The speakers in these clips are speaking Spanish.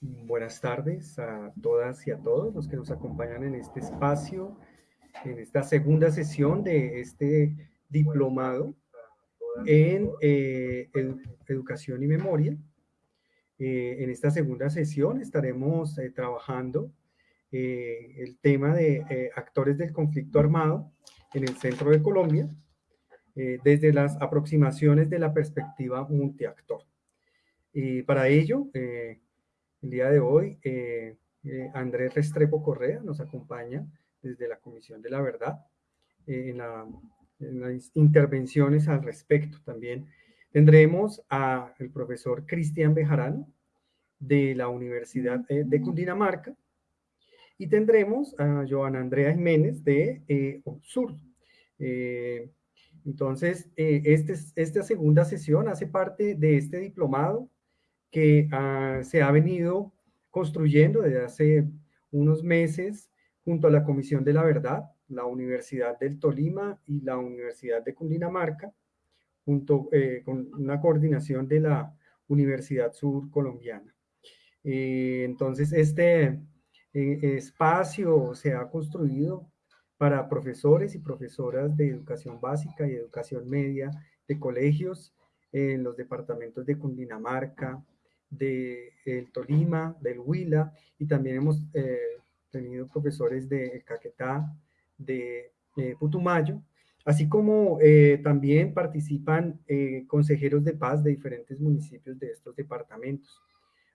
Buenas tardes a todas y a todos los que nos acompañan en este espacio, en esta segunda sesión de este diplomado en eh, Educación y Memoria. Eh, en esta segunda sesión estaremos eh, trabajando el tema de actores del conflicto armado en el centro de Colombia, desde las aproximaciones de la perspectiva multiactor. Y para ello, el día de hoy, Andrés Restrepo Correa nos acompaña desde la Comisión de la Verdad en la en las intervenciones al respecto también. Tendremos al profesor Cristian Bejarano de la Universidad eh, de Cundinamarca y tendremos a Joana Andrea Jiménez de eh. Eh, entonces, este, esta segunda sesión hace parte de este diplomado que ah, se ha venido construyendo desde hace unos meses junto a la Comisión de la Verdad la Universidad del Tolima y la Universidad de Cundinamarca, junto eh, con una coordinación de la Universidad Sur Colombiana. Eh, entonces, este eh, espacio se ha construido para profesores y profesoras de educación básica y educación media de colegios en los departamentos de Cundinamarca, de el Tolima, del Huila, y también hemos tenido profesores de Caquetá, de Putumayo, así como eh, también participan eh, consejeros de paz de diferentes municipios de estos departamentos.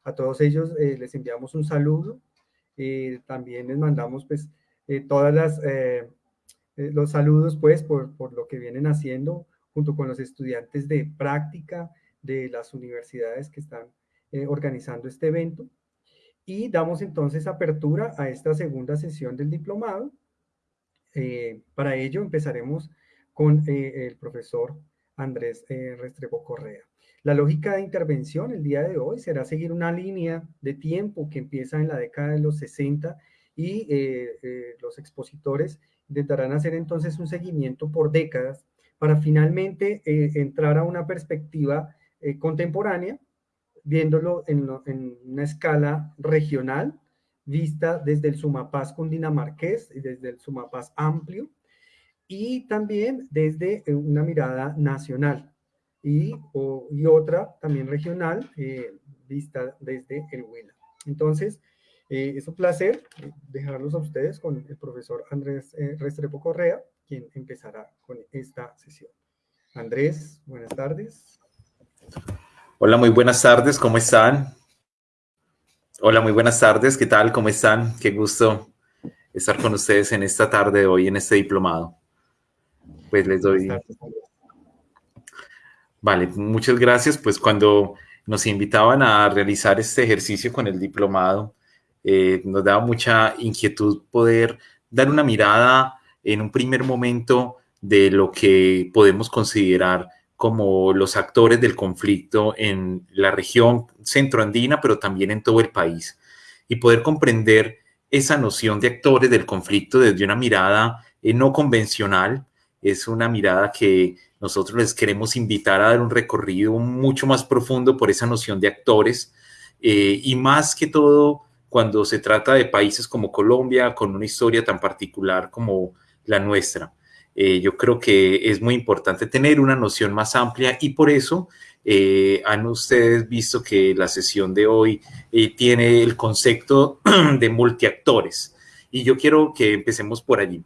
A todos ellos eh, les enviamos un saludo, también les mandamos pues todas las, los saludos pues por, por lo que vienen haciendo junto con los estudiantes de práctica de las universidades que están organizando este evento. Y damos entonces apertura a esta segunda sesión del diplomado, eh, para ello empezaremos con eh, el profesor Andrés eh, Restrepo Correa. La lógica de intervención el día de hoy será seguir una línea de tiempo que empieza en la década de los 60 y los expositores intentarán hacer entonces un seguimiento por décadas para finalmente entrar a una perspectiva contemporánea, viéndolo en, en, una escala regional, vista desde el Sumapaz cundinamarqués y desde el Sumapaz amplio, y también desde eh, una mirada nacional y, y otra también regional, eh, vista desde el Huila. Entonces, eh, es un placer dejarlos a ustedes con el profesor Andrés Restrepo Correa, quien empezará con esta sesión. Andrés, buenas tardes. Hola, muy buenas tardes, ¿cómo están? Hola, muy buenas tardes. ¿Qué tal? ¿Cómo están? Qué gusto estar con ustedes en esta tarde de hoy, en este diplomado. Pues les doy... Vale, muchas gracias. Pues cuando nos invitaban a realizar este ejercicio con el diplomado, eh, nos daba mucha inquietud poder dar una mirada en un primer momento de lo que podemos considerar como los actores del conflicto en la región centroandina, pero también en todo el país, y poder comprender esa noción de actores del conflicto desde una mirada eh, no convencional, es una mirada que nosotros les queremos invitar a dar un recorrido mucho más profundo por esa noción de actores, eh, y más que todo cuando se trata de países como Colombia, con una historia tan particular como la nuestra. Eh, yo creo que es muy importante tener una noción más amplia y por eso eh, han ustedes visto que la sesión de hoy eh, tiene el concepto de multiactores. Y yo quiero que empecemos por allí,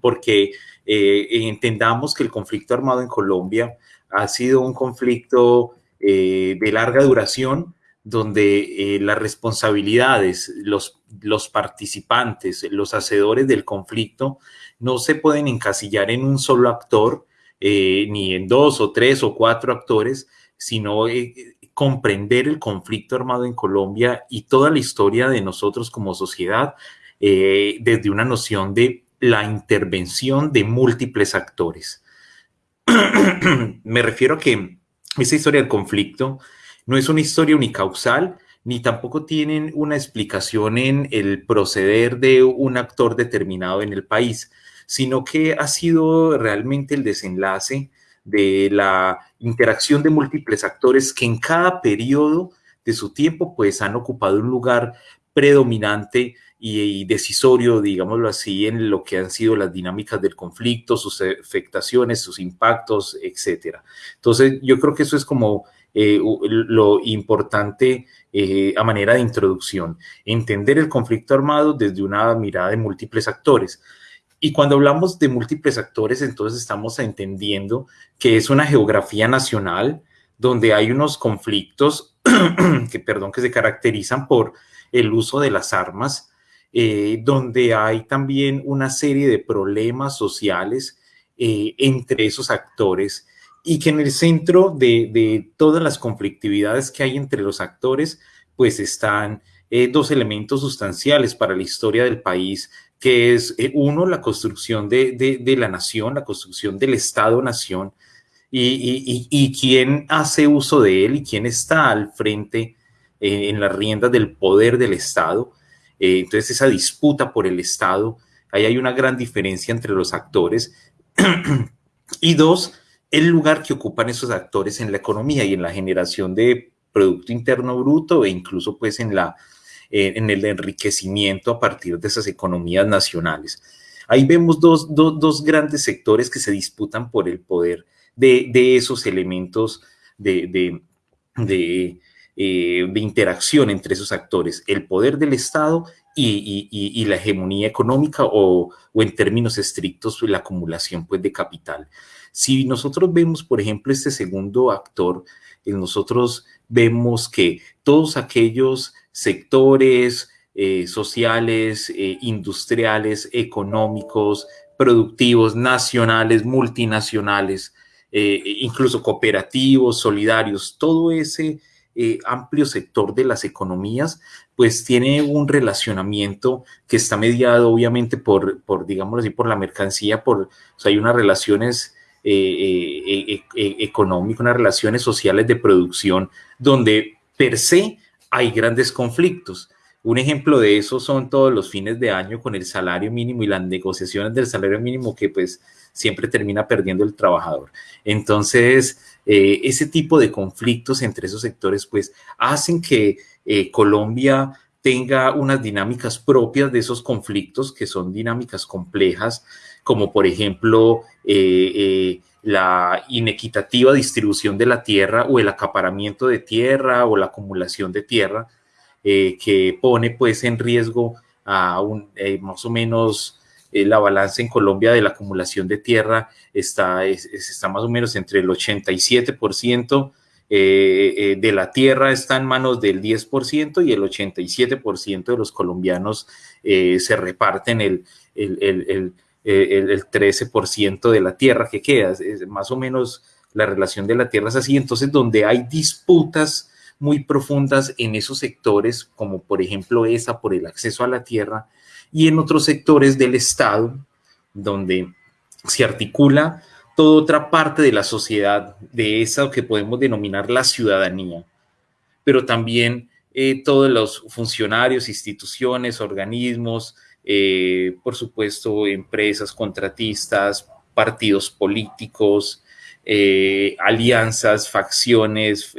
porque entendamos que el conflicto armado en Colombia ha sido un conflicto de larga duración, donde las responsabilidades, los, los participantes, los hacedores del conflicto, no se pueden encasillar en un solo actor, eh, ni en dos o tres o cuatro actores, sino eh, comprender el conflicto armado en Colombia y toda la historia de nosotros como sociedad eh, desde una noción de la intervención de múltiples actores. Me refiero a que esa historia del conflicto no es una historia unicausal, ni tampoco tienen una explicación en el proceder de un actor determinado en el país, sino que ha sido realmente el desenlace de la interacción de múltiples actores que en cada periodo de su tiempo, pues han ocupado un lugar predominante y, decisorio, digámoslo así, en lo que han sido las dinámicas del conflicto, sus afectaciones, sus impactos, etcétera. Entonces, yo creo que eso es como eh, lo importante eh, a manera de introducción, entender el conflicto armado desde una mirada de múltiples actores. Y cuando hablamos de múltiples actores, entonces estamos entendiendo que es una geografía nacional donde hay unos conflictos que, perdón, que se caracterizan por el uso de las armas, eh, donde hay también una serie de problemas sociales eh, entre esos actores y que en el centro de, todas las conflictividades que hay entre los actores, pues están eh, dos elementos sustanciales para la historia del país, que es uno, la construcción de, la nación, la construcción del Estado-nación, y, quién hace uso de él y quién está al frente en las riendas del poder del Estado. Eh, entonces esa disputa por el Estado, ahí hay una gran diferencia entre los actores. y dos, el lugar que ocupan esos actores en la economía y en la generación de Producto Interno Bruto e incluso pues en, la, eh, en el enriquecimiento a partir de esas economías nacionales. Ahí vemos dos, grandes sectores que se disputan por el poder de, esos elementos de, de eh, de interacción entre esos actores, el poder del Estado y, la hegemonía económica o, en términos estrictos la acumulación pues, de capital. Si nosotros vemos, por ejemplo, este segundo actor, nosotros vemos que todos aquellos sectores eh, sociales, eh, industriales, económicos, productivos, nacionales, multinacionales, incluso cooperativos, solidarios, todo ese eh, amplio sector de las economías, pues tiene un relacionamiento que está mediado obviamente por, por digámoslo así, por la mercancía, por, hay unas relaciones eh, eh, económicas, unas relaciones sociales de producción donde per se hay grandes conflictos. Un ejemplo de eso son todos los fines de año con el salario mínimo y las negociaciones del salario mínimo que pues siempre termina perdiendo el trabajador. Entonces, eh, ese tipo de conflictos entre esos sectores, pues, hacen que eh, Colombia tenga unas dinámicas propias de esos conflictos, que son dinámicas complejas, como por ejemplo eh, la inequitativa distribución de la tierra o el acaparamiento de tierra o la acumulación de tierra, que pone pues en riesgo a un, más o menos eh, la balanza en Colombia de la acumulación de tierra está, está más o menos entre el 87% eh, eh, de la tierra está en manos del 10% y el 87% de los colombianos se reparten el, el, 13% de la tierra que queda. más o menos la relación de la tierra es así. Entonces, donde hay disputas muy profundas en esos sectores, como por ejemplo esa por el acceso a la tierra, y en otros sectores del Estado, donde se articula toda otra parte de la sociedad, de esa que podemos denominar la ciudadanía, pero también eh, todos los funcionarios, instituciones, organismos, eh, por supuesto, empresas, contratistas, partidos políticos, eh, alianzas, facciones,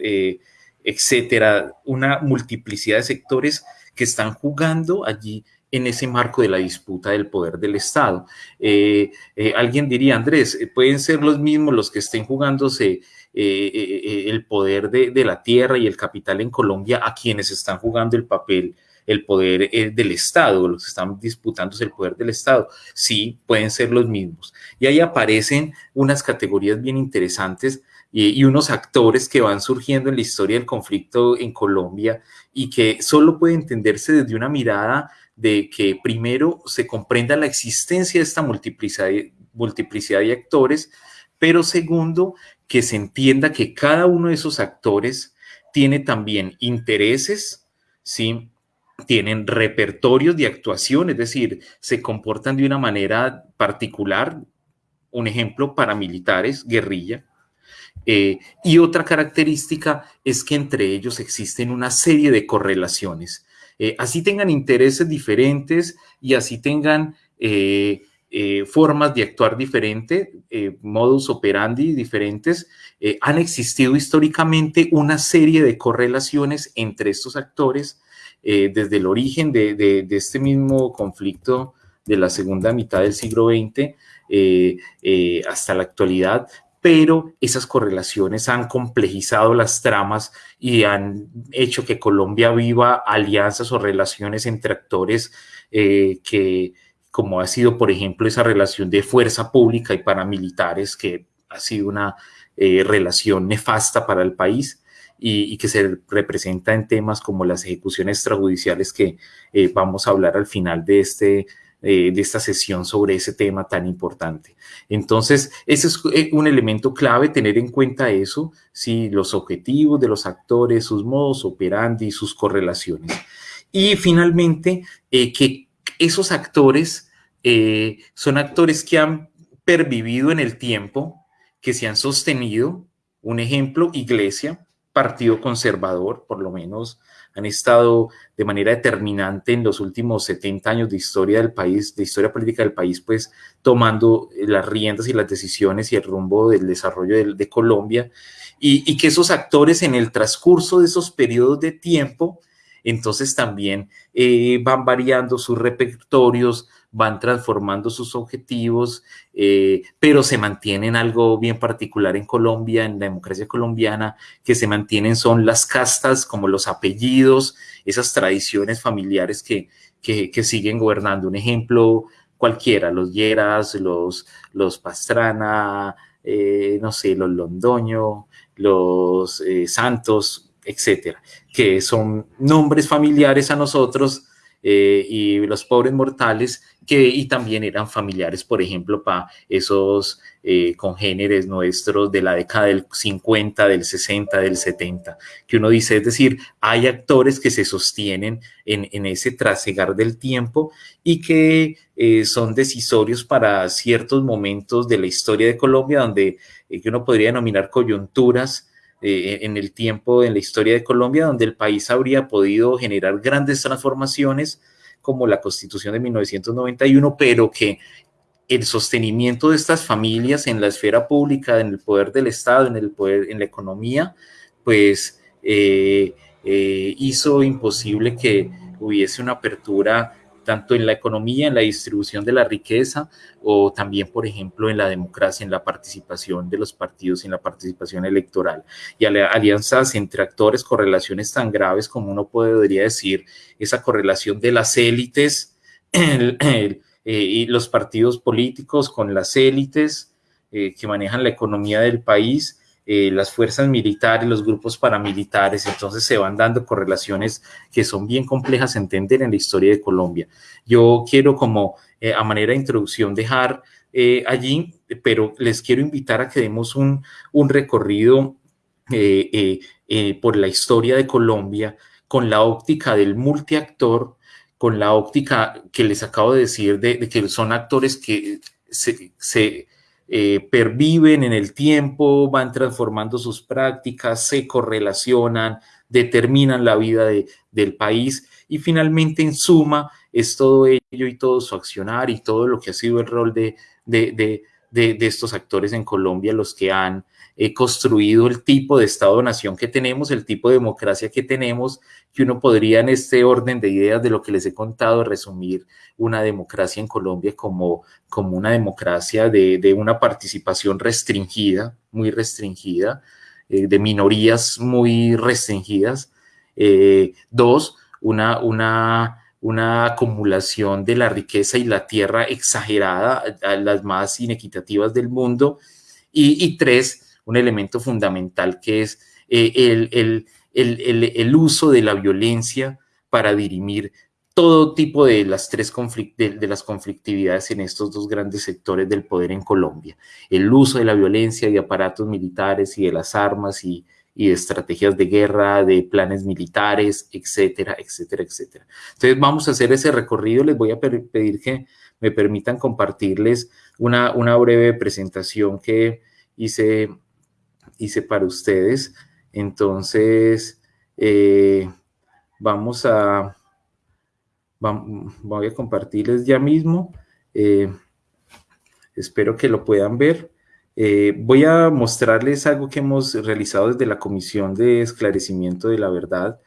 etcétera, una multiplicidad de sectores que están jugando allí en ese marco de la disputa del poder del Estado. Eh, eh, alguien diría, Andrés, eh, pueden ser los mismos los que estén jugándose el poder de, la tierra y el capital en Colombia a quienes están jugando el papel, el poder del Estado, los que están disputándose el poder del Estado. Sí, pueden ser los mismos. Y ahí aparecen unas categorías bien interesantes y, unos actores que van surgiendo en la historia del conflicto en Colombia y que solo puede entenderse desde una mirada de que primero se comprenda la existencia de esta multiplicidad, multiplicidad de actores, pero segundo, que se entienda que cada uno de esos actores tiene también intereses, ¿sí? Tienen repertorios de actuación, es decir, se comportan de una manera particular, un ejemplo, paramilitares, guerrilla, eh, y otra característica es que entre ellos existen una serie de correlaciones. Eh, así tengan intereses diferentes y así tengan eh, formas de actuar diferentes, modus operandi diferentes, han existido históricamente una serie de correlaciones entre estos actores desde el origen de, este mismo conflicto de la segunda mitad del siglo XX hasta la actualidad, pero esas correlaciones han complejizado las tramas y han hecho que Colombia viva alianzas o relaciones entre actores que como ha sido, por ejemplo, esa relación de fuerza pública y paramilitares, que ha sido una eh, relación nefasta para el país y, que se representa en temas como las ejecuciones extrajudiciales que eh, vamos a hablar al final de, este, eh, de esta sesión sobre ese tema tan importante. Entonces, ese es un elemento clave, tener en cuenta eso, ¿sí? los objetivos de los actores, sus modos operandi, sus correlaciones. Y finalmente, que esos actores eh, son actores que han pervivido en el tiempo, que se han sostenido. Un ejemplo, Iglesia, Partido Conservador, por lo menos han estado de manera determinante en los últimos 70 años de historia del país, de historia política del país, pues tomando las riendas y las decisiones y el rumbo del desarrollo de, Colombia, y, que esos actores en el transcurso de esos periodos de tiempo entonces también eh, van variando sus repertorios, van transformando sus objetivos, eh, pero se mantienen algo bien particular en Colombia, en la democracia colombiana, que se mantienen son las castas, como los apellidos, esas tradiciones familiares que, que, siguen gobernando. Un ejemplo cualquiera, los Lleras, los, los Pastrana, eh, no sé, los Londoño, los Santos, etcétera, que son nombres familiares a nosotros eh, y los pobres mortales que y también eran familiares, por ejemplo, para esos eh, congéneres nuestros de la década del 50, del 60, del 70, que uno dice, es decir, hay actores que se sostienen en, ese trasegar del tiempo y que eh, son decisorios para ciertos momentos de la historia de Colombia, donde que uno podría denominar coyunturas eh, en el tiempo, en la historia de Colombia, donde el país habría podido generar grandes transformaciones como la constitución de 1991, pero que el sostenimiento de estas familias en la esfera pública, en el poder del Estado, en el poder, en la economía, pues eh, eh, hizo imposible que hubiese una apertura tanto en la economía, en la distribución de la riqueza o también, por ejemplo, en la democracia, en la participación de los partidos, en la participación electoral. Y alianzas entre actores, correlaciones tan graves como uno podría decir, esa correlación de las élites eh, y los partidos políticos con las élites eh, que manejan la economía del país eh, las fuerzas militares, los grupos paramilitares, entonces se van dando correlaciones que son bien complejas de entender en la historia de Colombia. Yo quiero como eh, a manera de introducción dejar eh, allí, pero les quiero invitar a que demos un, un recorrido por la historia de Colombia con la óptica del multiactor, con la óptica que les acabo de decir de, que son actores que se, se eh, perviven en el tiempo, van transformando sus prácticas, se correlacionan, determinan la vida del país y finalmente en suma es todo ello y todo su accionar y todo lo que ha sido el rol de, de, de estos actores en Colombia los que han he construido el tipo de Estado-nación que tenemos, el tipo de democracia que tenemos, que uno podría en este orden de ideas de lo que les he contado resumir una democracia en Colombia como, como una democracia de, una participación restringida, muy restringida, eh, de minorías muy restringidas. Eh, dos, una, una, una acumulación de la riqueza y la tierra exagerada, las más inequitativas del mundo. Y tres, un elemento fundamental que es eh, el, el, uso de la violencia para dirimir todo tipo de las tres de, las conflictividades en estos dos grandes sectores del poder en Colombia. El uso de la violencia, de aparatos militares y de las armas y, de estrategias de guerra, de planes militares, etcétera, etcétera, etcétera. Entonces vamos a hacer ese recorrido. Les voy a pedir que me permitan compartirles una, una breve presentación que hice hice para ustedes. Entonces, eh, vamos a, voy a compartirles ya mismo. Eh, Espero que lo puedan ver. Eh, voy a mostrarles algo que hemos realizado desde la Comisión de Esclarecimiento de la Verdad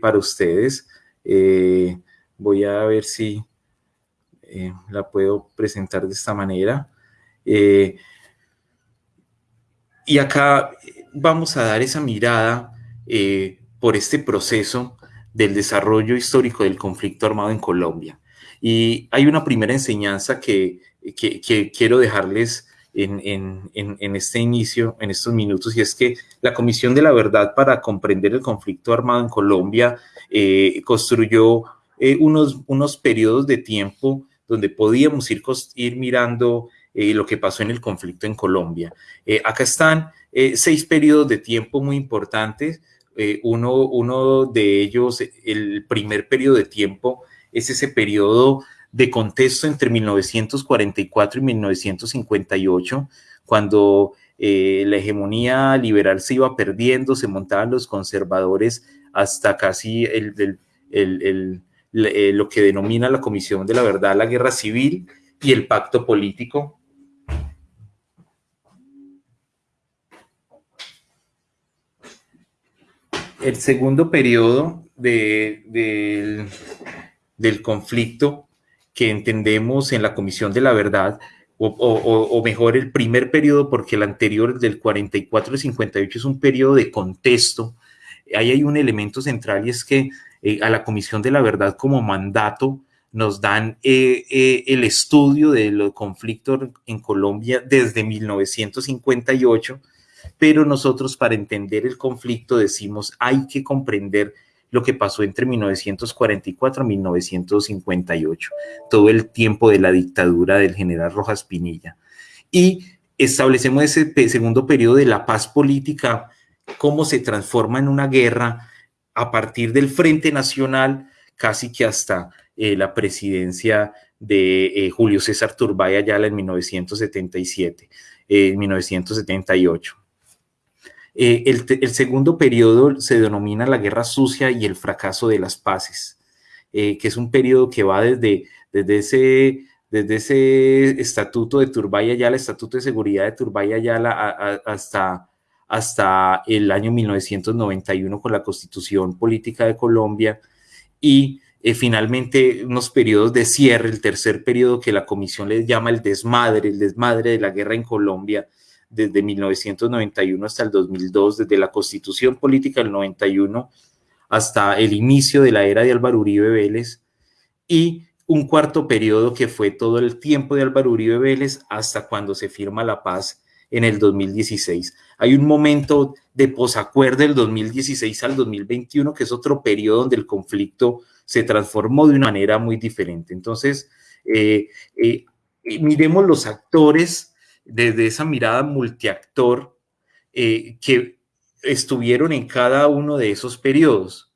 para ustedes. Voy a ver si la puedo presentar de esta manera. Y acá vamos a dar esa mirada por este proceso del desarrollo histórico del conflicto armado en Colombia. Y hay una primera enseñanza que, quiero dejarles en, este inicio, en estos minutos, y es que la Comisión de la Verdad para comprender el conflicto armado en Colombia eh, construyó eh, unos, unos periodos de tiempo donde podíamos ir mirando eh, lo que pasó en el conflicto en Colombia. acá están seis periodos de tiempo muy importantes. uno, uno de ellos, el primer periodo de tiempo, es ese periodo de contexto entre 1944 y 1958, cuando eh, la hegemonía liberal se iba perdiendo, se montaban los conservadores hasta casi el, eh, lo que denomina la Comisión de la Verdad, la guerra civil y el pacto político. El segundo periodo del conflicto que entendemos en la Comisión de la Verdad, o, mejor el primer periodo, porque el anterior, del 44 al 58, es un periodo de contexto. Ahí hay un elemento central y es que eh, a la Comisión de la Verdad como mandato nos dan eh, eh, el estudio del conflicto en Colombia desde 1958, pero nosotros para entender el conflicto decimos hay que comprender lo que pasó entre 1944 y 1958, todo el tiempo de la dictadura del general Rojas Pinilla. Y establecemos ese segundo periodo de la paz política, cómo se transforma en una guerra a partir del Frente Nacional, casi que hasta eh, la presidencia de eh, Julio César Turbay Ayala en 1977, en 1978. Eh, el, segundo periodo se denomina la guerra sucia y el fracaso de las paces, eh, que es un periodo que va desde, desde, ese, desde ese estatuto de Turbay Ayala, estatuto de seguridad de Turbay Ayala, hasta, hasta el año 1991 con la constitución política de Colombia. Y eh, finalmente unos periodos de cierre, el tercer periodo que la comisión les llama el desmadre, el desmadre de la guerra en Colombia, desde 1991 hasta el 2002, desde la constitución política del 91 hasta el inicio de la era de Álvaro Uribe Vélez y un cuarto periodo que fue todo el tiempo de Álvaro Uribe Vélez hasta cuando se firma la paz en el 2016. Hay un momento de posacuerdo del 2016 al 2021, que es otro periodo donde el conflicto se transformó de una manera muy diferente. Entonces, eh, eh, miremos los actores desde esa mirada multiactor eh, que estuvieron en cada uno de esos periodos.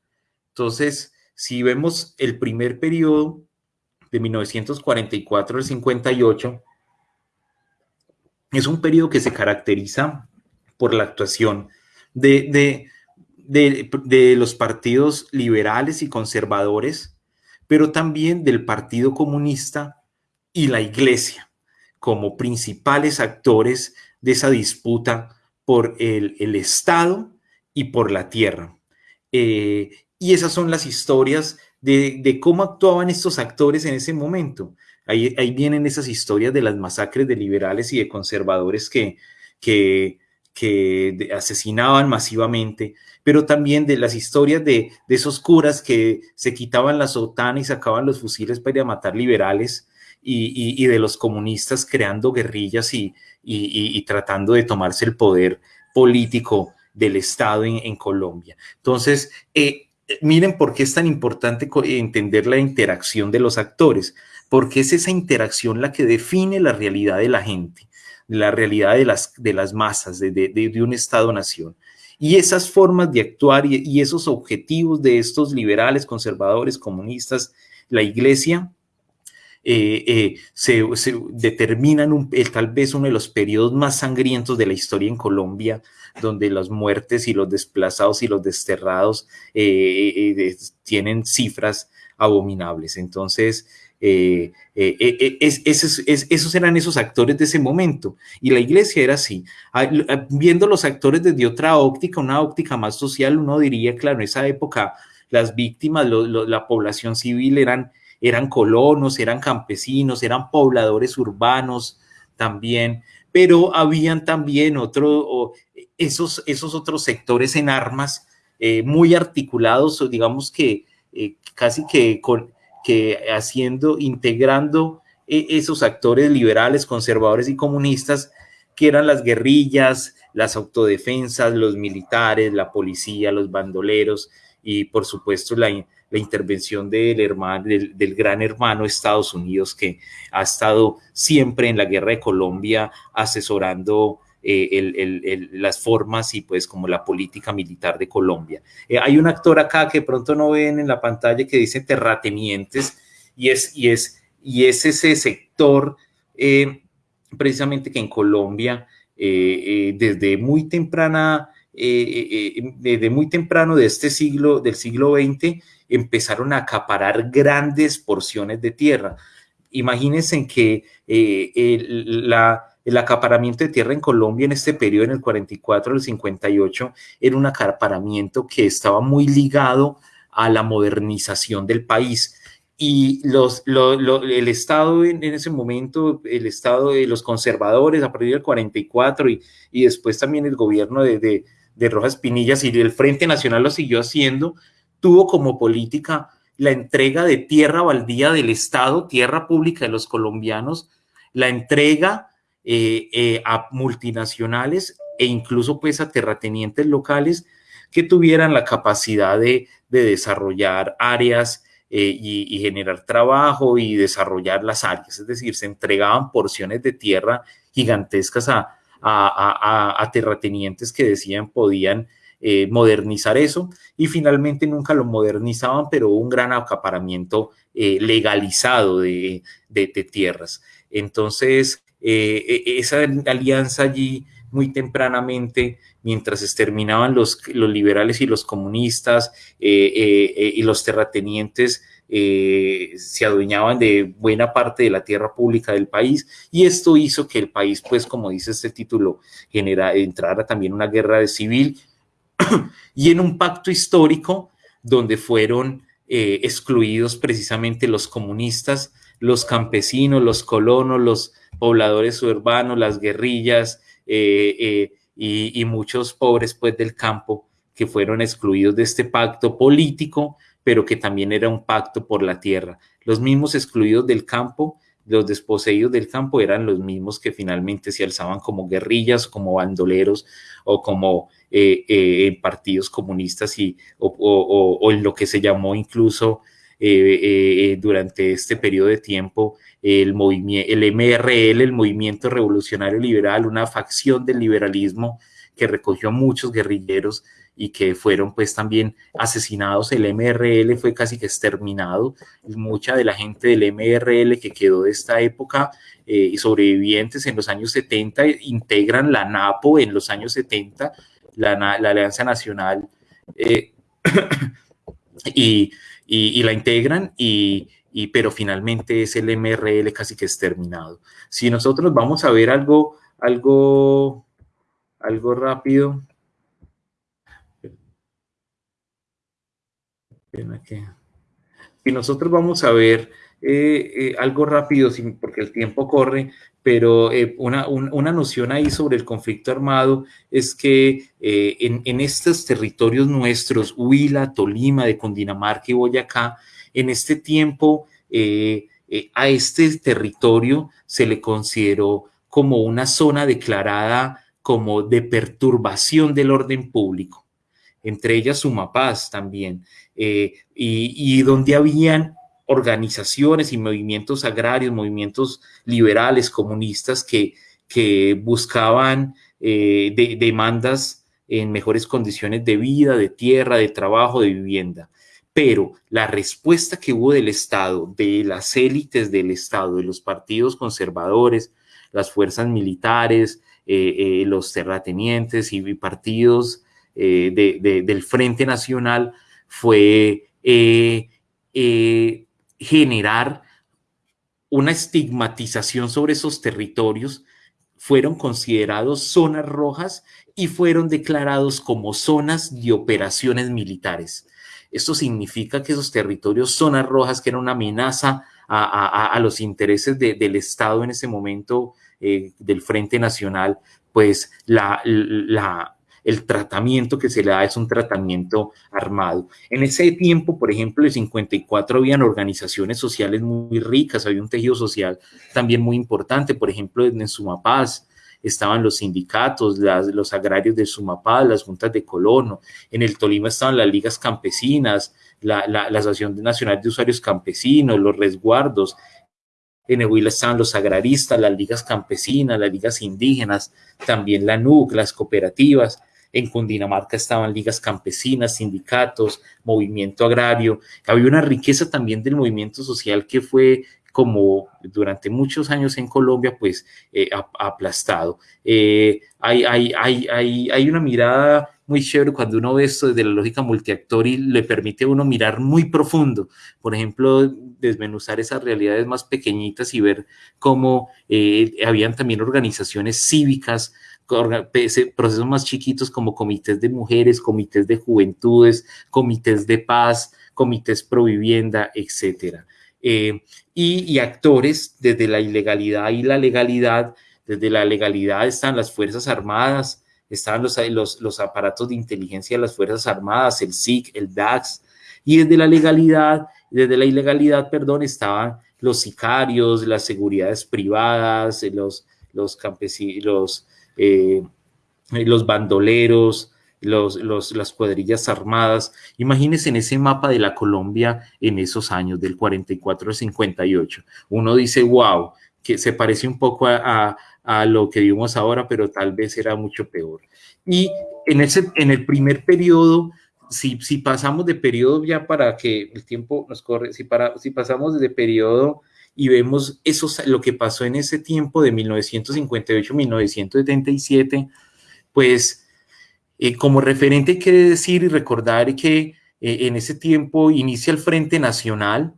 Entonces, si vemos el primer periodo de 1944 al 58, es un periodo que se caracteriza por la actuación de, de los partidos liberales y conservadores, pero también del Partido Comunista y la Iglesia como principales actores de esa disputa por el, Estado y por la tierra. Eh, y esas son las historias de, cómo actuaban estos actores en ese momento. Ahí, vienen esas historias de las masacres de liberales y de conservadores que, que, asesinaban masivamente, pero también de las historias de, de, esos curas que se quitaban la sotana y sacaban los fusiles para ir a matar liberales y, de los comunistas creando guerrillas y, tratando de tomarse el poder político del Estado en, Colombia. Entonces, eh, miren por qué es tan importante entender la interacción de los actores, porque es esa interacción la que define la realidad de la gente, la realidad de las, de las masas, de, de, un Estado-nación. Y esas formas de actuar y, esos objetivos de estos liberales, conservadores, comunistas, la iglesia, eh, eh, se, determinan un, tal vez uno de los periodos más sangrientos de la historia en Colombia, donde las muertes y los desplazados y los desterrados eh, tienen cifras abominables. Entonces, eh, eh, eh, esos, eran esos actores de ese momento. Y la iglesia era así. Ah, ah, viendo los actores desde otra óptica, una óptica más social, uno diría, claro, en esa época las víctimas, la población civil eran, eran colonos, eran campesinos, eran pobladores urbanos también, pero habían también otros, esos, esos otros sectores en armas muy articulados, digamos que casi que con que haciendo, integrando e, esos actores liberales, conservadores y comunistas, que eran las guerrillas, las autodefensas, los militares, la policía, los bandoleros y por supuesto la, intervención del, hermano, del, gran hermano Estados Unidos que ha estado siempre en la guerra de Colombia asesorando eh, las formas y pues como la política militar de Colombia. Eh, hay un actor acá que pronto no ven en la pantalla que dice terratenientes y es, y es, y es ese sector eh, precisamente que en Colombia desde muy temprana, desde muy temprano de este siglo, del siglo XX, empezaron a acaparar grandes porciones de tierra. Imagínense que la el acaparamiento de tierra en Colombia en este periodo, en el 44 al 58, era un acaparamiento que estaba muy ligado a la modernización del país. Y el Estado en, ese momento, el Estado de los conservadores a partir del 44 y, y después también el gobierno de, de, de Rojas Pinillas y el Frente Nacional lo siguió haciendo, tuvo como política la entrega de tierra baldía del Estado, tierra pública de los colombianos, la entrega eh, eh, a multinacionales e incluso pues a terratenientes locales que tuvieran la capacidad de, desarrollar áreas eh, y, generar trabajo y desarrollar las áreas. Es decir, se entregaban porciones de tierra gigantescas a, a, terratenientes que decían podían modernizar eso y finalmente nunca lo modernizaban, pero hubo un gran acaparamiento legalizado de, de, tierras. Entonces, eh, e, esa alianza allí muy tempranamente, mientras exterminaban los, los liberales y los comunistas eh, eh, y los terratenientes, se adueñaban de buena parte de la tierra pública del país y esto hizo que el país, pues como dice este título, genera, entrara también una guerra civil y en un pacto histórico donde fueron excluidos precisamente los comunistas, los campesinos, los colonos, los pobladores urbanos, las guerrillas eh, eh, y, muchos pobres pues del campo que fueron excluidos de este pacto político, pero que también era un pacto por la tierra. Los mismos excluidos del campo, los desposeídos del campo eran los mismos que finalmente se alzaban como guerrillas, como bandoleros o como eh, partidos comunistas y, o, en lo que se llamó incluso durante este periodo de tiempo el, el MRL, el Movimiento Revolucionario Liberal, una facción del liberalismo que recogió a muchos guerrilleros y que fueron pues también asesinados. El MRL fue casi que exterminado. Mucha de la gente del MRL que quedó de esta época eh, y sobrevivientes en los años 70 integran la NAPO en los años 70, la, Alianza Nacional, eh, y, y, la integran y, pero finalmente es el MRL casi que exterminado. Si nosotros vamos a ver algo, algo, algo rápido. Si nosotros vamos a ver eh, eh, algo rápido, porque el tiempo corre, pero eh, una, una, noción ahí sobre el conflicto armado es que en, en, estos territorios nuestros, Huila, Tolima, de Cundinamarca y Boyacá, en este tiempo, a este territorio se le consideró como una zona declarada como de perturbación del orden público, entre ellas Sumapaz también, eh, y, donde habían organizaciones y movimientos agrarios, movimientos liberales, comunistas que, buscaban demandas en mejores condiciones de vida, de tierra, de trabajo, de vivienda. Pero la respuesta que hubo del Estado, de las élites del Estado, de los partidos conservadores, las fuerzas militares, eh, eh, los terratenientes y partidos eh, del Frente Nacional fue generar una estigmatización sobre esos territorios, fueron considerados zonas rojas y fueron declarados como zonas de operaciones militares. Esto significa que esos territorios, zonas rojas, que eran una amenaza a, los intereses del Estado en ese momento eh, del Frente Nacional, pues la, el tratamiento que se le da es un tratamiento armado. En ese tiempo, por ejemplo, en 54 habían organizaciones sociales muy ricas, había un tejido social también muy importante, por ejemplo, en Sumapaz, estaban los sindicatos, los agrarios de Sumapaz, las juntas de colono. En el Tolima estaban las ligas campesinas, la, la, Asociación Nacional de Usuarios Campesinos, los resguardos. En Huila estaban los agraristas, las ligas campesinas, las ligas indígenas, también la NUC, las cooperativas. En Cundinamarca estaban ligas campesinas, sindicatos, movimiento agrario. Había una riqueza también del movimiento social que fue como durante muchos años en Colombia, pues eh, aplastado. Eh, hay, hay, hay, hay, una mirada muy chévere cuando uno ve esto desde la lógica multiactor y le permite a uno mirar muy profundo. Por ejemplo, desmenuzar esas realidades más pequeñitas y ver cómo eh, habían también organizaciones cívicas, procesos más chiquitos como comités de mujeres, comités de juventudes, comités de paz, comités pro vivienda, etcétera. Eh, y, actores desde la ilegalidad y la legalidad. Desde la legalidad están las Fuerzas Armadas, están los, los, los aparatos de inteligencia de las Fuerzas Armadas, el SIC, el DAX, y desde la legalidad, desde la ilegalidad, perdón, estaban los sicarios, las seguridades privadas, los, los campesinos, eh, los bandoleros, los, las cuadrillas armadas. Imagínense en ese mapa de la Colombia en esos años, del 44 al 58. Uno dice, wow, que se parece un poco a, lo que vimos ahora, pero tal vez era mucho peor. Y en, ese, en el primer periodo, si, si pasamos de periodo ya para que el tiempo nos corre, si, para, si pasamos de periodo y vemos lo que pasó en ese tiempo de 1958-1977, pues eh, como referente hay decir y recordar que eh, en ese tiempo inicia el Frente Nacional,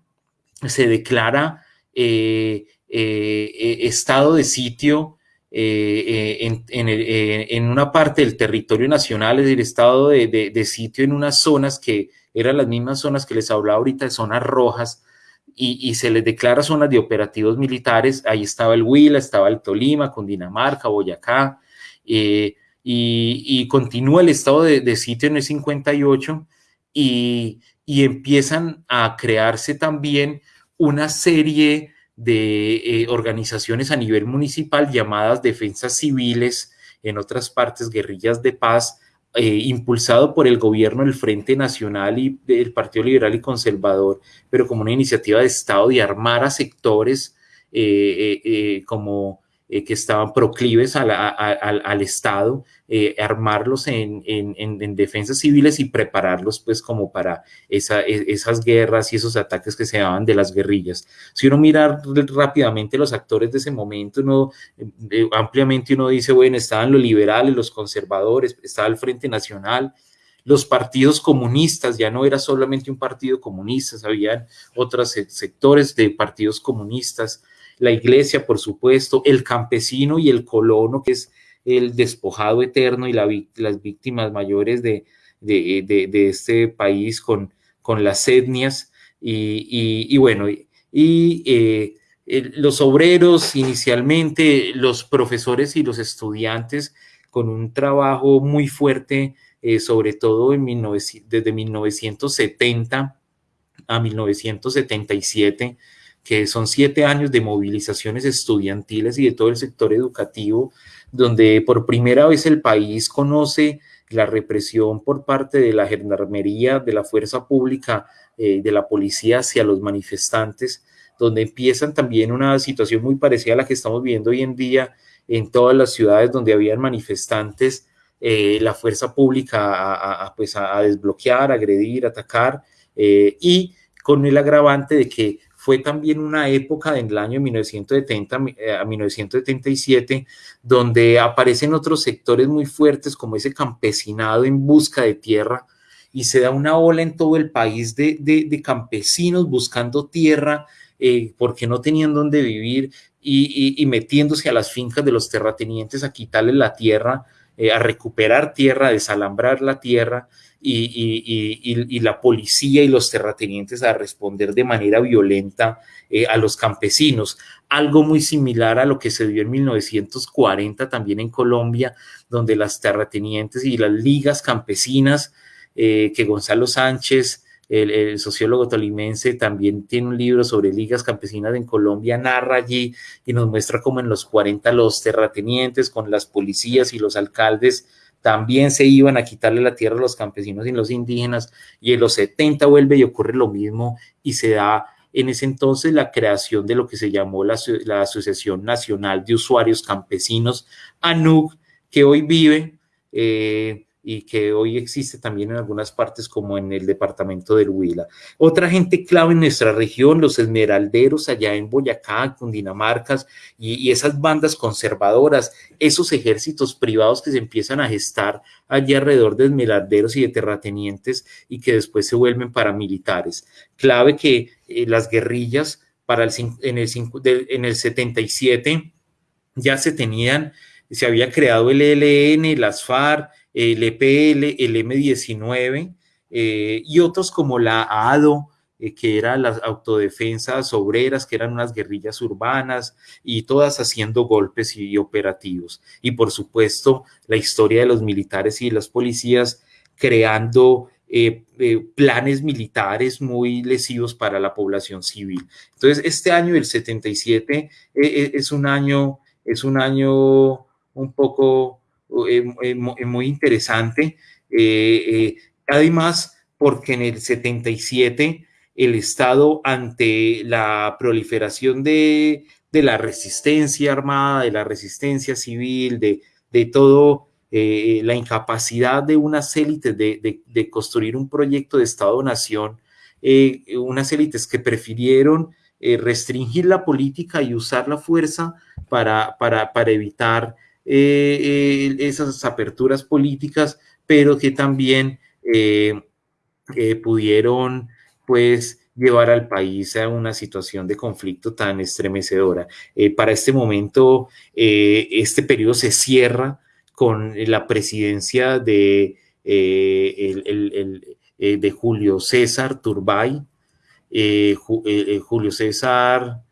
se declara eh, estado de sitio en, una parte del territorio nacional, es decir, estado de, sitio en unas zonas que eran las mismas zonas que les hablaba ahorita, de zonas rojas, y, se les declara zonas de operativos militares. Ahí estaba el Huila, estaba el Tolima, Cundinamarca, Boyacá, y, continúa el estado de, sitio en el 58 y, y, empiezan a crearse también una serie de eh, organizaciones a nivel municipal llamadas defensas civiles, en otras partes guerrillas de paz, eh, impulsado por el gobierno del Frente Nacional y del Partido Liberal y Conservador, pero como una iniciativa de Estado de armar a sectores eh, como eh, que estaban proclives al Estado, eh, armarlos en, defensas civiles y prepararlos pues como para esa, e, esas guerras y esos ataques que se daban de las guerrillas. Si uno mira rápidamente los actores de ese momento, uno, eh, ampliamente uno dice, bueno, estaban los liberales, los conservadores, estaba el Frente Nacional, los partidos comunistas, ya no era solamente un partido comunista, habían otros sectores de partidos comunistas, la iglesia, por supuesto, el campesino y el colono, que es el despojado eterno y las víctimas mayores de, este país con, con las etnias. Y, bueno, y eh, los obreros inicialmente, los profesores y los estudiantes con un trabajo muy fuerte, eh, sobre todo en desde 1970 a 1977, que son siete años de movilizaciones estudiantiles y de todo el sector educativo, donde por primera vez el país conoce la represión por parte de la gendarmería, de la fuerza pública, eh, de la policía hacia los manifestantes, donde empiezan también una situación muy parecida a la que estamos viendo hoy en día en todas las ciudades donde habían manifestantes, eh, la fuerza pública a, pues a, desbloquear, agredir, atacar, eh, y con el agravante de que fue también una época en el año 1970 eh, a 1977 donde aparecen otros sectores muy fuertes como ese campesinado en busca de tierra y se da una ola en todo el país de, campesinos buscando tierra porque no tenían dónde vivir y, metiéndose a las fincas de los terratenientes a quitarles la tierra, a recuperar tierra, a desalambrar la tierra y, la policía y los terratenientes a responder de manera violenta eh, a los campesinos. Algo muy similar a lo que se dio en 1940 también en Colombia, donde las terratenientes y las ligas campesinas eh, que Gonzalo Sánchez, el, sociólogo tolimense, también tiene un libro sobre ligas campesinas en Colombia, narra allí y nos muestra cómo en los 40 los terratenientes con las policías y los alcaldes también se iban a quitarle la tierra a los campesinos y los indígenas, y en los 70 vuelve y ocurre lo mismo y se da en ese entonces la creación de lo que se llamó la, Asociación Nacional de Usuarios Campesinos, ANUC, que hoy vive eh, y que hoy existe también en algunas partes como en el departamento del Huila. Otra gente clave en nuestra región, los esmeralderos allá en Boyacá, Cundinamarca y, y esas bandas conservadoras, esos ejércitos privados que se empiezan a gestar allí alrededor de esmeralderos y de terratenientes y que después se vuelven paramilitares. Clave que eh, las guerrillas para el, en, el, en el 77 ya se tenían, se había creado el ELN, las FARC, el EPL, el M19 eh, y otros como la ADO, eh, que eran las autodefensas obreras, que eran unas guerrillas urbanas y todas haciendo golpes y, operativos. Y por supuesto, la historia de los militares y las policías creando eh, planes militares muy lesivos para la población civil. Entonces, este año, el 77, es un año, es un año un poco muy interesante. Eh, además, porque en el 77 el Estado, ante la proliferación de, la resistencia armada, de la resistencia civil, de, de todo, la incapacidad de unas élites de, construir un proyecto de Estado-Nación, unas élites que prefirieron restringir la política y usar la fuerza para, para, para evitar eh, eh, esas aperturas políticas, pero que también eh, pudieron pues llevar al país a una situación de conflicto tan estremecedora. para este momento, este periodo se cierra con la presidencia de, de Julio César Turbay. Julio César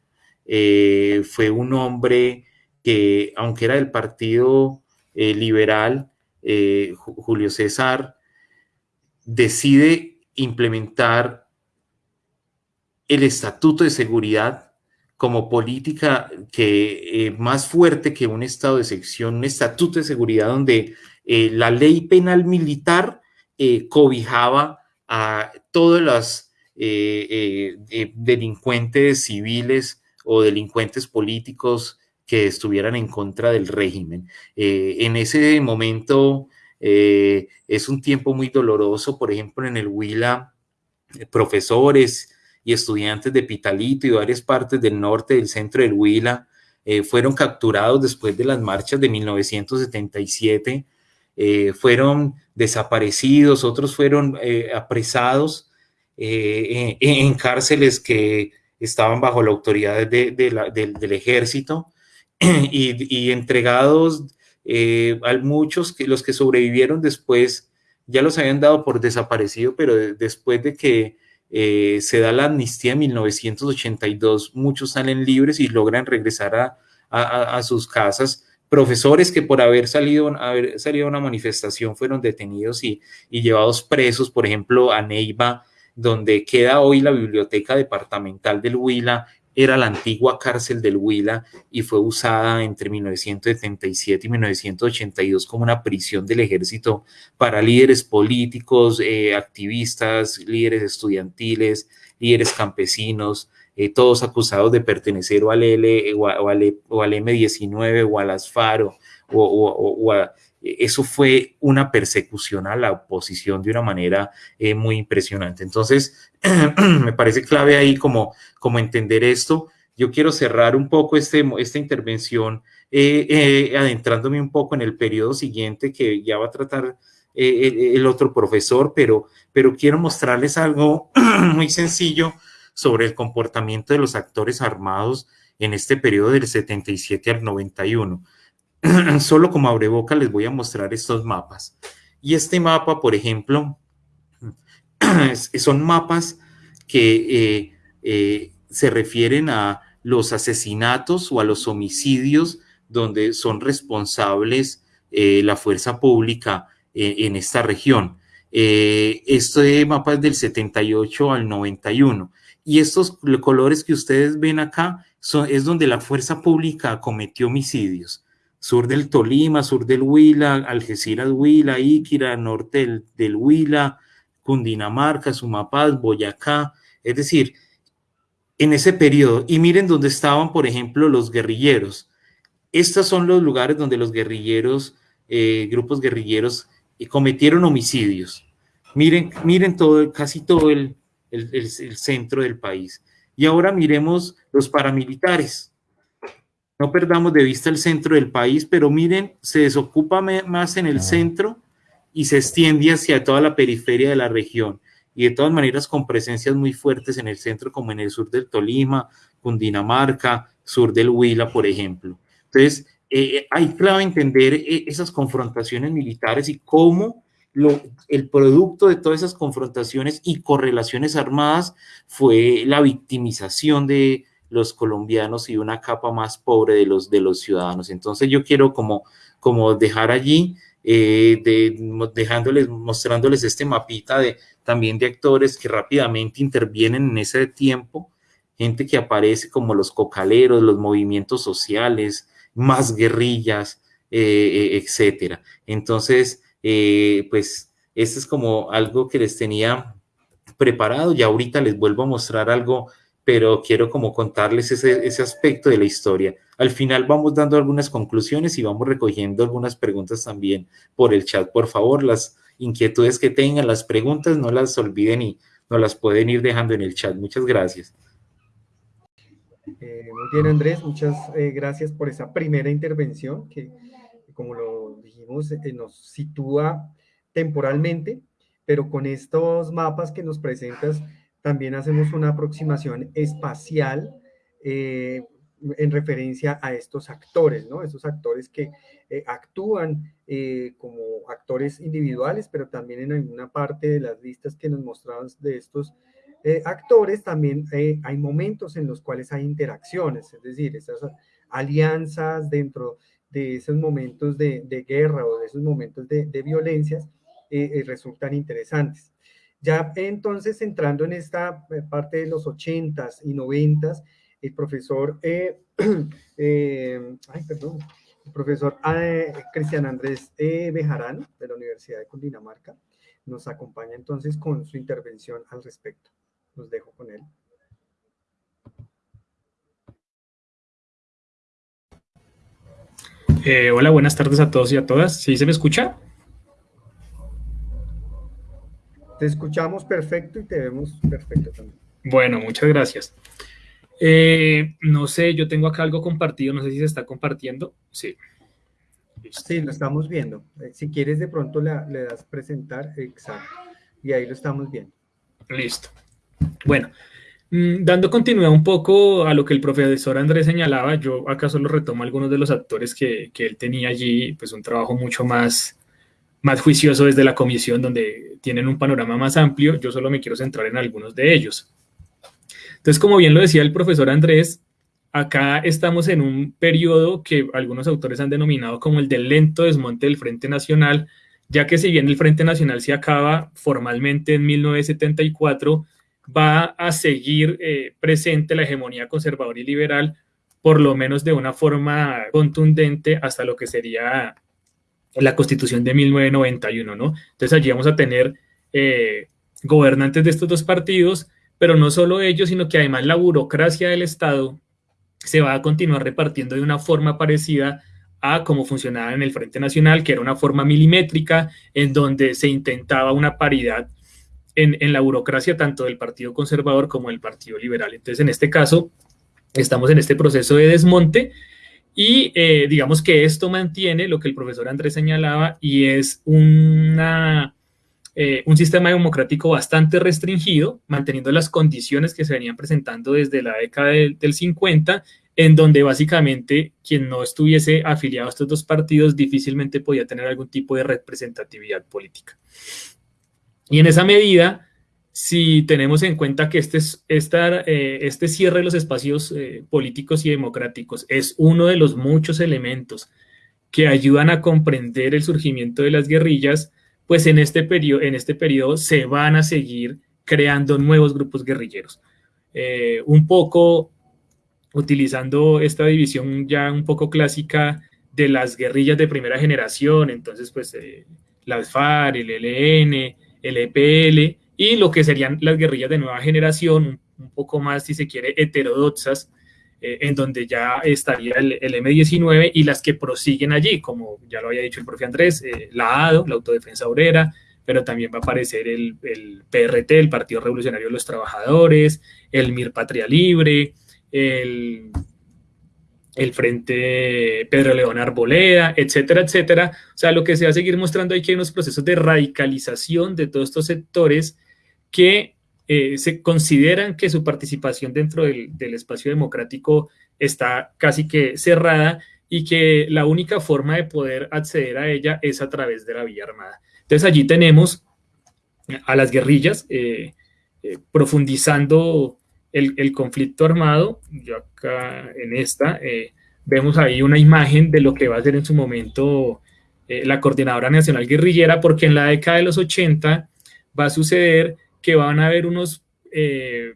fue un hombre que aunque era del Partido eh, Liberal, eh, Julio César decide implementar el Estatuto de Seguridad como política que eh, más fuerte que un estado de sección, un estatuto de seguridad donde la ley penal militar cobijaba a todos los delincuentes civiles o delincuentes políticos que estuvieran en contra del régimen. Eh, en ese momento eh, es un tiempo muy doloroso, por ejemplo, en el Huila, eh, profesores y estudiantes de Pitalito y varias partes del norte del centro del Huila fueron capturados después de las marchas de 1977, fueron desaparecidos, otros fueron apresados en, cárceles que estaban bajo la autoridad del ejército y, entregados eh, a muchos, que los que sobrevivieron después ya los habían dado por desaparecido, pero después de que eh, se da la amnistía en 1982, muchos salen libres y logran regresar a, a, sus casas. Profesores que por haber salido, haber salido a una manifestación fueron detenidos y, y llevados presos, por ejemplo, a Neiva, donde queda hoy la biblioteca departamental del Huila, era la antigua cárcel del Huila y fue usada entre 1977 y 1982 como una prisión del ejército para líderes políticos, eh, activistas, líderes estudiantiles, líderes campesinos, eh, todos acusados de pertenecer o al, L, o, al, M19 o al Asfaro o, a eso fue una persecución a la oposición de una manera eh, muy impresionante. Entonces, me parece clave ahí como, como entender esto. Yo quiero cerrar un poco este, esta intervención eh, eh, adentrándome un poco en el periodo siguiente que ya va a tratar el otro profesor, pero, pero quiero mostrarles algo muy sencillo sobre el comportamiento de los actores armados en este periodo del 77 al 91. Solo como abreboca les voy a mostrar estos mapas. Y este mapa, por ejemplo, son mapas que eh, eh, se refieren a los asesinatos o a los homicidios donde son responsables eh, la fuerza pública en esta región. este mapa es del 78 al 91 y estos colores que ustedes ven acá son, es donde la fuerza pública cometió homicidios. Sur del Tolima, sur del Huila, Algeciras Huila, Iquira, norte del Huila, Cundinamarca, Sumapaz, Boyacá, es decir, en ese periodo. Y miren dónde estaban, por ejemplo, los guerrilleros. Estos son los lugares donde los guerrilleros, eh, grupos guerrilleros, eh, cometieron homicidios. Miren, miren todo, casi todo el, el, centro del país. Y ahora miremos los paramilitares. No perdamos de vista el centro del país, pero miren, se desocupa más en el centro y se extiende hacia toda la periferia de la región y de todas maneras con presencias muy fuertes en el centro como en el sur del Tolima, Cundinamarca, sur del Huila, por ejemplo. Entonces, eh, hay clave entender eh, esas confrontaciones militares y cómo lo, el producto de todas esas confrontaciones y correlaciones armadas fue la victimización de los colombianos y una capa más pobre de los, de los ciudadanos. Entonces yo quiero como, como dejar allí eh, de, dejándoles, mostrándoles este mapita de, también de actores que rápidamente intervienen en ese tiempo, gente que aparece como los cocaleros, los movimientos sociales, más guerrillas, eh, eh, etcétera. Entonces, pues, esto es como algo que les tenía preparado y ahorita les vuelvo a mostrar algo pero quiero como contarles ese, ese, aspecto de la historia. Al final vamos dando algunas conclusiones y vamos recogiendo algunas preguntas también por el chat. Por favor, las inquietudes que tengan, las preguntas, no las olviden y nos las pueden ir dejando en el chat. Muchas gracias. Eh, muy bien, Andrés, muchas eh, gracias por esa primera intervención que, como lo dijimos, eh, nos sitúa temporalmente, pero con estos mapas que nos presentas, también hacemos una aproximación espacial eh, en referencia a estos actores, ¿no? Estos actores que eh, actúan eh, como actores individuales, pero también en alguna parte de las listas que nos mostraban de estos actores, también hay momentos en los cuales hay interacciones, es decir, esas alianzas dentro de esos momentos de, guerra o de esos momentos de, de violencias resultan interesantes. Ya entonces entrando en esta eh, parte de los 80s y 90s, el profesor, eh, eh, perdón, el profesor Cristian Andrés Bejarano de la Universidad de Cundinamarca nos acompaña entonces con su intervención al respecto. Los dejo con él. hola, buenas tardes a todos y a todas. ¿Sí se me escucha? Te escuchamos perfecto y te vemos perfecto también. Bueno, muchas gracias. Eh, no sé, yo tengo acá algo compartido, no sé si se está compartiendo. Sí. Sí, lo estamos viendo. Eh, si quieres, de pronto le, das presentar, exacto. Y ahí lo estamos viendo. Listo. Bueno, mm, dando continuidad un poco a lo que el profesor Andrés señalaba, yo acá solo retomo algunos de los actores que, que él tenía allí, pues un trabajo mucho más más juicioso desde la comisión, donde tienen un panorama más amplio. Yo solo me quiero centrar en algunos de ellos. Entonces, como bien lo decía el profesor Andrés, acá estamos en un periodo que algunos autores han denominado como el del lento desmonte del Frente Nacional, ya que si bien el Frente Nacional se acaba formalmente en 1974, va a seguir eh, presente la hegemonía conservadora y liberal, por lo menos de una forma contundente hasta lo que sería la constitución de 1991, ¿no? Entonces allí vamos a tener eh, gobernantes de estos dos partidos, pero no solo ellos, sino que además la burocracia del Estado se va a continuar repartiendo de una forma parecida a cómo funcionaba en el Frente Nacional, que era una forma milimétrica, en donde se intentaba una paridad en, en la burocracia tanto del Partido Conservador como del Partido Liberal. Entonces, en este caso, estamos en este proceso de desmonte y eh, digamos que esto mantiene lo que el profesor Andrés señalaba y es una eh, un sistema democrático bastante restringido, manteniendo las condiciones que se venían presentando desde la década del, 50, en donde básicamente quien no estuviese afiliado a estos dos partidos difícilmente podía tener algún tipo de representatividad política. Y en esa medida, si tenemos en cuenta que este, eh, este cierre de los espacios eh, políticos y democráticos es uno de los muchos elementos que ayudan a comprender el surgimiento de las guerrillas, pues en este periodo, en este periodo se van a seguir creando nuevos grupos guerrilleros. Eh, un poco utilizando esta división ya un poco clásica de las guerrillas de primera generación, entonces pues eh, las el ELN, el EPL y lo que serían las guerrillas de nueva generación, un, poco más, si se quiere, heterodoxas, eh, en donde ya estaría el, M19 y las que prosiguen allí, como ya lo había dicho el profe Andrés, eh, la ADO, la Autodefensa Obrera, pero también va a aparecer el, el, PRT, el Partido Revolucionario de los Trabajadores, el MIR Patria Libre, el, el Frente Pedro León Arboleda, etcétera, etcétera. O sea, lo que se va a seguir mostrando hay que hay unos procesos de radicalización de todos estos sectores que eh, se consideran que su participación dentro del, espacio democrático está casi que cerrada y que la única forma de poder acceder a ella es a través de la vía armada. Entonces allí tenemos a las guerrillas eh, eh, profundizando el, conflicto armado, yo acá en esta, vemos ahí una imagen de lo que va a ser en su momento la Coordinadora Nacional Guerrillera, porque en la década de los 80 va a suceder que van a haber unos eh,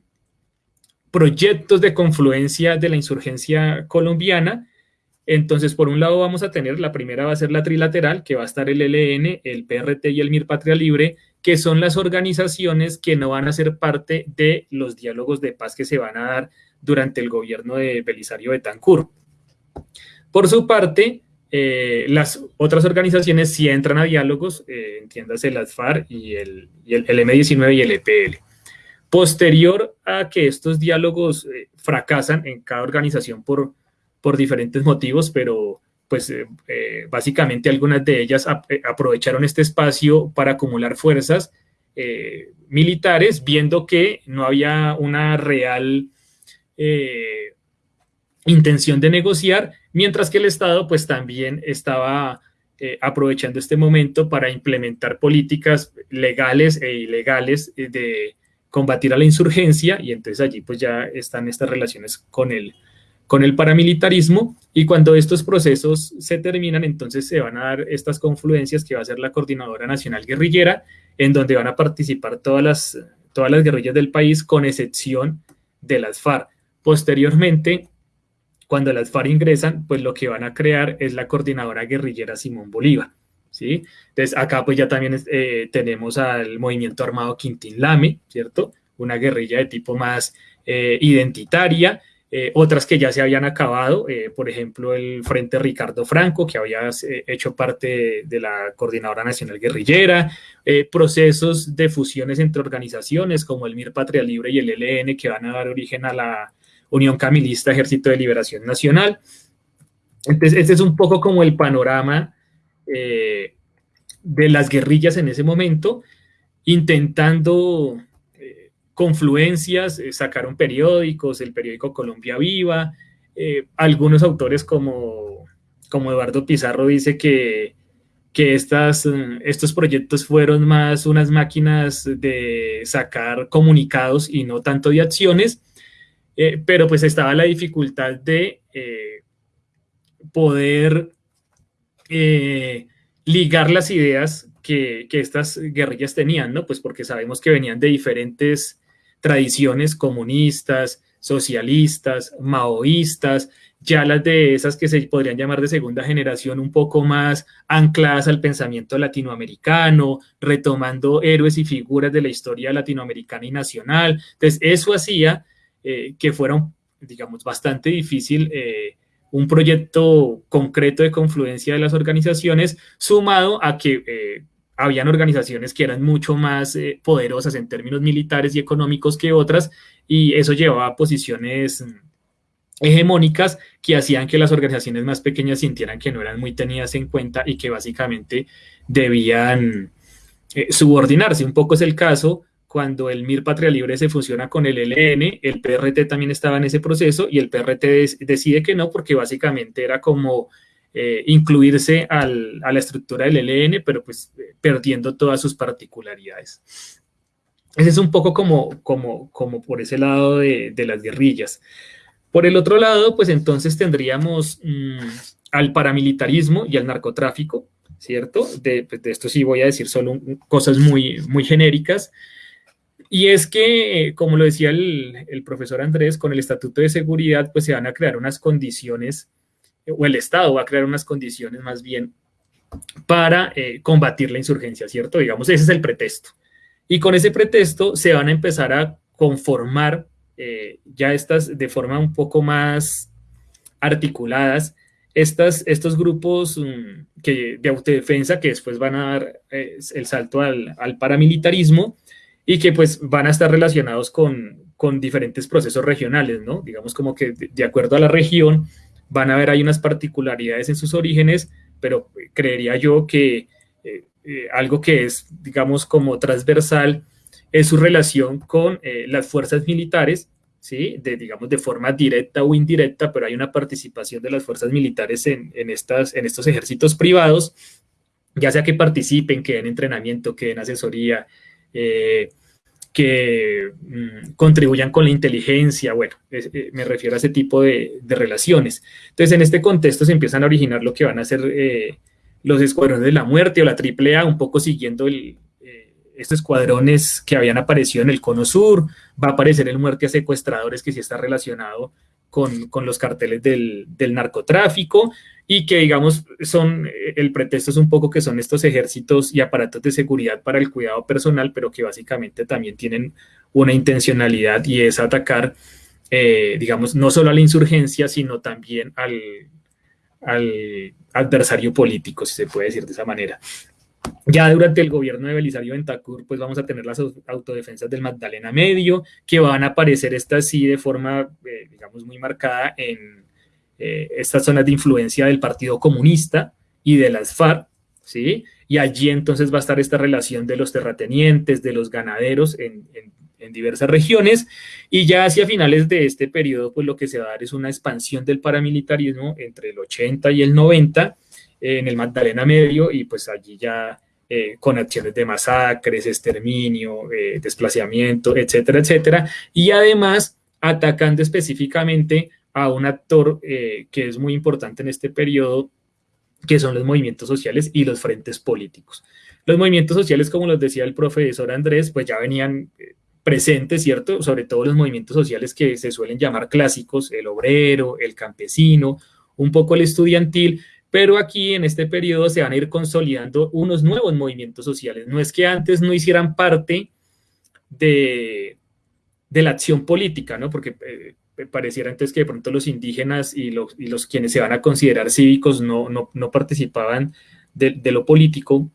proyectos de confluencia de la insurgencia colombiana. Entonces, por un lado vamos a tener, la primera va a ser la trilateral, que va a estar el LN, el PRT y el MIR Patria Libre, que son las organizaciones que no van a ser parte de los diálogos de paz que se van a dar durante el gobierno de Belisario Betancourt. Por su parte, eh, las otras organizaciones sí entran a diálogos, eh, entiéndase las FARC y el, M19 y el EPL. Posterior a que estos diálogos eh, fracasan en cada organización por, por diferentes motivos, pero pues básicamente algunas de ellas aprovecharon este espacio para acumular fuerzas militares, viendo que no había una real intención de negociar, mientras que el Estado pues también estaba aprovechando este momento para implementar políticas legales e ilegales de combatir a la insurgencia y entonces allí pues ya están estas relaciones con el, con el paramilitarismo y cuando estos procesos se terminan, entonces se van a dar estas confluencias que va a ser la Coordinadora Nacional Guerrillera, en donde van a participar todas las, todas las guerrillas del país, con excepción de las FARC. Posteriormente, cuando las FARC ingresan, pues lo que van a crear es la Coordinadora Guerrillera Simón Bolívar. ¿sí? Entonces, acá pues ya también eh, tenemos al movimiento armado Quintín Lame, ¿cierto? Una guerrilla de tipo más eh, identitaria, eh, otras que ya se habían acabado, por ejemplo, el Frente Ricardo Franco, que había hecho parte de la Coordinadora Nacional Guerrillera, procesos de fusiones entre organizaciones como el MIR Patria Libre y el ELN, que van a dar origen a la Unión Camilista Ejército de Liberación Nacional. Entonces, este es un poco como el panorama de las guerrillas en ese momento, intentando confluencias, eh, sacaron periódicos, el periódico Colombia Viva, eh, algunos autores como, como Eduardo Pizarro dice que, que estas, eh, estos proyectos fueron más unas máquinas de sacar comunicados y no tanto de acciones, pero pues estaba la dificultad de poder ligar las ideas que, que, estas guerrillas tenían, ¿no? Pues porque sabemos que venían de diferentes tradiciones comunistas, socialistas, maoístas, ya las de esas que se podrían llamar de segunda generación un poco más ancladas al pensamiento latinoamericano, retomando héroes y figuras de la historia latinoamericana y nacional. Entonces, eso hacía eh, que fuera, digamos, bastante difícil eh, un proyecto concreto de confluencia de las organizaciones, sumado a que eh, habían organizaciones que eran mucho más poderosas en términos militares y económicos que otras, y eso llevaba a posiciones mm, hegemónicas que hacían que las organizaciones más pequeñas sintieran que no eran muy tenidas en cuenta y que básicamente debían subordinarse. Un poco es el caso cuando el MIR Patria Libre se fusiona con el LN, el PRT también estaba en ese proceso y el PRT decide que no porque básicamente era como eh, incluirse a la estructura del LN, pero pues eh, perdiendo todas sus particularidades. Ese es un poco como, como, como por ese lado de, las guerrillas. Por el otro lado, pues entonces tendríamos mm, al paramilitarismo y al narcotráfico, ¿cierto? De, pues, esto sí voy a decir solo cosas muy, muy genéricas. Y es que, como lo decía el, profesor Andrés, con el Estatuto de Seguridad, pues se van a crear unas condiciones, o el Estado va a crear unas condiciones más bien para eh, combatir la insurgencia, ¿cierto? Digamos, ese es el pretexto. Y con ese pretexto se van a empezar a conformar eh, ya estas de forma un poco más articuladas, estas, estos grupos mm, que, de autodefensa que después van a dar eh, el salto al, al paramilitarismo y que pues van a estar relacionados con, con diferentes procesos regionales, ¿no? Digamos como que de, acuerdo a la región van a haber hay unas particularidades en sus orígenes, pero creería yo que eh, eh, algo que es, digamos, como transversal es su relación con eh, las fuerzas militares, ¿sí? De, digamos, de forma directa o indirecta, pero hay una participación de las fuerzas militares en, en, estas, en estos ejércitos privados, ya sea que participen, que den entrenamiento, que den asesoría, eh, que mm, contribuyan con la inteligencia, bueno, eh, me refiero a ese tipo de, relaciones. Entonces, en este contexto se empiezan a originar lo que van a ser eh, los escuadrones de la muerte o la AAA, un poco siguiendo estos escuadrones que habían aparecido en el Cono Sur, va a aparecer el muerte a secuestradores que sí está relacionado con, con los carteles del, del, narcotráfico y que digamos son, el pretexto es un poco que son estos ejércitos y aparatos de seguridad para el cuidado personal, pero que básicamente también tienen una intencionalidad y es atacar, eh, digamos, no solo a la insurgencia, sino también al, al adversario político, si se puede decir de esa manera. Ya durante el gobierno de Belisario Ventacur, pues vamos a tener las autodefensas del Magdalena Medio, que van a aparecer estas sí de forma, eh, digamos, muy marcada en eh, estas zonas de influencia del Partido Comunista y de las FARC, ¿sí? Y allí entonces va a estar esta relación de los terratenientes, de los ganaderos en, diversas regiones, y ya hacia finales de este periodo, pues lo que se va a dar es una expansión del paramilitarismo entre el 80 y el 90 en el Magdalena Medio, y pues allí ya eh, con acciones de masacres, exterminio, eh, desplazamiento, etcétera, etcétera, y además atacando específicamente a un actor eh, que es muy importante en este periodo, que son los movimientos sociales y los frentes políticos. Los movimientos sociales, como los decía el profesor Andrés, pues ya venían presentes, ¿cierto? Sobre todo los movimientos sociales que se suelen llamar clásicos, el obrero, el campesino, un poco el estudiantil, pero aquí en este periodo se van a ir consolidando unos nuevos movimientos sociales. No es que antes no hicieran parte de, de la acción política, ¿no? Porque eh, pareciera entonces que de pronto los indígenas y los, y los quienes se van a considerar cívicos no, no, no participaban de, de, lo político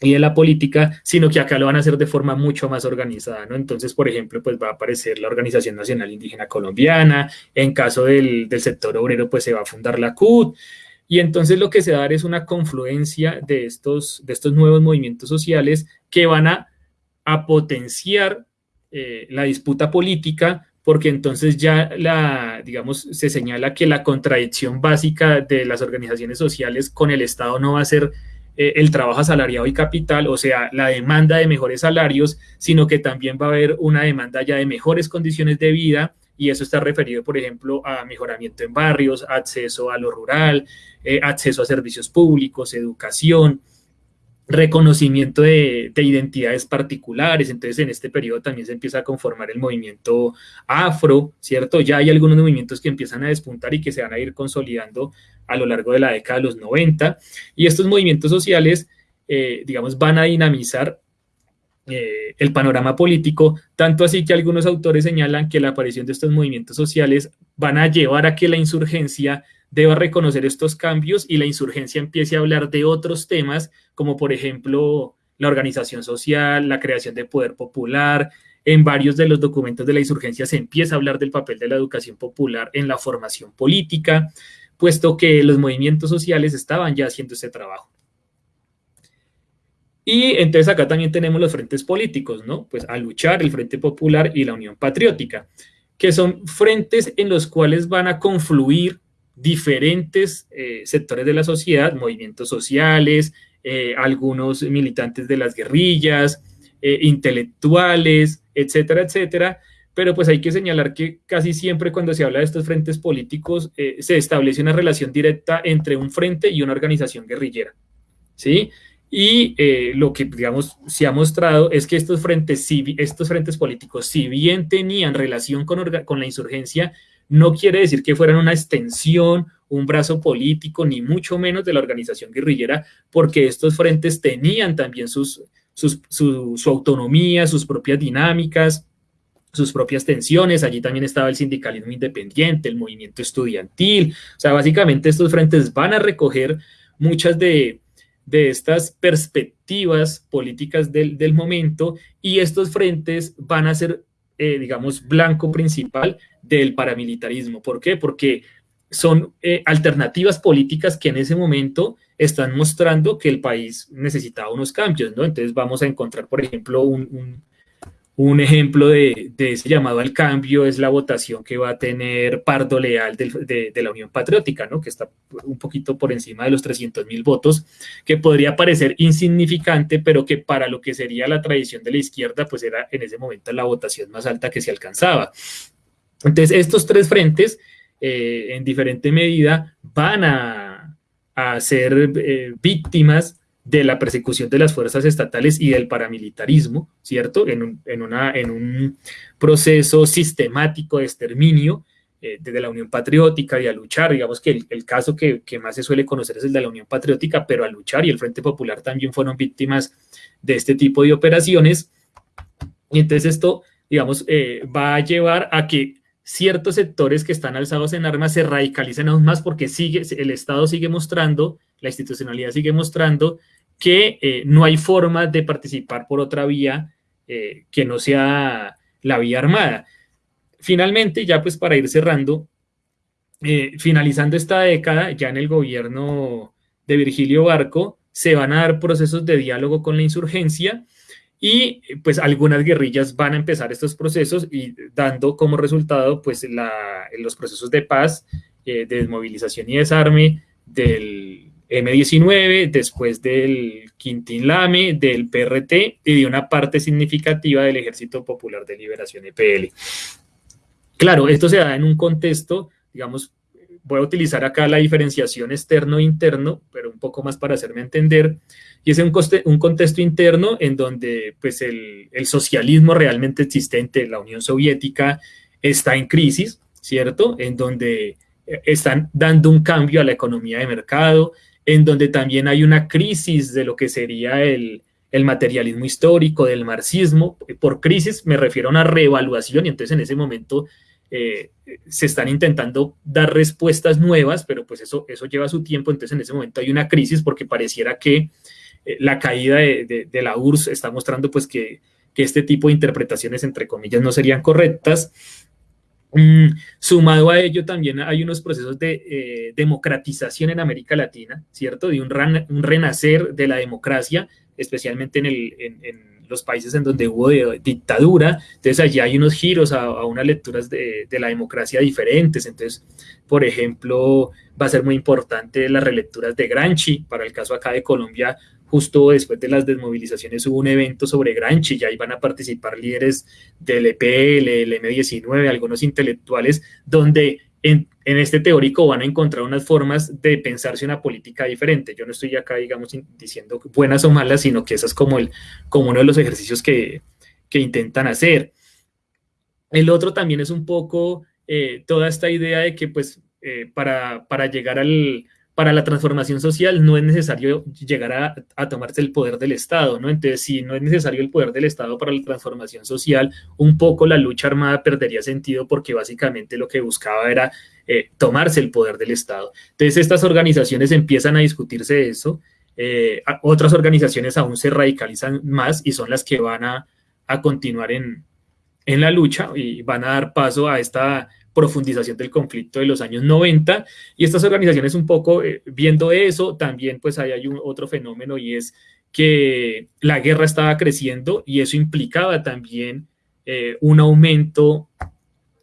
y de la política, sino que acá lo van a hacer de forma mucho más organizada, ¿no? Entonces, por ejemplo, pues va a aparecer la Organización Nacional Indígena Colombiana, en caso del, del sector obrero, pues se va a fundar la CUT, y entonces lo que se va a dar es una confluencia de estos, de estos nuevos movimientos sociales que van a, a potenciar eh, la disputa política, porque entonces ya la, digamos, se señala que la contradicción básica de las organizaciones sociales con el Estado no va a ser eh, el trabajo asalariado y capital, o sea, la demanda de mejores salarios, sino que también va a haber una demanda ya de mejores condiciones de vida, y eso está referido, por ejemplo, a mejoramiento en barrios, acceso a lo rural, eh, acceso a servicios públicos, educación, reconocimiento de, identidades particulares, entonces en este periodo también se empieza a conformar el movimiento afro, ¿cierto? Ya hay algunos movimientos que empiezan a despuntar y que se van a ir consolidando a lo largo de la década de los 90, y estos movimientos sociales, eh, digamos, van a dinamizar eh, el panorama político, tanto así que algunos autores señalan que la aparición de estos movimientos sociales van a llevar a que la insurgencia deba reconocer estos cambios y la insurgencia empiece a hablar de otros temas, como por ejemplo la organización social, la creación de poder popular. En varios de los documentos de la insurgencia se empieza a hablar del papel de la educación popular en la formación política, puesto que los movimientos sociales estaban ya haciendo ese trabajo. Y entonces acá también tenemos los frentes políticos, ¿no? Pues a luchar el Frente Popular y la Unión Patriótica, que son frentes en los cuales van a confluir diferentes eh, sectores de la sociedad, movimientos sociales, eh, algunos militantes de las guerrillas, eh, intelectuales, etcétera, etcétera. Pero pues hay que señalar que casi siempre cuando se habla de estos frentes políticos se establece una relación directa entre un frente y una organización guerrillera, ¿sí? Y lo que, digamos, se ha mostrado es que estos frentes, estos frentes políticos, si bien tenían relación con, con la insurgencia, no quiere decir que fueran una extensión, un brazo político, ni mucho menos de la organización guerrillera, porque estos frentes tenían también sus, su, autonomía, sus propias dinámicas, sus propias tensiones. Allí también estaba el sindicalismo independiente, el movimiento estudiantil. O sea, básicamente estos frentes van a recoger muchas de, estas perspectivas políticas del, momento y estos frentes van a ser, eh, digamos, blanco principal del paramilitarismo. ¿Por qué? Porque son eh, alternativas políticas que en ese momento están mostrando que el país necesitaba unos cambios, ¿no? Entonces vamos a encontrar, por ejemplo, un, ejemplo de, ese llamado al cambio es la votación que va a tener Pardo Leal de, la Unión Patriótica, ¿no? Que está un poquito por encima de los 300 mil votos, que podría parecer insignificante, pero que para lo que sería la tradición de la izquierda, pues era en ese momento la votación más alta que se alcanzaba. Entonces, estos tres frentes, eh, en diferente medida, van a, ser eh, víctimas de la persecución de las fuerzas estatales y del paramilitarismo, ¿cierto? En un, una, en un proceso sistemático de exterminio eh, desde la Unión Patriótica y a luchar, digamos que el, caso que, que, más se suele conocer es el de la Unión Patriótica, pero a luchar y el Frente Popular también fueron víctimas de este tipo de operaciones. Y entonces esto, digamos, va a llevar a que ciertos sectores que están alzados en armas se radicalicen aún más porque sigue, el Estado sigue mostrando, la institucionalidad sigue mostrando que eh, no hay forma de participar por otra vía eh, que no sea la vía armada. Finalmente, ya pues para ir cerrando, eh, finalizando esta década, ya en el gobierno de Virgilio Barco, se van a dar procesos de diálogo con la insurgencia y pues algunas guerrillas van a empezar estos procesos y dando como resultado pues los procesos de paz, eh, de desmovilización y desarme del M19, después del Quintín Lame, del PRT y de una parte significativa del Ejército Popular de Liberación EPL. Claro, esto se da en un contexto, digamos, voy a utilizar acá la diferenciación externo-interno, pero un poco más para hacerme entender, y es un, un contexto interno en donde pues, el, socialismo realmente existente, la Unión Soviética, está en crisis, ¿cierto? En donde eh, están dando un cambio a la economía de mercado, en donde también hay una crisis de lo que sería el, materialismo histórico, del marxismo. Por crisis me refiero a una reevaluación y entonces en ese momento eh, se están intentando dar respuestas nuevas, pero pues eso, eso lleva su tiempo, entonces en ese momento hay una crisis porque pareciera que eh, la caída de, la URSS está mostrando pues que, este tipo de interpretaciones, entre comillas, no serían correctas. Mm, sumado a ello, también hay unos procesos de eh, democratización en América Latina, ¿cierto? De un, renacer de la democracia, especialmente en, los países en donde hubo dictadura. Entonces, allí hay unos giros a, unas lecturas de, de, la democracia diferentes. Entonces, por ejemplo, va a ser muy importante las relecturas de Granchi, para el caso acá de Colombia, justo después de las desmovilizaciones hubo un evento sobre Granchi y ahí van a participar líderes del EPL, el M19, algunos intelectuales, donde en, este teórico van a encontrar unas formas de pensarse una política diferente. Yo no estoy acá, digamos, diciendo buenas o malas, sino que esa es como, el, como uno de los ejercicios que, intentan hacer. El otro también es un poco eh, toda esta idea de que, pues, eh, para, para llegar al, para la transformación social no es necesario llegar a, tomarse el poder del Estado, ¿no? Entonces, si no es necesario el poder del Estado para la transformación social, un poco la lucha armada perdería sentido porque básicamente lo que buscaba era eh, tomarse el poder del Estado. Entonces, estas organizaciones empiezan a discutirse eso, eh, otras organizaciones aún se radicalizan más y son las que van a, continuar en, en la lucha y van a dar paso a esta profundización del conflicto de los años 90 y estas organizaciones un poco eh, viendo eso, también pues hay un otro fenómeno y es que la guerra estaba creciendo y eso implicaba también eh, un aumento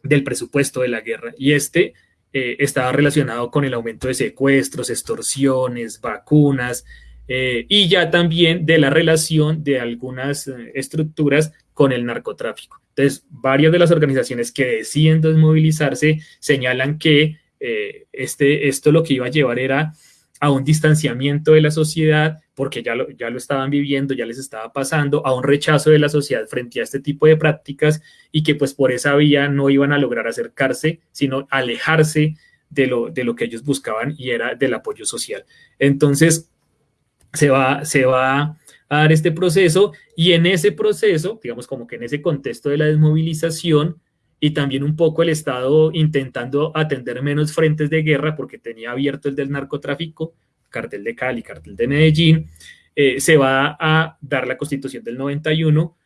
del presupuesto de la guerra. Y este eh, estaba relacionado con el aumento de secuestros, extorsiones, vacunas, y ya también de la relación de algunas estructuras con el narcotráfico. Entonces, varias de las organizaciones que deciden desmovilizarse señalan que eh, este, esto lo que iba a llevar era a un distanciamiento de la sociedad, porque ya lo, ya lo estaban viviendo, ya les estaba pasando, a un rechazo de la sociedad frente a este tipo de prácticas y que pues por esa vía no iban a lograr acercarse, sino alejarse de lo, de lo que ellos buscaban y era del apoyo social. Entonces, se va, se va a dar este proceso y en ese proceso, digamos como que en ese contexto de la desmovilización y también un poco el Estado intentando atender menos frentes de guerra porque tenía abierto el del narcotráfico, cartel de Cali, cartel de Medellín, eh, se va a dar la constitución del 91,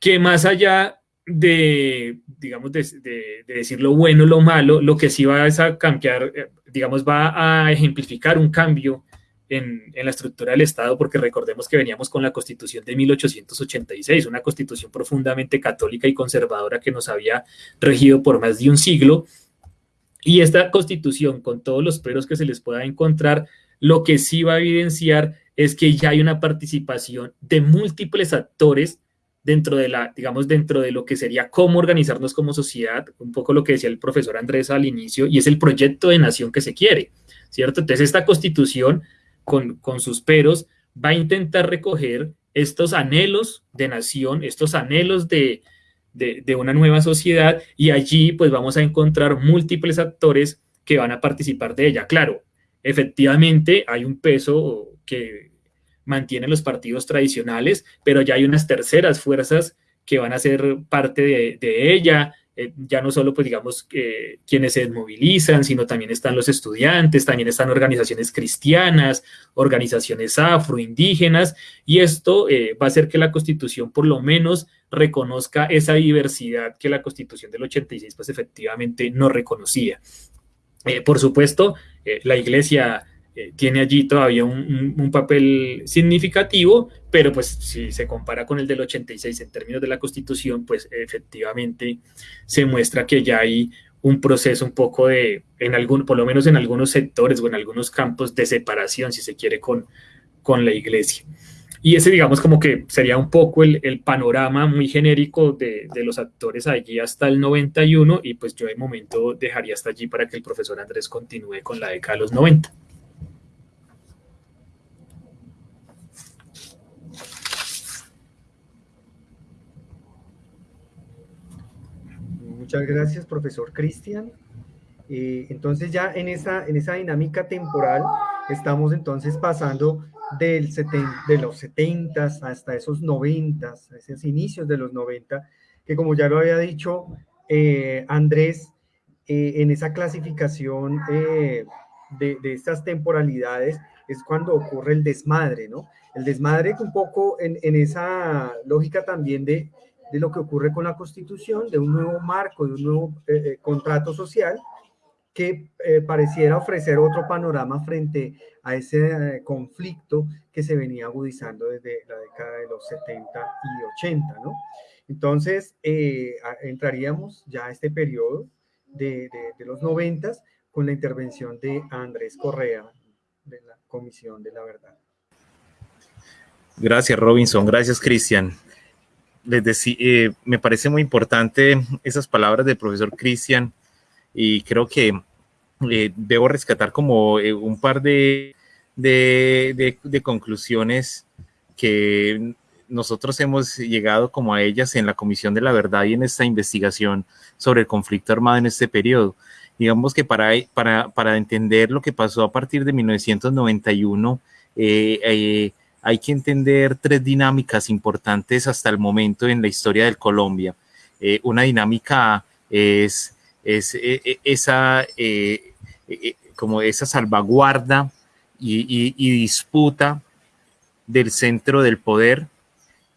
que más allá de, digamos, de, de, decir lo bueno, lo malo, lo que sí va a cambiar, eh, digamos, va a ejemplificar un cambio en, la estructura del Estado, porque recordemos que veníamos con la Constitución de 1886, una constitución profundamente católica y conservadora que nos había regido por más de un siglo. Y esta constitución, con todos los peros que se les pueda encontrar, lo que sí va a evidenciar es que ya hay una participación de múltiples actores dentro de la, digamos, dentro de lo que sería cómo organizarnos como sociedad, un poco lo que decía el profesor Andrés al inicio, y es el proyecto de nación que se quiere, ¿cierto? Entonces, esta constitución con, sus peros, va a intentar recoger estos anhelos de nación, estos anhelos de, de, una nueva sociedad y allí pues vamos a encontrar múltiples actores que van a participar de ella. Claro, efectivamente hay un peso que mantienen los partidos tradicionales, pero ya hay unas terceras fuerzas que van a ser parte de, de ella, eh, ya no solo, pues digamos, eh, quienes se movilizan, sino también están los estudiantes, también están organizaciones cristianas, organizaciones afroindígenas, y esto eh, va a hacer que la Constitución por lo menos reconozca esa diversidad que la Constitución del 86 pues efectivamente no reconocía. por supuesto, la Iglesia eh, tiene allí todavía un, papel significativo, pero pues si se compara con el del 86 en términos de la constitución, pues efectivamente se muestra que ya hay un proceso un poco de, en algún, por lo menos en algunos sectores o en algunos campos de separación, si se quiere, con, con la iglesia. Y ese, digamos, como que sería un poco el, el panorama muy genérico de, de, los actores allí hasta el 91, y pues yo de momento dejaría hasta allí para que el profesor Andrés continúe con la década de los 90. Muchas gracias, profesor Cristian. Eh, entonces ya en esa, en esa dinámica temporal estamos entonces pasando del de los 70 hasta esos 90, esos inicios de los 90, que como ya lo había dicho eh, Andrés, eh, en esa clasificación de, de, estas temporalidades es cuando ocurre el desmadre, ¿no? El desmadre un poco en, en esa lógica también de de lo que ocurre con la Constitución, de un nuevo marco, de un nuevo eh, eh, contrato social que eh, pareciera ofrecer otro panorama frente a ese conflicto que se venía agudizando desde la década de los 70 y 80, ¿no? Entonces, entraríamos ya a este periodo de, de los 90 con la intervención de Andrés Correa, de la Comisión de la Verdad. Gracias, Robinson. Gracias, Cristian les decía, eh, me parece muy importante esas palabras del profesor Cristian y creo que eh, debo rescatar como eh, un par de, de, de, conclusiones que nosotros hemos llegado como a ellas en la Comisión de la Verdad y en esta investigación sobre el conflicto armado en este periodo. Digamos que para, para, para entender lo que pasó a partir de 1991, eh, hay que entender tres dinámicas importantes hasta el momento en la historia del Colombia. Eh, una dinámica es, es eh, eh, esa, como esa salvaguarda y, disputa del centro del poder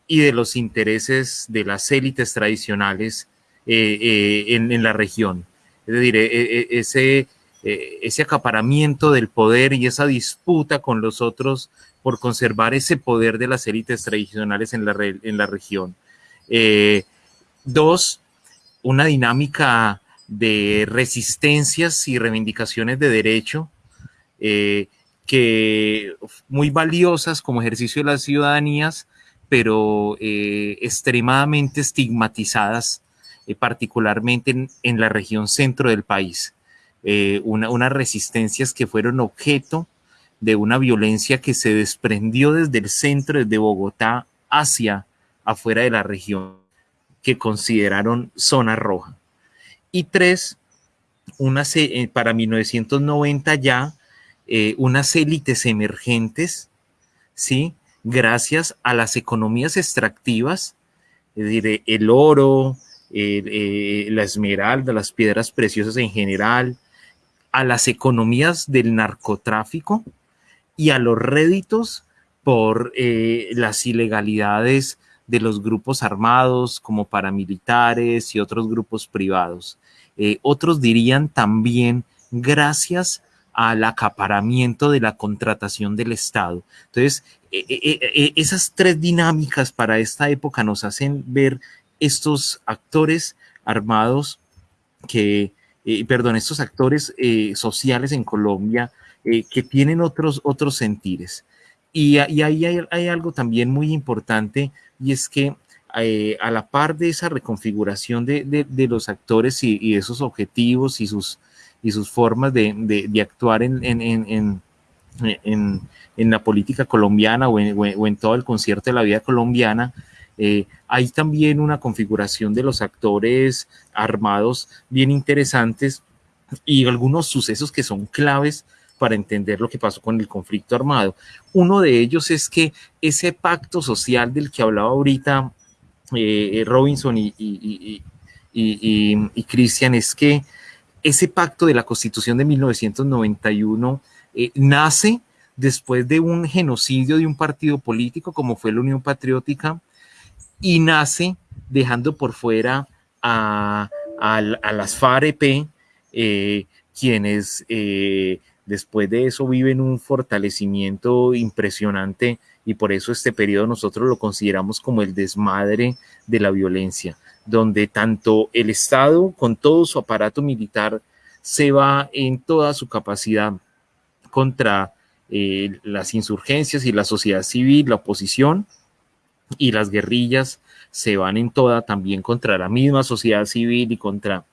y de los intereses de las élites tradicionales en, en, la región. Es decir, ese, ese acaparamiento del poder y esa disputa con los otros por conservar ese poder de las élites tradicionales en la, región. Eh, dos, una dinámica de resistencias y reivindicaciones de derecho eh, que muy valiosas como ejercicio de las ciudadanías, pero eh, extremadamente estigmatizadas, particularmente en, la región centro del país. Una, unas resistencias que fueron objeto de una violencia que se desprendió desde el centro, desde Bogotá, hacia afuera de la región, que consideraron zona roja. Y tres, una, eh, para 1990 ya, eh, unas élites emergentes, ¿sí? Gracias a las economías extractivas, es decir, el oro, eh, la esmeralda, las piedras preciosas en general, a las economías del narcotráfico, y a los réditos por eh, las ilegalidades de los grupos armados como paramilitares y otros grupos privados. Eh, otros dirían también gracias al acaparamiento de la contratación del Estado. Entonces, e, esas tres dinámicas para esta época nos hacen ver estos actores armados que, eh, perdón, estos actores sociales en Colombia eh, que tienen otros, otros sentires. Y, ahí hay, algo también muy importante y es que eh, a la par de esa reconfiguración de, los actores y, y, esos objetivos y sus, y sus formas de, actuar en, en, la política colombiana o, en, todo el concierto de la vida colombiana, eh, hay también una configuración de los actores armados bien interesantes y algunos sucesos que son claves para entender lo que pasó con el conflicto armado. Uno de ellos es que ese pacto social del que hablaba ahorita eh, Robinson y, y, Christian es que ese pacto de la constitución de 1991 eh, nace después de un genocidio de un partido político como fue la Unión Patriótica y nace dejando por fuera a, las FAREP, eh, quienes Después de eso viven un fortalecimiento impresionante y por eso este periodo nosotros lo consideramos como el desmadre de la violencia, donde tanto el Estado con todo su aparato militar se va en toda su capacidad contra eh, las insurgencias y la sociedad civil, la oposición, y las guerrillas se van en toda también contra la misma sociedad civil y contra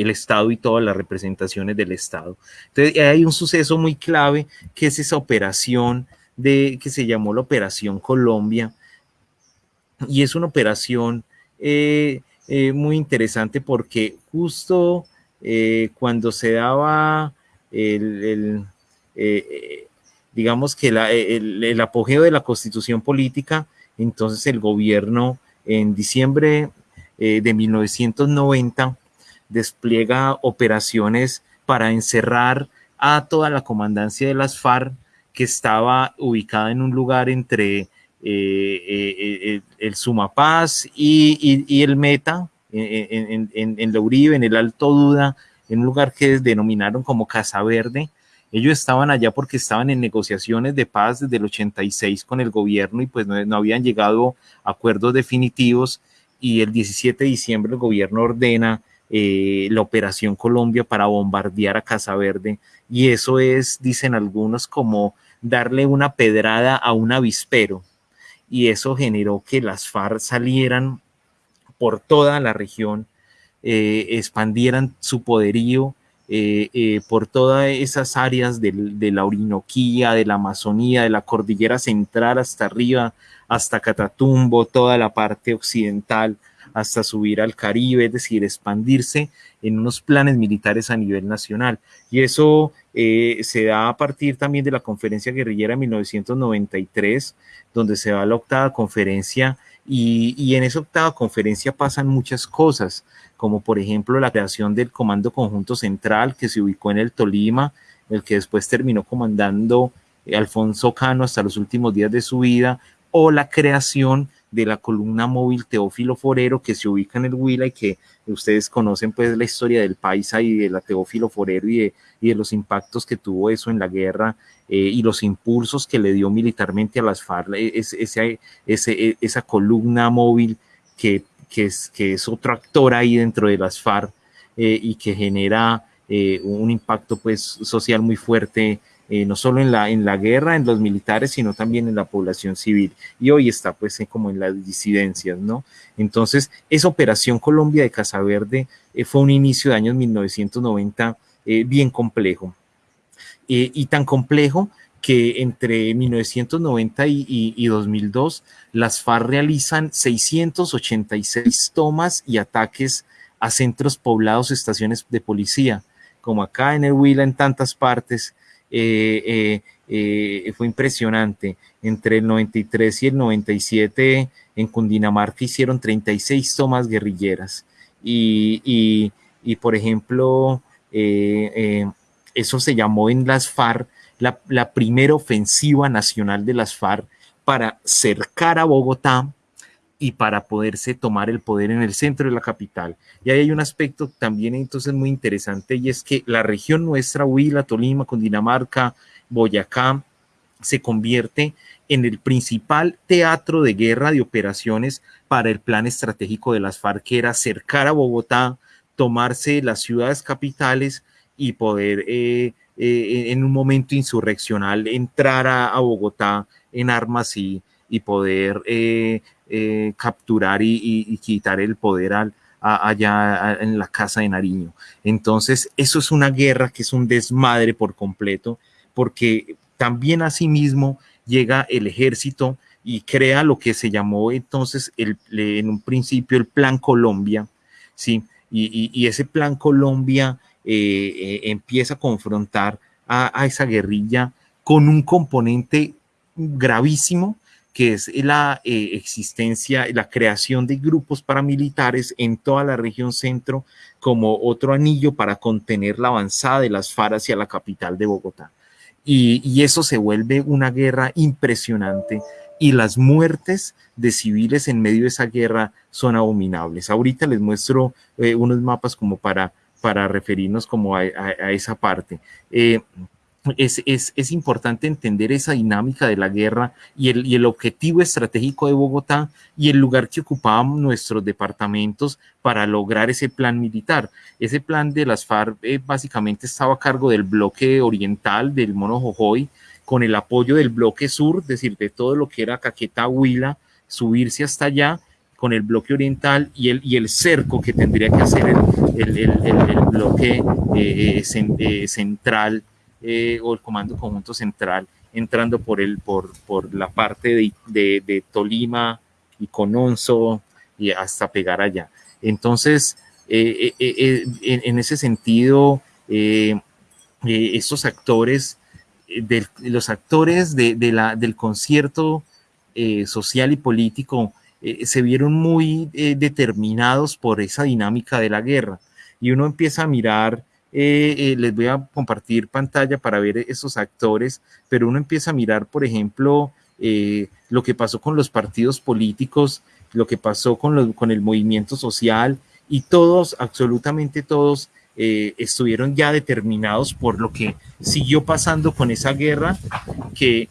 el Estado y todas las representaciones del Estado. Entonces, hay un suceso muy clave que es esa operación de, que se llamó la Operación Colombia, y es una operación eh, eh, muy interesante porque justo eh, cuando se daba el, digamos que el, el, apogeo de la constitución política, entonces el gobierno en diciembre de 1990 despliega operaciones para encerrar a toda la comandancia de las FARC que estaba ubicada en un lugar entre eh, eh, el Sumapaz y, el Meta, en, en, en, en el Alto Duda, en un lugar que denominaron como Casa Verde. Ellos estaban allá porque estaban en negociaciones de paz desde el 86 con el gobierno y pues no, no habían llegado a acuerdos definitivos y el 17 de diciembre el gobierno ordena eh, la Operación Colombia para bombardear a Casa Verde. Y eso es, dicen algunos, como darle una pedrada a un avispero. Y eso generó que las FARC salieran por toda la región, eh, expandieran su poderío eh, por todas esas áreas de, de, la Orinoquía, de la Amazonía, de la Cordillera Central hasta arriba, hasta Catatumbo, toda la parte occidental, hasta subir al Caribe, es decir, expandirse en unos planes militares a nivel nacional. Y eso eh, se da a partir también de la conferencia guerrillera 1993, donde se da la octava conferencia y, en esa octava conferencia pasan muchas cosas, como por ejemplo la creación del Comando Conjunto Central que se ubicó en el Tolima, el que después terminó comandando Alfonso Cano hasta los últimos días de su vida, o la creación de la columna móvil Teófilo Forero que se ubica en el Huila y que ustedes conocen pues la historia del Paisa y de la Teófilo Forero y de, y de los impactos que tuvo eso en la guerra eh, y los impulsos que le dio militarmente a las FARC, e, ese, esa columna móvil que, que, es, que es otro actor ahí dentro de las FARC eh, y que genera eh, un impacto pues social muy fuerte eh, no solo en la, en la guerra, en los militares, sino también en la población civil. Y hoy está pues como en las disidencias, ¿no? Entonces, esa operación Colombia de Casa Verde eh, fue un inicio de años 1990 eh, bien complejo. y tan complejo que entre 1990 y, y, 2002 las FARC realizan 686 tomas y ataques a centros poblados, estaciones de policía, como acá en el en tantas partes, eh, eh, eh, fue impresionante. Entre el 93 y el 97 en Cundinamarca hicieron 36 tomas guerrilleras. Y, por ejemplo, eso se llamó en las FARC la, la primera ofensiva nacional de las FARC para cercar a Bogotá y para poderse tomar el poder en el centro de la capital. Y ahí hay un aspecto también entonces muy interesante y es que la región nuestra, Huila, Tolima, Cundinamarca, Boyacá, se convierte en el principal teatro de guerra de operaciones para el plan estratégico de las FARC, que era cercar a Bogotá, tomarse las ciudades capitales y poder eh, eh, en un momento insurreccional entrar a, Bogotá en armas y, y poder eh, eh, capturar y, quitar el poder al, allá en la casa de Nariño. Entonces, eso es una guerra que es un desmadre por completo, porque también asimismo llega el ejército y crea lo que se llamó entonces el, en un principio el Plan Colombia, ¿sí? Y, ese Plan Colombia eh, eh, empieza a confrontar a, a esa guerrilla con un componente gravísimo que es la eh, existencia, la creación de grupos paramilitares en toda la región centro como otro anillo para contener la avanzada de las FARC hacia la capital de Bogotá. Y, eso se vuelve una guerra impresionante y las muertes de civiles en medio de esa guerra son abominables. Ahorita les muestro eh, unos mapas como para, para referirnos como a, esa parte. Eh, es, es, es, importante entender esa dinámica de la guerra y el, y el, objetivo estratégico de Bogotá y el lugar que ocupaban nuestros departamentos para lograr ese plan militar. Ese plan de las FARC eh, básicamente estaba a cargo del bloque oriental del Mono Jojoy, con el apoyo del bloque sur, es decir, de todo lo que era Caqueta, Huila, subirse hasta allá con el bloque oriental y el, y el cerco que tendría que hacer el, el, el bloque eh, eh, central eh, o el Comando Conjunto Central entrando por, el, por, por la parte de, de, Tolima y Cononso y hasta pegar allá. Entonces, eh, eh, en, ese sentido, estos actores, de, los actores de, de la, del concierto social y político se vieron muy determinados por esa dinámica de la guerra. Y uno empieza a mirar eh, eh, les voy a compartir pantalla para ver esos actores, pero uno empieza a mirar, por ejemplo, eh, lo que pasó con los partidos políticos, lo que pasó con, el movimiento social y todos, absolutamente todos, estuvieron ya determinados por lo que siguió pasando con esa guerra que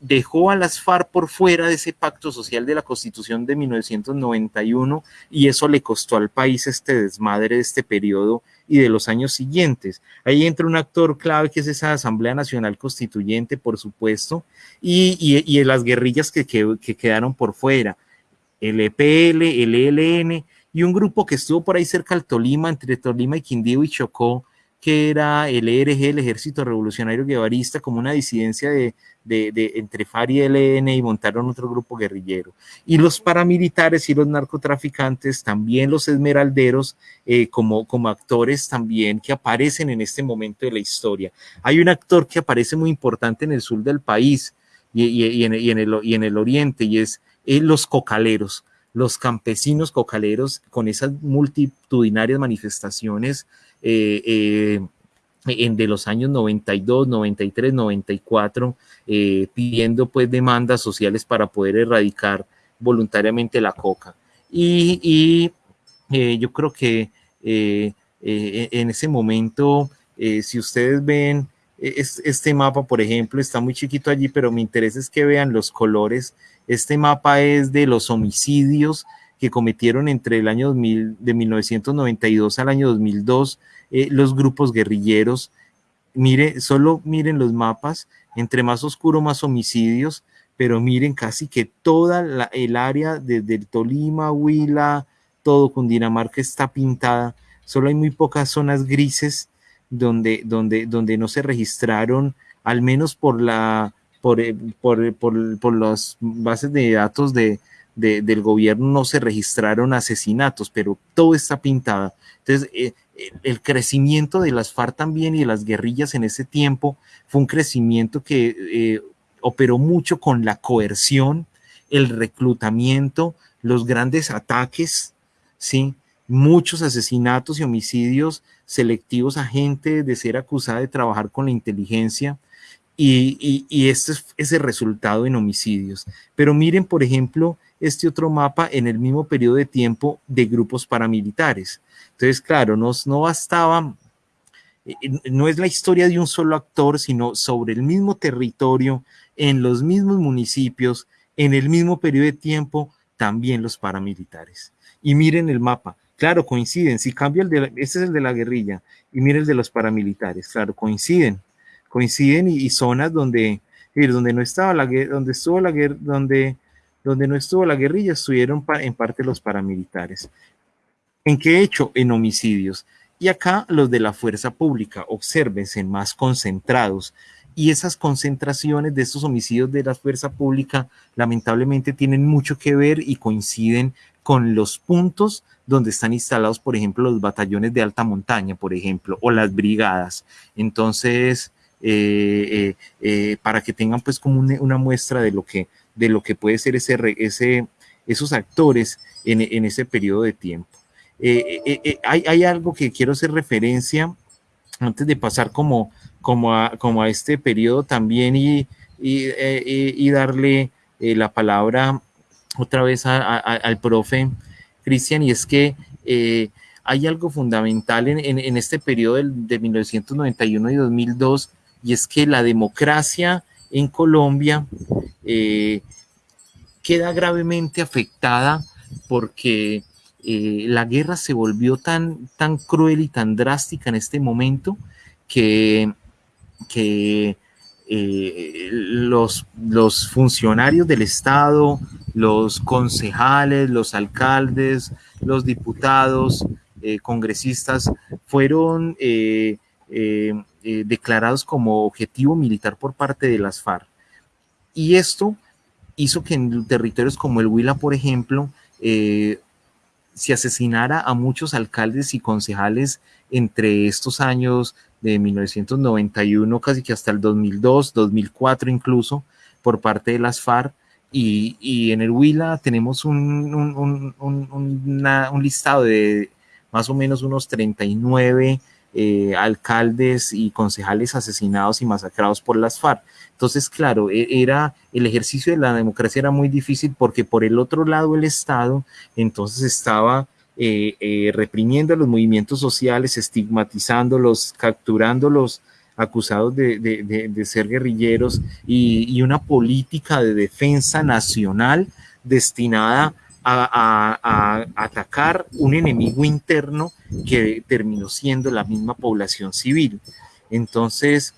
dejó a las FARC por fuera de ese pacto social de la Constitución de 1991 y eso le costó al país este desmadre de este periodo y de los años siguientes. Ahí entra un actor clave que es esa Asamblea Nacional Constituyente, por supuesto, y, y, las guerrillas que, que, quedaron por fuera, el EPL, el ELN y un grupo que estuvo por ahí cerca del Tolima, entre Tolima y Quindío y Chocó, que era el ERG, el Ejército Revolucionario Guevarista, como una disidencia de, entre FAR y ELN y montaron otro grupo guerrillero. Y los paramilitares y los narcotraficantes, también los esmeralderos, eh, como, actores también que aparecen en este momento de la historia. Hay un actor que aparece muy importante en el sur del país y, en, el, oriente, y es eh, los cocaleros los campesinos cocaleros con esas multitudinarias manifestaciones en de los años 92, 93, 94, pidiendo pues demandas sociales para poder erradicar voluntariamente la coca. Y, eh, yo creo que eh, eh, en ese momento, si ustedes ven este mapa, por ejemplo, está muy chiquito allí, pero mi interés es que vean los colores. Este mapa es de los homicidios que cometieron entre el año 2000, de 1992 al año 2002 los grupos guerrilleros. Mire, solo miren los mapas, entre más oscuro, más homicidios, pero miren casi que toda el área desde el Tolima, Huila, todo Cundinamarca está pintada. Solo hay muy pocas zonas grises donde, donde, donde no se registraron, al menos por la por, eh, por, por, por las bases de datos de, del gobierno no se registraron asesinatos, pero todo está pintado. Entonces, eh, el crecimiento de las FARC también y de las guerrillas en ese tiempo fue un crecimiento que eh, operó mucho con la coerción, el reclutamiento, los grandes ataques, ¿sí? muchos asesinatos y homicidios selectivos a gente de ser acusada de trabajar con la inteligencia. Y, este es el resultado en homicidios. Pero miren, por ejemplo, este otro mapa en el mismo periodo de tiempo de grupos paramilitares. Entonces, claro, no, no bastaba, eh, no es la historia de un solo actor, sino sobre el mismo territorio, en los mismos municipios, en el mismo periodo de tiempo, también los paramilitares. Y miren el mapa, claro, coinciden, si cambia el de, este es el de la guerrilla, y miren el de los paramilitares, claro, coinciden, coinciden y, zonas donde, donde no estaba la donde estuvo la guerra, donde, donde no estuvo la guerrilla, estuvieron en parte los paramilitares. ¿En qué hecho? En homicidios. Y acá los de la fuerza pública, obsérvense, más concentrados, y esas concentraciones de estos homicidios de la fuerza pública lamentablemente tienen mucho que ver y coinciden con los puntos donde están instalados, por ejemplo, los batallones de alta montaña, por ejemplo, o las brigadas. Entonces, eh, eh, eh, para que tengan pues como una, muestra de lo que, de lo que puede ser ese, ese, esos actores en, ese periodo de tiempo. hay, hay algo que quiero hacer referencia antes de pasar como como a, este periodo también y, eh, darle eh, la palabra otra vez al profe Cristian, y es que eh, hay algo fundamental en, en, este periodo de 1991 y 2002, y es que la democracia en Colombia queda gravemente afectada porque la guerra se volvió tan, tan cruel y tan drástica en este momento que que eh, los, los funcionarios del Estado, los concejales, los alcaldes, los diputados, eh, congresistas, fueron eh, declarados como objetivo militar por parte de las FARC. Y esto hizo que en territorios como el Huila, por ejemplo, se asesinara a muchos alcaldes y concejales entre estos años de 1991 casi que hasta el 2002, 2004 incluso, por parte de las FARC. Y, en el Huila tenemos un, un, listado de más o menos unos 39 eh, alcaldes y concejales asesinados y masacrados por las FARC. Entonces, claro, e, era el ejercicio de la democracia era muy difícil porque por el otro lado el Estado entonces estaba eh, eh, reprimiendo los movimientos sociales, estigmatizándolos, capturándolos acusados de, ser guerrilleros y, una política de defensa nacional destinada a, atacar un enemigo interno que terminó siendo la misma población civil. Entonces,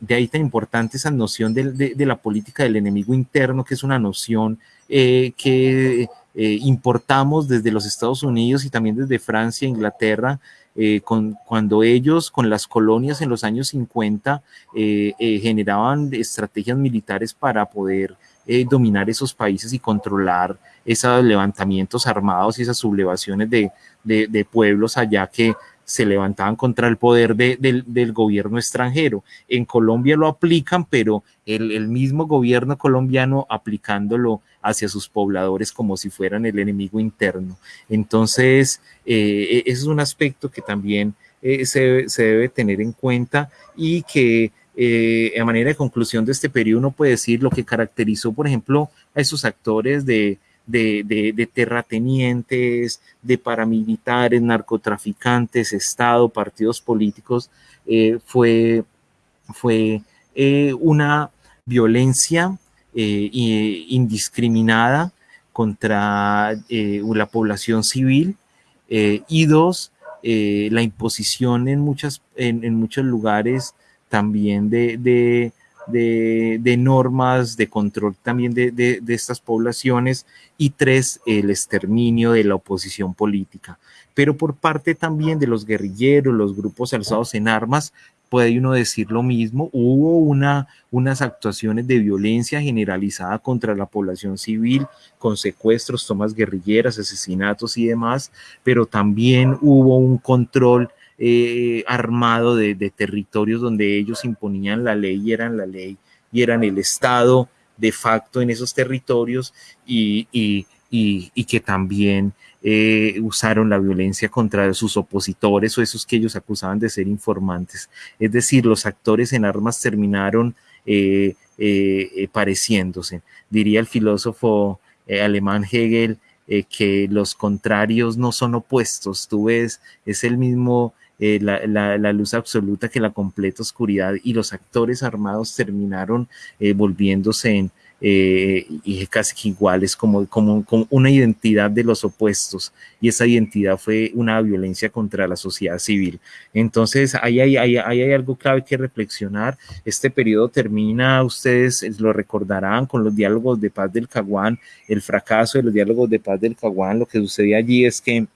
de ahí tan importante esa noción de, la política del enemigo interno, que es una noción eh, que eh, importamos desde los Estados Unidos y también desde Francia, Inglaterra, eh, con, cuando ellos con las colonias en los años 50 eh, generaban estrategias militares para poder dominar esos países y controlar esos levantamientos armados y esas sublevaciones de, pueblos allá que se levantaban contra el poder del gobierno extranjero. En Colombia lo aplican, pero el, mismo gobierno colombiano aplicándolo hacia sus pobladores como si fueran el enemigo interno. Entonces, eh, e, ese es un aspecto que también eh, se, debe tener en cuenta y que eh, a manera de conclusión de este periodo uno puede decir lo que caracterizó, por ejemplo, a esos actores de, terratenientes, de paramilitares, narcotraficantes, Estado, partidos políticos, fue, fue una violencia indiscriminada contra la población civil y dos, eh, la imposición en, muchas, en, muchos lugares también de, de, normas de control también de, estas poblaciones y tres, el exterminio de la oposición política. Pero por parte también de los guerrilleros, los grupos alzados en armas, puede uno decir lo mismo. Hubo una, unas actuaciones de violencia generalizada contra la población civil, con secuestros, tomas guerrilleras, asesinatos y demás, pero también hubo un control eh, armado de, territorios donde ellos imponían la ley y eran la ley y eran el Estado de facto en esos territorios y, y que también eh, usaron la violencia contra sus opositores o esos que ellos acusaban de ser informantes. Es decir, los actores en armas terminaron eh, pareciéndose. Diría el filósofo alemán Hegel que los contrarios no son opuestos, tú ves, es el mismo la, la, luz absoluta que la completa oscuridad y los actores armados terminaron volviéndose en, eh, casi iguales, como, como, una identidad de los opuestos, y esa identidad fue una violencia contra la sociedad civil. Entonces, ahí hay, hay, hay algo clave que reflexionar. Este periodo termina, ustedes lo recordarán, con los diálogos de paz del Caguán, el fracaso de los diálogos de paz del Caguán, lo que sucedía allí es que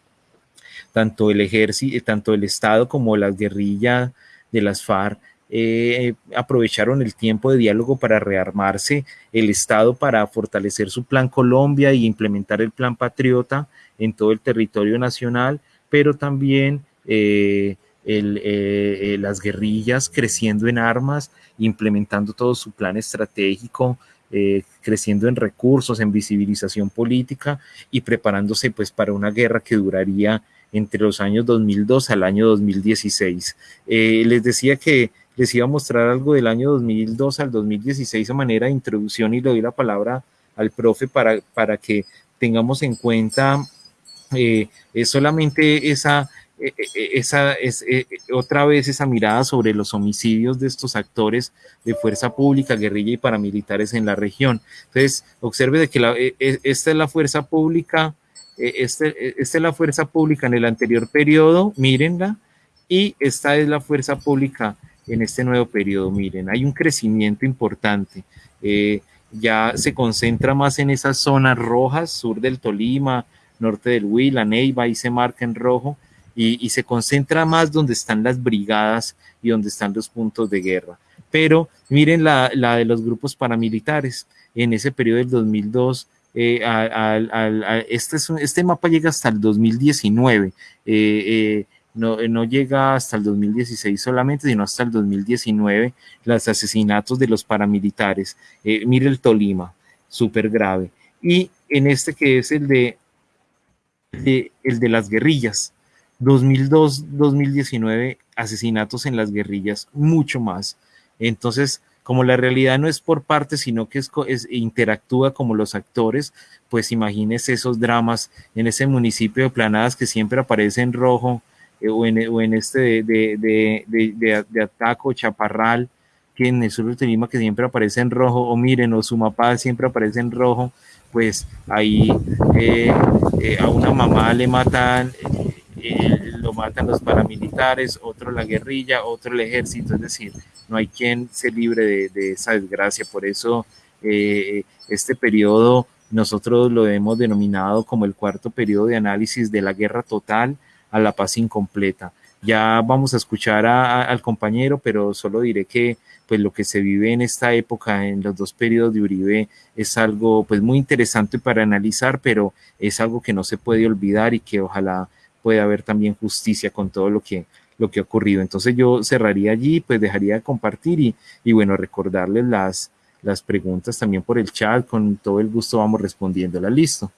tanto el ejército, tanto el Estado como las guerrillas de las FARC eh, aprovecharon el tiempo de diálogo para rearmarse, el Estado para fortalecer su plan Colombia y implementar el plan Patriota en todo el territorio nacional, pero también eh, eh, las guerrillas creciendo en armas, implementando todo su plan estratégico, creciendo en recursos, en visibilización política y preparándose pues para una guerra que duraría entre los años 2002 al año 2016. les decía que les iba a mostrar algo del año 2002 al 2016 a manera de introducción y le doy la palabra al profe para, para que tengamos en cuenta eh, solamente esa, eh, eh, esa es, otra vez esa mirada sobre los homicidios de estos actores de fuerza pública, guerrilla y paramilitares en la región. Entonces, observe de que la, esta es la fuerza pública, este, esta es la fuerza pública en el anterior periodo, mírenla, y esta es la fuerza pública en este nuevo periodo. Miren, hay un crecimiento importante. Eh, ya se concentra más en esas zonas rojas, sur del Tolima, norte del Huila, Neiva, y se marca en rojo, y, se concentra más donde están las brigadas y donde están los puntos de guerra. Pero miren la, de los grupos paramilitares. En ese periodo del 2002, eh, este, este, mapa llega hasta el 2019. Eh, no, llega hasta el 2016 solamente, sino hasta el 2019, los asesinatos de los paramilitares. Eh, mire el Tolima, súper grave. Y en este que es el de, el de las guerrillas, 2002-2019, asesinatos en las guerrillas, mucho más. Entonces, como la realidad no es por parte, sino que es, interactúa como los actores, pues imagínese esos dramas en ese municipio de Planadas que siempre aparece en rojo, eh, o, en, este de, Ataco, Chaparral, que en el sur de Tolima que siempre aparece en rojo, o miren, o Sumapaz siempre aparece en rojo, pues ahí eh, eh, a una mamá le matan, lo matan los paramilitares, otro la guerrilla, otro el ejército, es decir, no hay quien se libre de, esa desgracia, por eso este periodo nosotros lo hemos denominado como el cuarto periodo de análisis de la guerra total, a la paz incompleta. Ya vamos a escuchar al compañero, pero solo diré que pues lo que se vive en esta época, en los dos periodos de Uribe, es algo pues muy interesante para analizar, pero es algo que no se puede olvidar y que ojalá puede haber también justicia con todo lo que, lo que ha ocurrido. Entonces yo cerraría allí, pues dejaría de compartir y, y bueno, recordarles las, las preguntas también por el chat, con todo el gusto vamos respondiéndolas, listo.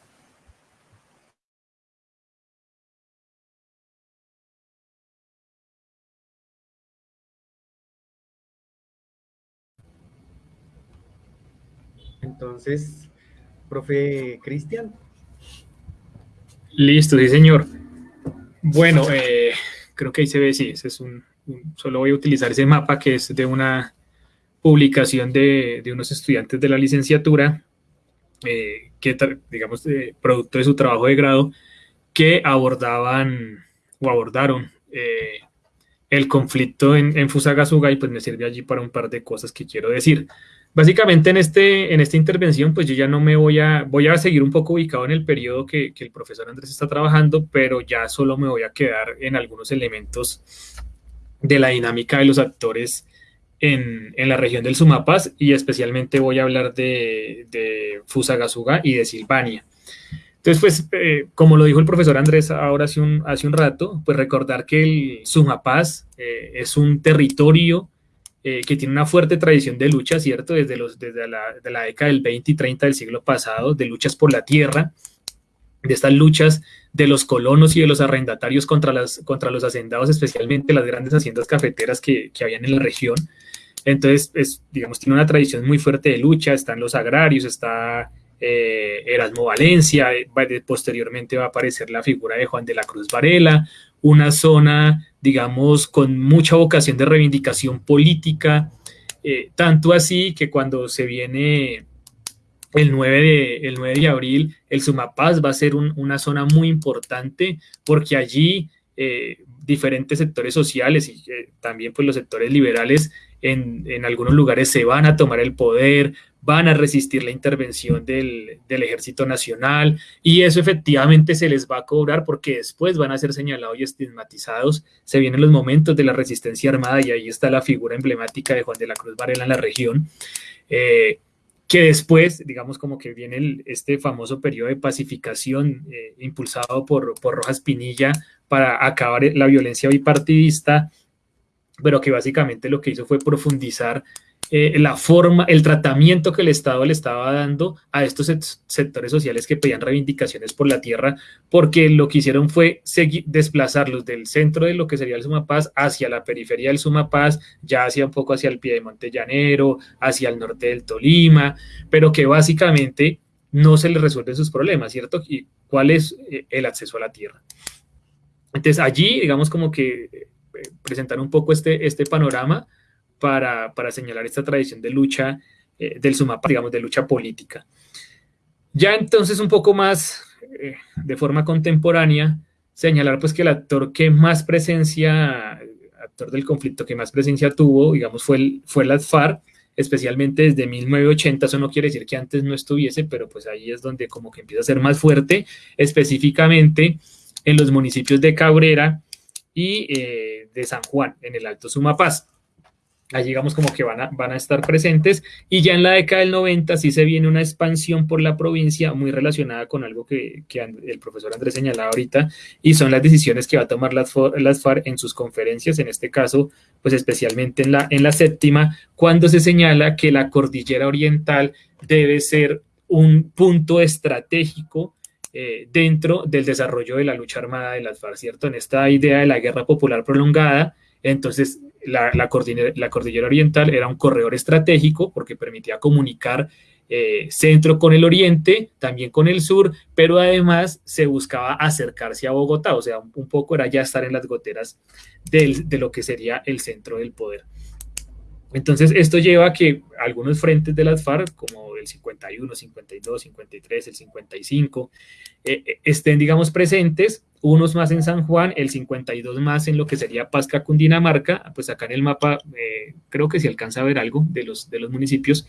Entonces, profe Cristian. Listo, sí señor. Bueno, eh, creo que ahí se ve, sí, ese es un, solo voy a utilizar ese mapa que es de una publicación de, unos estudiantes de la licenciatura, eh, que, digamos, producto de su trabajo de grado, que abordaban o abordaron eh, el conflicto en, en, Fusagasuga y pues me sirve allí para un par de cosas que quiero decir. Básicamente en, este, en esta intervención pues yo ya no me voy a, voy a seguir un poco ubicado en el periodo que, que el profesor Andrés está trabajando, pero ya solo me voy a quedar en algunos elementos de la dinámica de los actores en, en, la región del Sumapaz y especialmente voy a hablar de, de Fusagasuga y de Silvania. Entonces, pues, eh, como lo dijo el profesor Andrés ahora hace un, hace un rato, pues recordar que el Sumapaz eh, es un territorio eh, que tiene una fuerte tradición de lucha, ¿cierto? Desde, los, desde la, de la década del 20 y 30 del siglo pasado, de luchas por la tierra, de estas luchas de los colonos y de los arrendatarios contra, las, contra los hacendados, especialmente las grandes haciendas cafeteras que, que habían en la región. Entonces, es, digamos, tiene una tradición muy fuerte de lucha, están los agrarios, está eh, Erasmo Valencia, eh, posteriormente va a aparecer la figura de Juan de la Cruz Varela, una zona, digamos, con mucha vocación de reivindicación política, eh, tanto así que cuando se viene el 9 de, el 9 de abril, el Sumapaz va a ser una zona muy importante porque allí diferentes sectores sociales y también pues los sectores liberales en, en, algunos lugares se van a tomar el poder, van a resistir la intervención del, Ejército Nacional y eso efectivamente se les va a cobrar porque después van a ser señalados y estigmatizados. Se vienen los momentos de la resistencia armada y ahí está la figura emblemática de Juan de la Cruz Varela en la región. Eh, que después, digamos, como que viene este famoso periodo de pacificación eh, impulsado por, por Rojas Pinilla para acabar la violencia bipartidista, pero que básicamente lo que hizo fue profundizar eh, la forma, el tratamiento que el Estado le estaba dando a estos sectores sociales que pedían reivindicaciones por la tierra, porque lo que hicieron fue desplazarlos del centro de lo que sería el Sumapaz hacia la periferia del Sumapaz, ya hacia un poco hacia el pie de Montellanero, hacia el norte del Tolima, pero que básicamente no se les resuelven sus problemas, ¿cierto? ¿Y cuál es eh, el acceso a la tierra? Entonces allí, digamos como que eh, presentar un poco este, este panorama para, señalar esta tradición de lucha eh, del Sumapaz, digamos, de lucha política. Ya entonces un poco más eh, de forma contemporánea, señalar pues que el actor que más presencia, actor del conflicto que más presencia tuvo, digamos, fue el, fue el ADFAR, especialmente desde 1980, eso no quiere decir que antes no estuviese, pero pues ahí es donde como que empieza a ser más fuerte, específicamente en los municipios de Cabrera y eh, de San Juan, en el Alto Sumapaz. Allí digamos como que van a, van a estar presentes y ya en la década del 90 sí se viene una expansión por la provincia muy relacionada con algo que, el profesor Andrés señalaba ahorita y son las decisiones que va a tomar las, las FARC en sus conferencias, en este caso pues especialmente en la, en la séptima, cuando se señala que la cordillera oriental debe ser un punto estratégico eh, dentro del desarrollo de la lucha armada de las FARC, ¿cierto? En esta idea de la guerra popular prolongada, entonces la, cordillera, oriental era un corredor estratégico porque permitía comunicar eh, centro con el oriente, también con el sur, pero además se buscaba acercarse a Bogotá, o sea, un, poco era ya estar en las goteras de lo que sería el centro del poder. Entonces, esto lleva a que algunos frentes de las FARC, como el 51, 52, 53, el 55, eh, eh, estén, digamos, presentes, unos más en San Juan, el 52 más en lo que sería Pasca, Cundinamarca, pues acá en el mapa eh, creo que se alcanza a ver algo de los, de los municipios.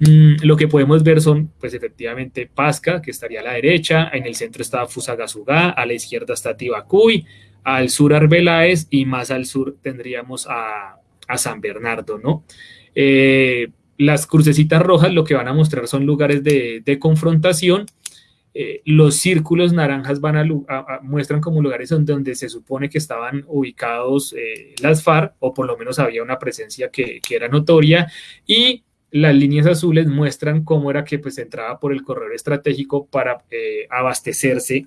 Mm, lo que podemos ver son, pues efectivamente, Pasca, que estaría a la derecha, en el centro está Fusagasugá, a la izquierda está Tibacuy, al sur Arbeláez y más al sur tendríamos a a San Bernardo, ¿no? Eh, las crucecitas rojas lo que van a mostrar son lugares de, confrontación. Eh, los círculos naranjas van a, muestran como lugares donde, se supone que estaban ubicados eh, las FARC, o por lo menos había una presencia que, era notoria, y las líneas azules muestran cómo era que pues entraba por el corredor estratégico para abastecerse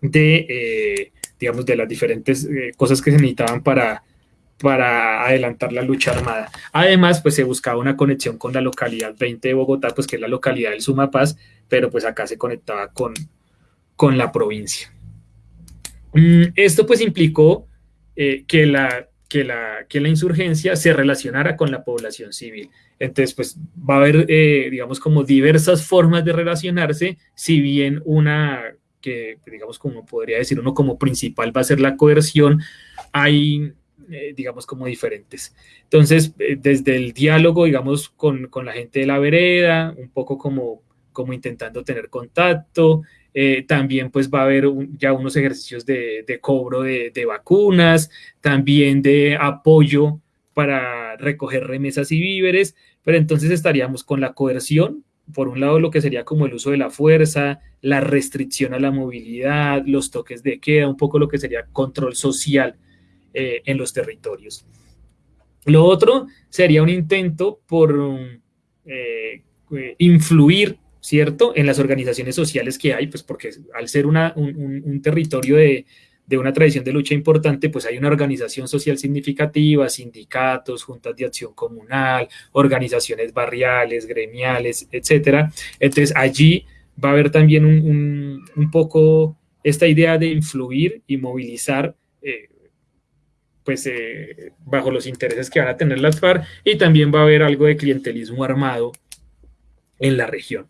de, digamos, de las diferentes cosas que se necesitaban para, para adelantar la lucha armada. Además, pues se buscaba una conexión con la localidad 20 de Bogotá, pues que es la localidad del Sumapaz, pero pues acá se conectaba con, con la provincia. Mm, esto pues implicó eh, que, la, que, la, que la insurgencia se relacionara con la población civil. Entonces, pues va a haber, eh, digamos, como diversas formas de relacionarse, si bien una que, digamos, como podría decir uno como principal va a ser la coerción, hay, eh, digamos, como diferentes. Entonces, desde el diálogo, digamos, con, con, la gente de la vereda, un poco como, como intentando tener contacto, eh, también pues va a haber ya unos ejercicios de, cobro de, vacunas, también de apoyo para recoger remesas y víveres, pero entonces estaríamos con la coerción, por un lado lo que sería como el uso de la fuerza, la restricción a la movilidad, los toques de queda, un poco lo que sería control social eh, en los territorios. Lo otro sería un intento por eh, influir ¿cierto? En las organizaciones sociales que hay, pues porque al ser una, un, territorio de, una tradición de lucha importante, pues hay una organización social significativa, sindicatos, juntas de acción comunal, organizaciones barriales, gremiales, etcétera. Entonces allí va a haber también un, poco esta idea de influir y movilizar eh, pues eh, bajo los intereses que van a tener las FARC y también va a haber algo de clientelismo armado en la región.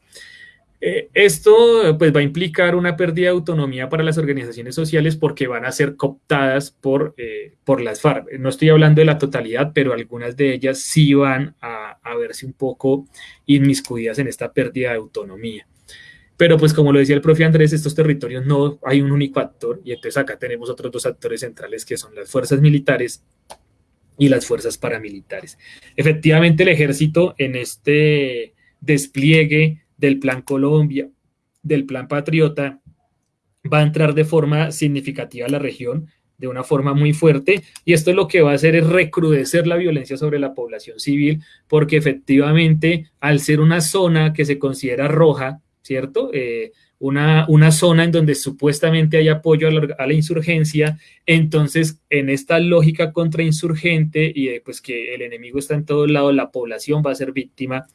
Eh, esto pues va a implicar una pérdida de autonomía para las organizaciones sociales porque van a ser cooptadas por, eh, por las FARC. No estoy hablando de la totalidad, pero algunas de ellas sí van a, a verse un poco inmiscuidas en esta pérdida de autonomía. Pero pues como lo decía el profe Andrés, estos territorios no hay un único actor y entonces acá tenemos otros dos actores centrales que son las fuerzas militares y las fuerzas paramilitares. Efectivamente el ejército en este despliegue del Plan Colombia, del Plan Patriota, va a entrar de forma significativa a la región, de una forma muy fuerte, y esto lo que va a hacer es recrudecer la violencia sobre la población civil, porque efectivamente, al ser una zona que se considera roja, ¿cierto? Eh, una, una, zona en donde supuestamente hay apoyo a la, insurgencia, entonces en esta lógica contrainsurgente y pues que el enemigo está en todos lados, la población va a ser víctima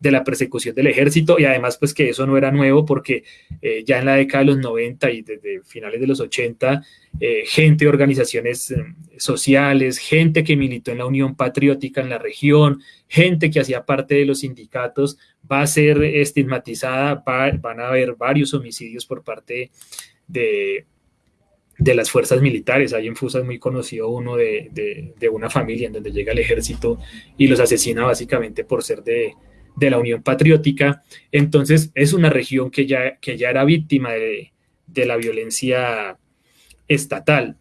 de la persecución del ejército y además pues que eso no era nuevo porque eh, ya en la década de los 90 y desde finales de los 80, eh, gente de organizaciones eh, sociales, gente que militó en la Unión Patriótica en la región, gente que hacía parte de los sindicatos, va a ser estigmatizada, van a haber varios homicidios por parte de, de las fuerzas militares. Hay en Fusa es muy conocido uno de, de, una familia en donde llega el ejército y los asesina básicamente por ser de, de la Unión Patriótica. Entonces, es una región que ya, que ya era víctima de, la violencia estatal.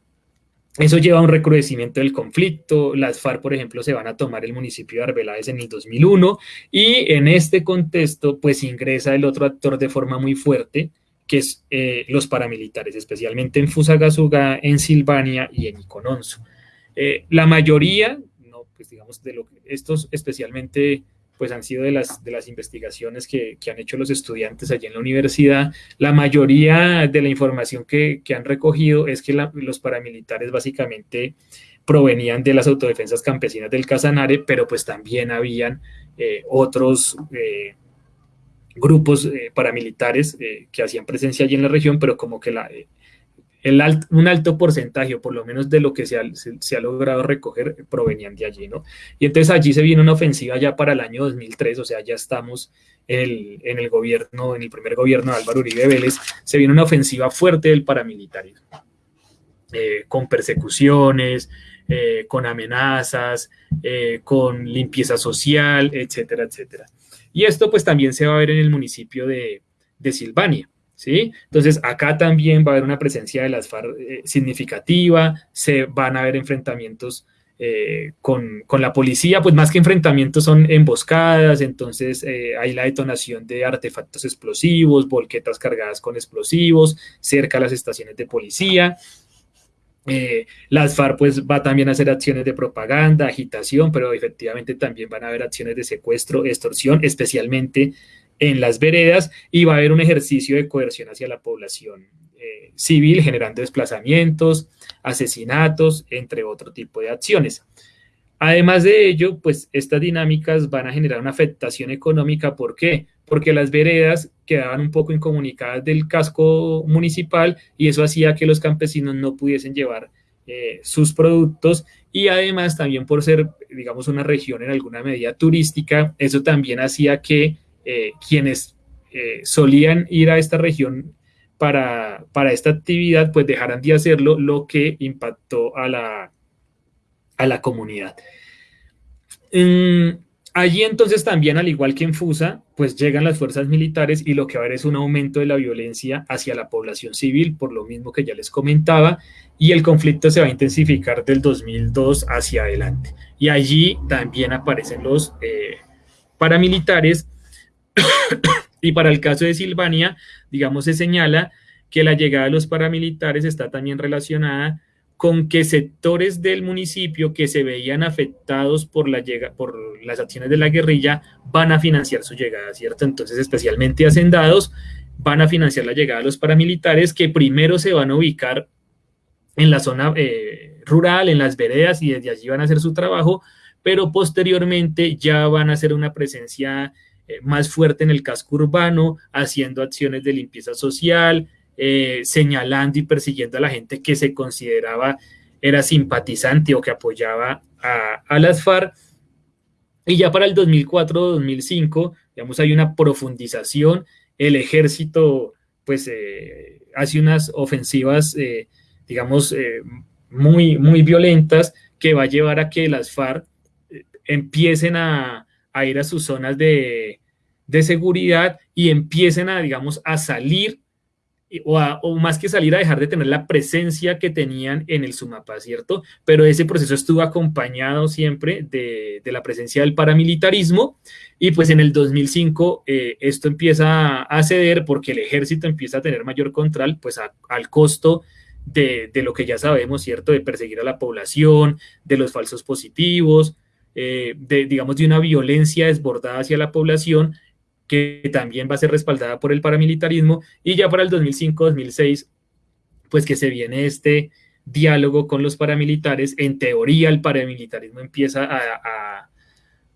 Eso lleva a un recrudecimiento del conflicto. Las FARC, por ejemplo, se van a tomar el municipio de Arbeláez en el 2001 y en este contexto, pues ingresa el otro actor de forma muy fuerte, que es eh, los paramilitares, especialmente en Fusagasugá, en Silvania y en Icononso. Eh, la mayoría, no, pues digamos, de lo que estos especialmente pues han sido de las, de las investigaciones que, han hecho los estudiantes allí en la universidad. La mayoría de la información que, han recogido es que los paramilitares básicamente provenían de las autodefensas campesinas del Casanare, pero pues también habían eh, otros eh, grupos eh, paramilitares que hacían presencia allí en la región, pero como que la, un alto porcentaje, por lo menos de lo que se ha, logrado recoger, provenían de allí, ¿no? Y entonces allí se viene una ofensiva ya para el año 2003, o sea, ya estamos en el, gobierno, en el primer gobierno de Álvaro Uribe Vélez, se viene una ofensiva fuerte del paramilitarismo, eh, con persecuciones, eh, con amenazas, eh, con limpieza social, etcétera, etcétera. Y esto pues también se va a ver en el municipio de Silvania. ¿Sí? Entonces, acá también va a haber una presencia de las FARC eh, significativa, se van a haber enfrentamientos eh, con, la policía, pues más que enfrentamientos son emboscadas, entonces eh, hay la detonación de artefactos explosivos, volquetas cargadas con explosivos, cerca a las estaciones de policía. las FARC pues va también a hacer acciones de propaganda, agitación, pero efectivamente también van a haber acciones de secuestro, extorsión, especialmente en las veredas y va a haber un ejercicio de coerción hacia la población eh, civil, generando desplazamientos, asesinatos, entre otro tipo de acciones. Además de ello, pues estas dinámicas van a generar una afectación económica. ¿Por qué? Porque las veredas quedaban un poco incomunicadas del casco municipal y eso hacía que los campesinos no pudiesen llevar eh, sus productos y además también por ser, digamos, una región en alguna medida turística, eso también hacía que eh, quienes eh, solían ir a esta región para, para, esta actividad, pues dejaran de hacerlo, lo que impactó a la, a la comunidad. allí entonces también, al igual que en Fusa, pues llegan las fuerzas militares y lo que va a haber es un aumento de la violencia hacia la población civil, por lo mismo que ya les comentaba, y el conflicto se va a intensificar del 2002 hacia adelante. Y allí también aparecen los eh, paramilitares y para el caso de Silvania, digamos, se señala que la llegada de los paramilitares está también relacionada con que sectores del municipio que se veían afectados por, la llega, por las acciones de la guerrilla van a financiar su llegada, ¿cierto? Entonces, especialmente hacendados van a financiar la llegada de los paramilitares que primero se van a ubicar en la zona eh, rural, en las veredas, y desde allí van a hacer su trabajo, pero posteriormente ya van a hacer una presencia más fuerte en el casco urbano, haciendo acciones de limpieza social, eh, señalando y persiguiendo a la gente que se consideraba era simpatizante o que apoyaba a, las FARC. Y ya para el 2004-2005, digamos, hay una profundización. El ejército, pues, eh, hace unas ofensivas, digamos, muy, muy violentas que va a llevar a que las FARC empiecen a, a ir a sus zonas de, seguridad y empiecen a, digamos, a salir o, más que salir a dejar de tener la presencia que tenían en el Sumapaz, ¿cierto? Pero ese proceso estuvo acompañado siempre de, la presencia del paramilitarismo y pues en el 2005 eh, esto empieza a ceder porque el ejército empieza a tener mayor control, pues al costo de, de, lo que ya sabemos, ¿cierto? De perseguir a la población, de los falsos positivos, eh, de, digamos, de una violencia desbordada hacia la población que también va a ser respaldada por el paramilitarismo. Y ya para el 2005-2006, pues que se viene este diálogo con los paramilitares, en teoría el paramilitarismo empieza a,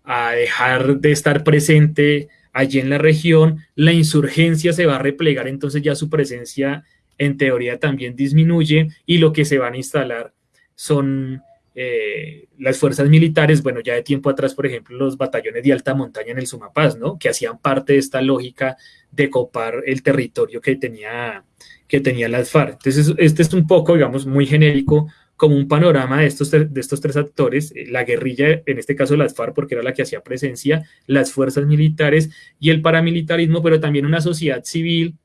a dejar de estar presente allí en la región, la insurgencia se va a replegar, entonces ya su presencia en teoría también disminuye y lo que se van a instalar son eh, las fuerzas militares, bueno, ya de tiempo atrás, por ejemplo, los batallones de alta montaña en el Sumapaz, ¿no? Que hacían parte de esta lógica de copar el territorio que tenía, que tenía las FARC. Entonces, este es un poco, digamos, muy genérico, como un panorama de estos, de estos tres actores, eh, la guerrilla, en este caso las FARC, porque era la que hacía presencia, las fuerzas militares y el paramilitarismo, pero también una sociedad civil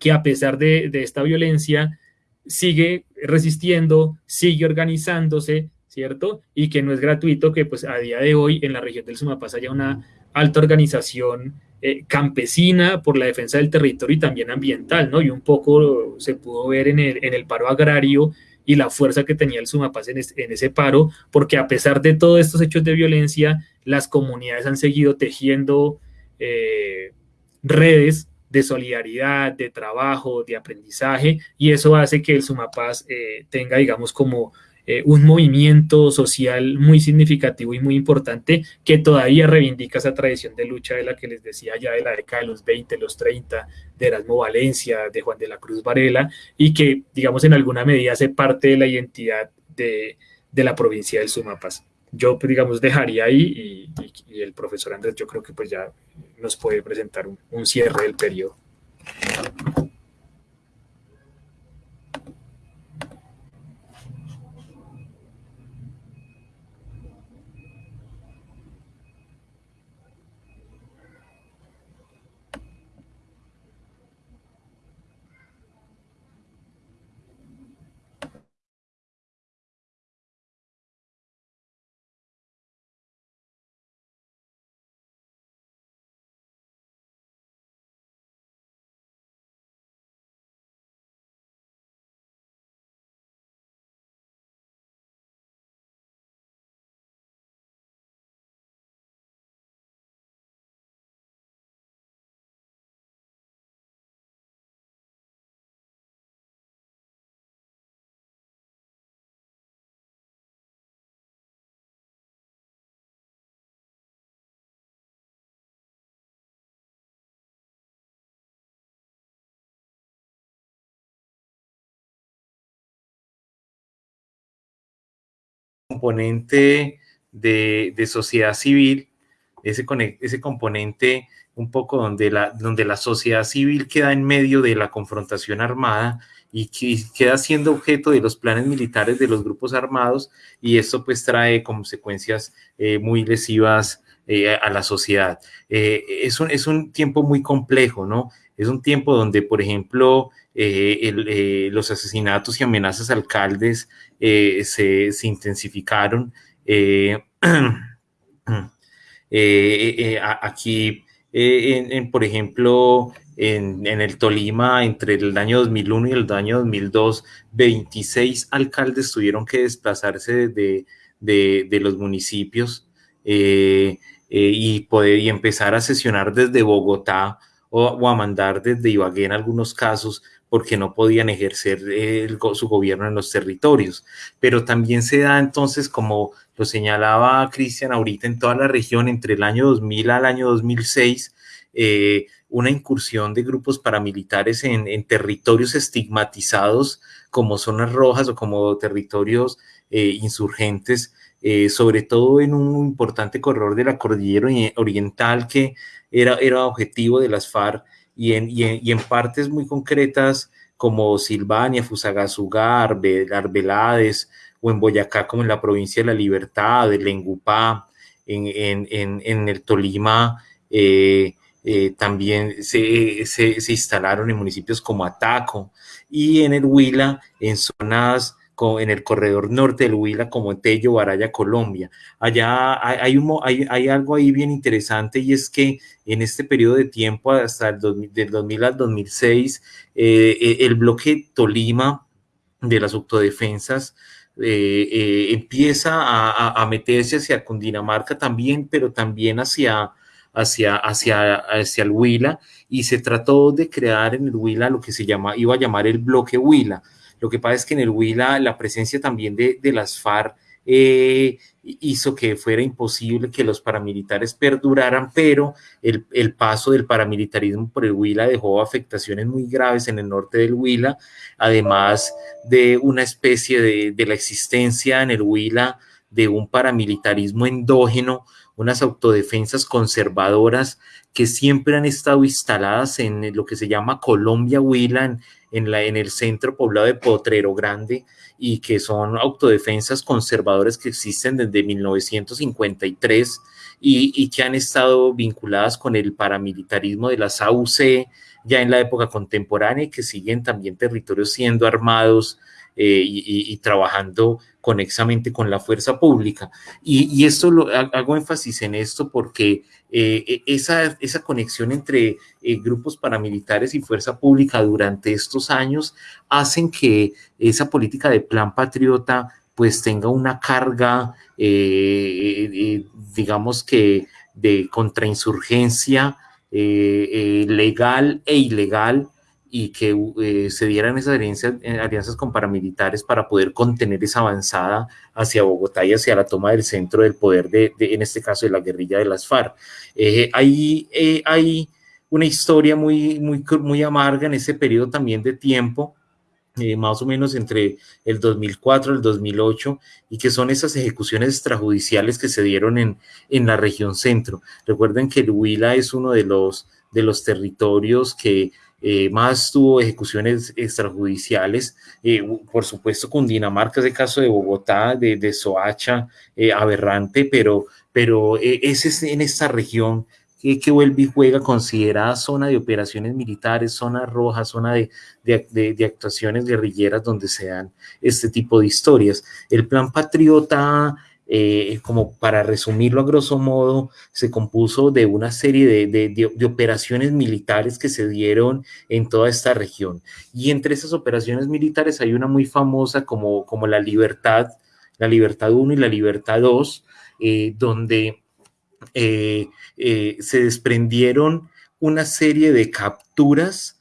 que a pesar de, de esta violencia, sigue resistiendo, sigue organizándose, ¿cierto? Y que no es gratuito que pues a día de hoy en la región del Sumapaz haya una alta organización eh, campesina por la defensa del territorio y también ambiental, ¿no? Y un poco se pudo ver en el, en el paro agrario y la fuerza que tenía el Sumapaz en, en, ese paro, porque a pesar de todos estos hechos de violencia, las comunidades han seguido tejiendo eh, redes de solidaridad, de trabajo, de aprendizaje, y eso hace que el Sumapaz eh, tenga, digamos, como eh, un movimiento social muy significativo y muy importante que todavía reivindica esa tradición de lucha de la que les decía ya de la década de los 20, los 30, de Erasmo Valencia, de Juan de la Cruz Varela, y que, digamos, en alguna medida hace parte de la identidad de, de la provincia del Sumapaz yo, pues, digamos, dejaría ahí y, el profesor Andrés yo creo que pues ya nos puede presentar un, un cierre del periodo. Componente de, sociedad civil, ese, ese componente un poco donde la, donde la sociedad civil queda en medio de la confrontación armada y que queda siendo objeto de los planes militares de los grupos armados y esto pues trae consecuencias eh, muy lesivas eh, a la sociedad. Eh, es, un, es un tiempo muy complejo, ¿no? Es un tiempo donde, por ejemplo, los asesinatos y amenazas a alcaldes se, se, intensificaron. aquí, en, por ejemplo, en, el Tolima entre el año 2001 y el año 2002, 26 alcaldes tuvieron que desplazarse de, de, los municipios eh, eh, y, poder, y empezar a sesionar desde Bogotá o, a mandar desde Ibagué en algunos casos porque no podían ejercer su gobierno en los territorios. Pero también se da entonces, como lo señalaba Cristian ahorita, en toda la región entre el año 2000 al año 2006, eh, una incursión de grupos paramilitares en, territorios estigmatizados como zonas rojas o como territorios eh, insurgentes, eh, sobre todo en un importante corredor de la cordillera oriental que era, era objetivo de las FARC y en, y en, partes muy concretas como Silvania, Fusagasugá, Arbeláez o en Boyacá como en la provincia de La Libertad, de Lengupá, en, en el Tolima, eh, eh, también se, se, instalaron en municipios como Ataco y en el Huila, en zonas en el corredor norte del Huila, como Tello, Baraya, Colombia. Allá hay, un, hay, hay, algo ahí bien interesante y es que en este periodo de tiempo, hasta el 2000, del 2000 al 2006, eh, eh, el bloque Tolima de las autodefensas empieza a, a, meterse hacia Cundinamarca también, pero también hacia, hacia, hacia, hacia el Huila y se trató de crear en el Huila lo que se llama, iba a llamar el bloque Huila. Lo que pasa es que en el Huila la presencia también de, de las FARC eh, hizo que fuera imposible que los paramilitares perduraran, pero el, el, paso del paramilitarismo por el Huila dejó afectaciones muy graves en el norte del Huila, además de una especie de, de la existencia en el Huila de un paramilitarismo endógeno unas autodefensas conservadoras que siempre han estado instaladas en lo que se llama Colombia Huila, la, en el centro poblado de Potrero Grande, y que son autodefensas conservadoras que existen desde 1953 y, y que han estado vinculadas con el paramilitarismo de las AUC ya en la época contemporánea y que siguen también territorios siendo armados eh, y, trabajando conexamente con la fuerza pública. Y, esto lo hago énfasis en esto porque eh, e, esa, esa conexión entre eh, grupos paramilitares y fuerza pública durante estos años hacen que esa política de plan patriota pues tenga una carga, digamos que de contrainsurgencia legal e ilegal y que eh, se dieran esas alianzas, eh, alianzas, con paramilitares para poder contener esa avanzada hacia Bogotá y hacia la toma del centro del poder de, en este caso, de la guerrilla de las FARC. Eh, hay, hay una historia muy, muy, muy amarga en ese periodo también de tiempo, más o menos entre el 2004 y el 2008, y que son esas ejecuciones extrajudiciales que se dieron en, en la región centro. Recuerden que el Huila es uno de los, de los territorios que eh, más tuvo ejecuciones extrajudiciales, eh, por supuesto Cundinamarca es el caso de Bogotá, de, de Soacha, eh, aberrante, pero, pero ese es en esta región que, vuelve y juega considerada zona de operaciones militares, zona roja, zona de, de, actuaciones guerrilleras donde se dan este tipo de historias. El plan patriota eh, como para resumirlo a grosso modo, se compuso de una serie de, de, operaciones militares que se dieron en toda esta región. Y entre esas operaciones militares hay una muy famosa como, como la Libertad, la Libertad 1 y la Libertad 2, eh, donde eh, se desprendieron una serie de capturas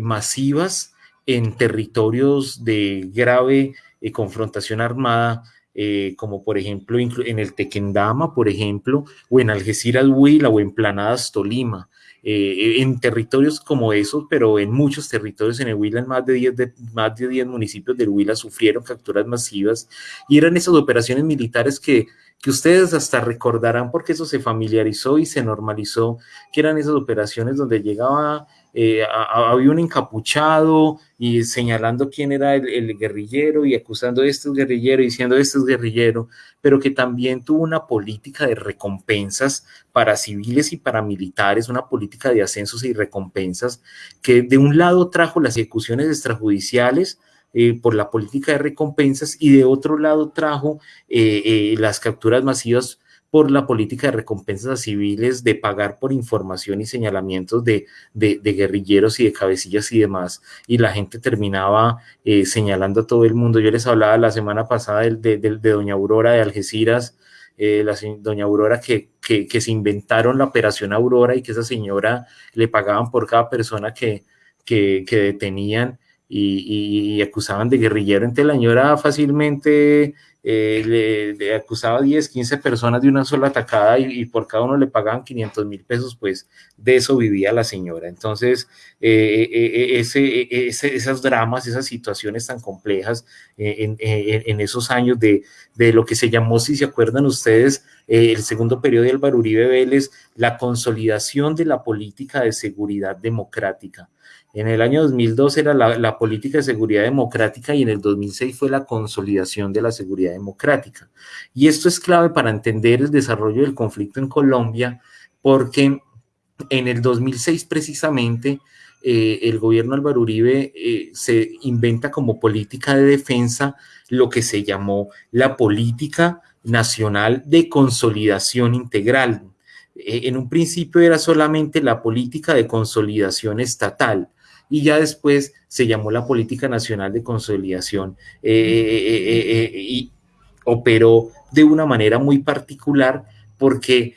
masivas en territorios de grave confrontación armada eh, como por ejemplo en el Tequendama, por ejemplo, o en Algeciras, Huila, o en Planadas, Tolima. Eh, en territorios como esos, pero en muchos territorios en el Huila, en más de 10, de, más de 10 municipios del Huila sufrieron capturas masivas y eran esas operaciones militares que, que ustedes hasta recordarán porque eso se familiarizó y se normalizó, que eran esas operaciones donde llegaba eh, había un encapuchado y señalando quién era el, guerrillero y acusando a este guerrillero y diciendo este es guerrillero, pero que también tuvo una política de recompensas para civiles y para militares, una política de ascensos y recompensas que de un lado trajo las ejecuciones extrajudiciales, eh, por la política de recompensas y de otro lado trajo eh, las capturas masivas por la política de recompensas civiles, de pagar por información y señalamientos de, guerrilleros y de cabecillas y demás, y la gente terminaba eh, señalando a todo el mundo. Yo les hablaba la semana pasada de, doña Aurora de Algeciras, eh, la doña Aurora que, que, se inventaron la operación Aurora y que esa señora le pagaban por cada persona que, que, detenían y, y, acusaban de guerrillero. Entonces la señora fácilmente eh, le, acusaba a 10, 15 personas de una sola atacada y, por cada uno le pagaban 500 mil pesos, pues de eso vivía la señora. Entonces, eh, eh, ese, ese, esas dramas, esas situaciones tan complejas en, en, esos años de, de, lo que se llamó, si se acuerdan ustedes, el segundo periodo del Baruribe Vélez, la consolidación de la política de seguridad democrática. En el año 2002 era la, política de seguridad democrática y en el 2006 fue la consolidación de la seguridad democrática. Y esto es clave para entender el desarrollo del conflicto en Colombia, porque en el 2006 precisamente eh, el gobierno Álvaro Uribe eh, se inventa como política de defensa lo que se llamó la política nacional de consolidación integral. Eh, en un principio era solamente la política de consolidación estatal, y ya después se llamó la Política Nacional de Consolidación eh, eh, eh, y operó de una manera muy particular porque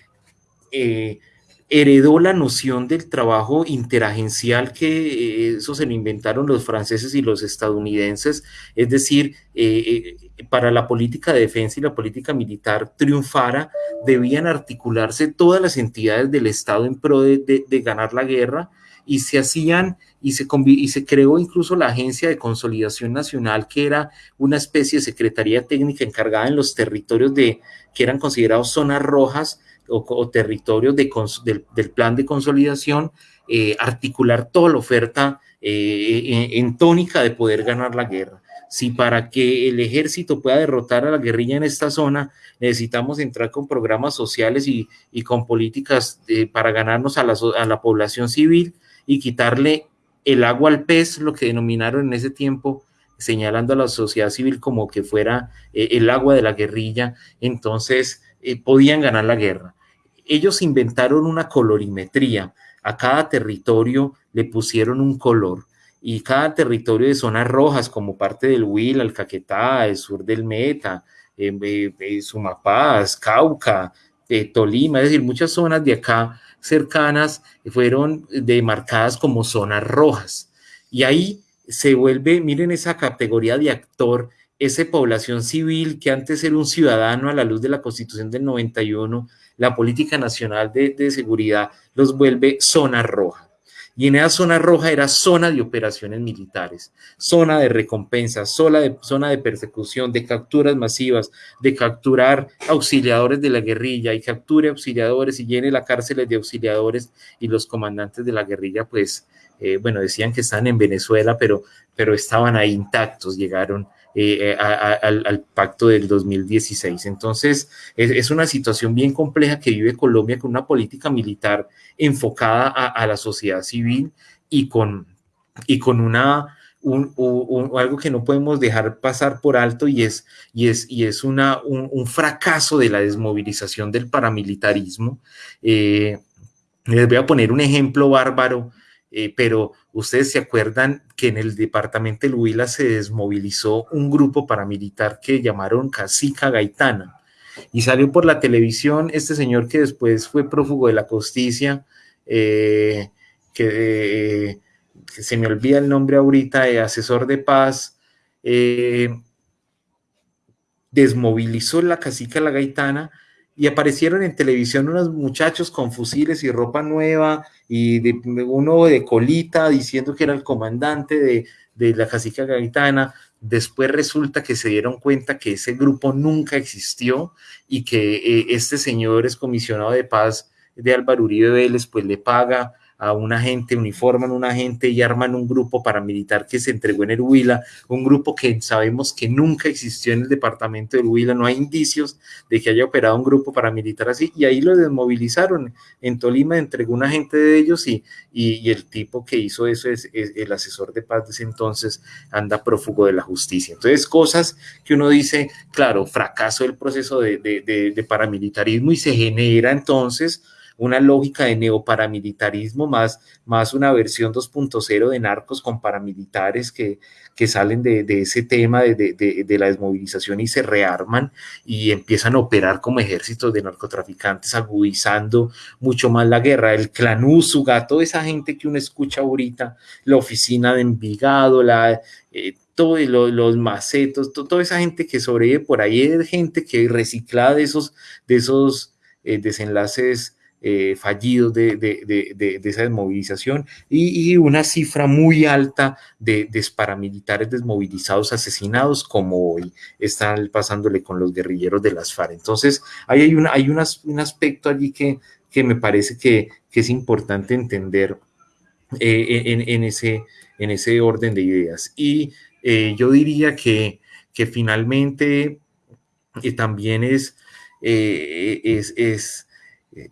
heredó la noción del trabajo interagencial que eso se lo inventaron los franceses y los estadounidenses, es decir, para la política de defensa y la política militar triunfara, debían articularse todas las entidades del Estado en pro de ganar la guerra, y se hacían y se, y se creó incluso la Agencia de Consolidación Nacional, que era una especie de secretaría técnica encargada en los territorios de, que eran considerados zonas rojas o, territorios de, del, plan de consolidación, eh, articular toda la oferta eh, en, tónica de poder ganar la guerra. Si para que el ejército pueda derrotar a la guerrilla en esta zona, necesitamos entrar con programas sociales y, y con políticas eh, para ganarnos a la, a la población civil, y quitarle el agua al pez, lo que denominaron en ese tiempo, señalando a la sociedad civil como que fuera eh, el agua de la guerrilla, entonces eh, podían ganar la guerra. Ellos inventaron una colorimetría, a cada territorio le pusieron un color y cada territorio de zonas rojas como parte del Huila, el Caquetá, el sur del Meta, eh, Sumapaz, Cauca, Tolima, es decir, muchas zonas de acá cercanas fueron demarcadas como zonas rojas. Y ahí se vuelve, miren esa categoría de actor, esa población civil que antes era un ciudadano a la luz de la Constitución del 91, la política nacional de, de seguridad los vuelve zona roja. Y en esa zona roja era zona de operaciones militares, zona de recompensa, zona de, de persecución, de capturas masivas, de capturar auxiliadores de la guerrilla y capture auxiliadores y llene la cárcel de auxiliadores y los comandantes de la guerrilla, pues, eh, bueno, decían que están en Venezuela, pero, pero estaban ahí intactos, llegaron eh, eh, al, pacto del 2016. Entonces, es, una situación bien compleja que vive Colombia con una política militar enfocada a, la sociedad civil y con, y con una, algo que no podemos dejar pasar por alto y es, y es, y es una, un, fracaso de la desmovilización del paramilitarismo. Eh, les voy a poner un ejemplo bárbaro, pero Ustedes se acuerdan que en el departamento de Huila se desmovilizó un grupo paramilitar que llamaron Casica Gaitana. Y salió por la televisión este señor que después fue prófugo de la justicia, eh, que, se me olvida el nombre ahorita, de asesor de paz, eh, desmovilizó la cacica La Gaitana y aparecieron en televisión unos muchachos con fusiles y ropa nueva y de, uno de colita diciendo que era el comandante de, de la cacica gaitana. Después resulta que se dieron cuenta que ese grupo nunca existió y que eh, este señor es comisionado de paz de Álvaro Uribe Vélez, pues le paga a un agente, uniforman un agente y arman un grupo paramilitar que se entregó en el Huila, un grupo que sabemos que nunca existió en el departamento del Huila, no hay indicios de que haya operado un grupo paramilitar así, y ahí lo desmovilizaron. En Tolima entregó un agente de ellos y, y, el tipo que hizo eso es, el asesor de paz de ese entonces, anda prófugo de la justicia. Entonces, cosas que uno dice, claro, fracaso del proceso de, de, de paramilitarismo y se genera entonces una lógica de neoparamilitarismo, más, más una versión 2.0 de narcos con paramilitares que, que salen de, de ese tema de, de, de, la desmovilización y se rearman y empiezan a operar como ejércitos de narcotraficantes, agudizando mucho más la guerra. El clan Úsuga, toda esa gente que uno escucha ahorita, la oficina de Envigado, la... Eh, todos los, macetos, toda esa gente que sobrevive por ahí, es gente que recicla de esos, de esos eh, desenlaces eh, fallidos de, de, esa desmovilización y, una cifra muy alta de, paramilitares desmovilizados, asesinados, como hoy están pasándole con los guerrilleros de las FARC. Entonces, hay, una, hay un aspecto allí que, que me parece que, es importante entender eh, en, ese, en ese orden de ideas. Y eh, yo diría que, que finalmente también es, es, es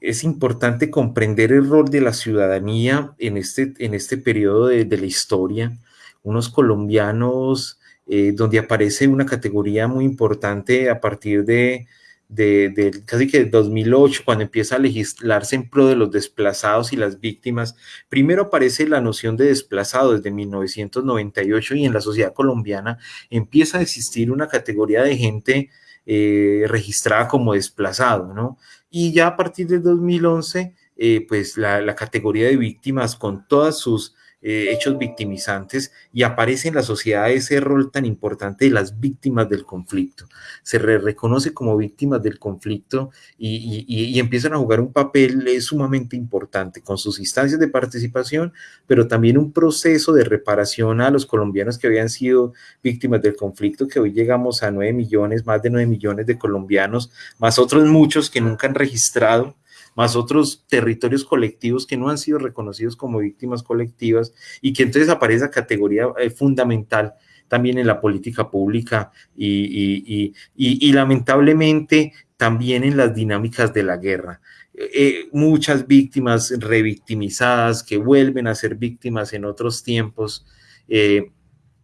es importante comprender el rol de la ciudadanía en este, en este periodo de, la historia. Unos colombianos eh, donde aparece una categoría muy importante a partir de, de, casi que 2008, cuando empieza a legislarse en pro de los desplazados y las víctimas. Primero aparece la noción de desplazado desde 1998 y en la sociedad colombiana empieza a existir una categoría de gente eh, registrada como desplazado, ¿no? Y ya a partir del 2011, eh, pues la, la, categoría de víctimas con todas sus eh, hechos victimizantes y aparece en la sociedad ese rol tan importante de las víctimas del conflicto. Se reconoce como víctimas del conflicto y, empiezan a jugar un papel eh, sumamente importante con sus instancias de participación, pero también un proceso de reparación a los colombianos que habían sido víctimas del conflicto, que hoy llegamos a 9 millones, más de 9 millones de colombianos, más otros muchos que nunca han registrado más otros territorios colectivos que no han sido reconocidos como víctimas colectivas y que entonces aparece esa categoría eh, fundamental también en la política pública y, y, lamentablemente también en las dinámicas de la guerra. Eh, muchas víctimas revictimizadas que vuelven a ser víctimas en otros tiempos. Eh,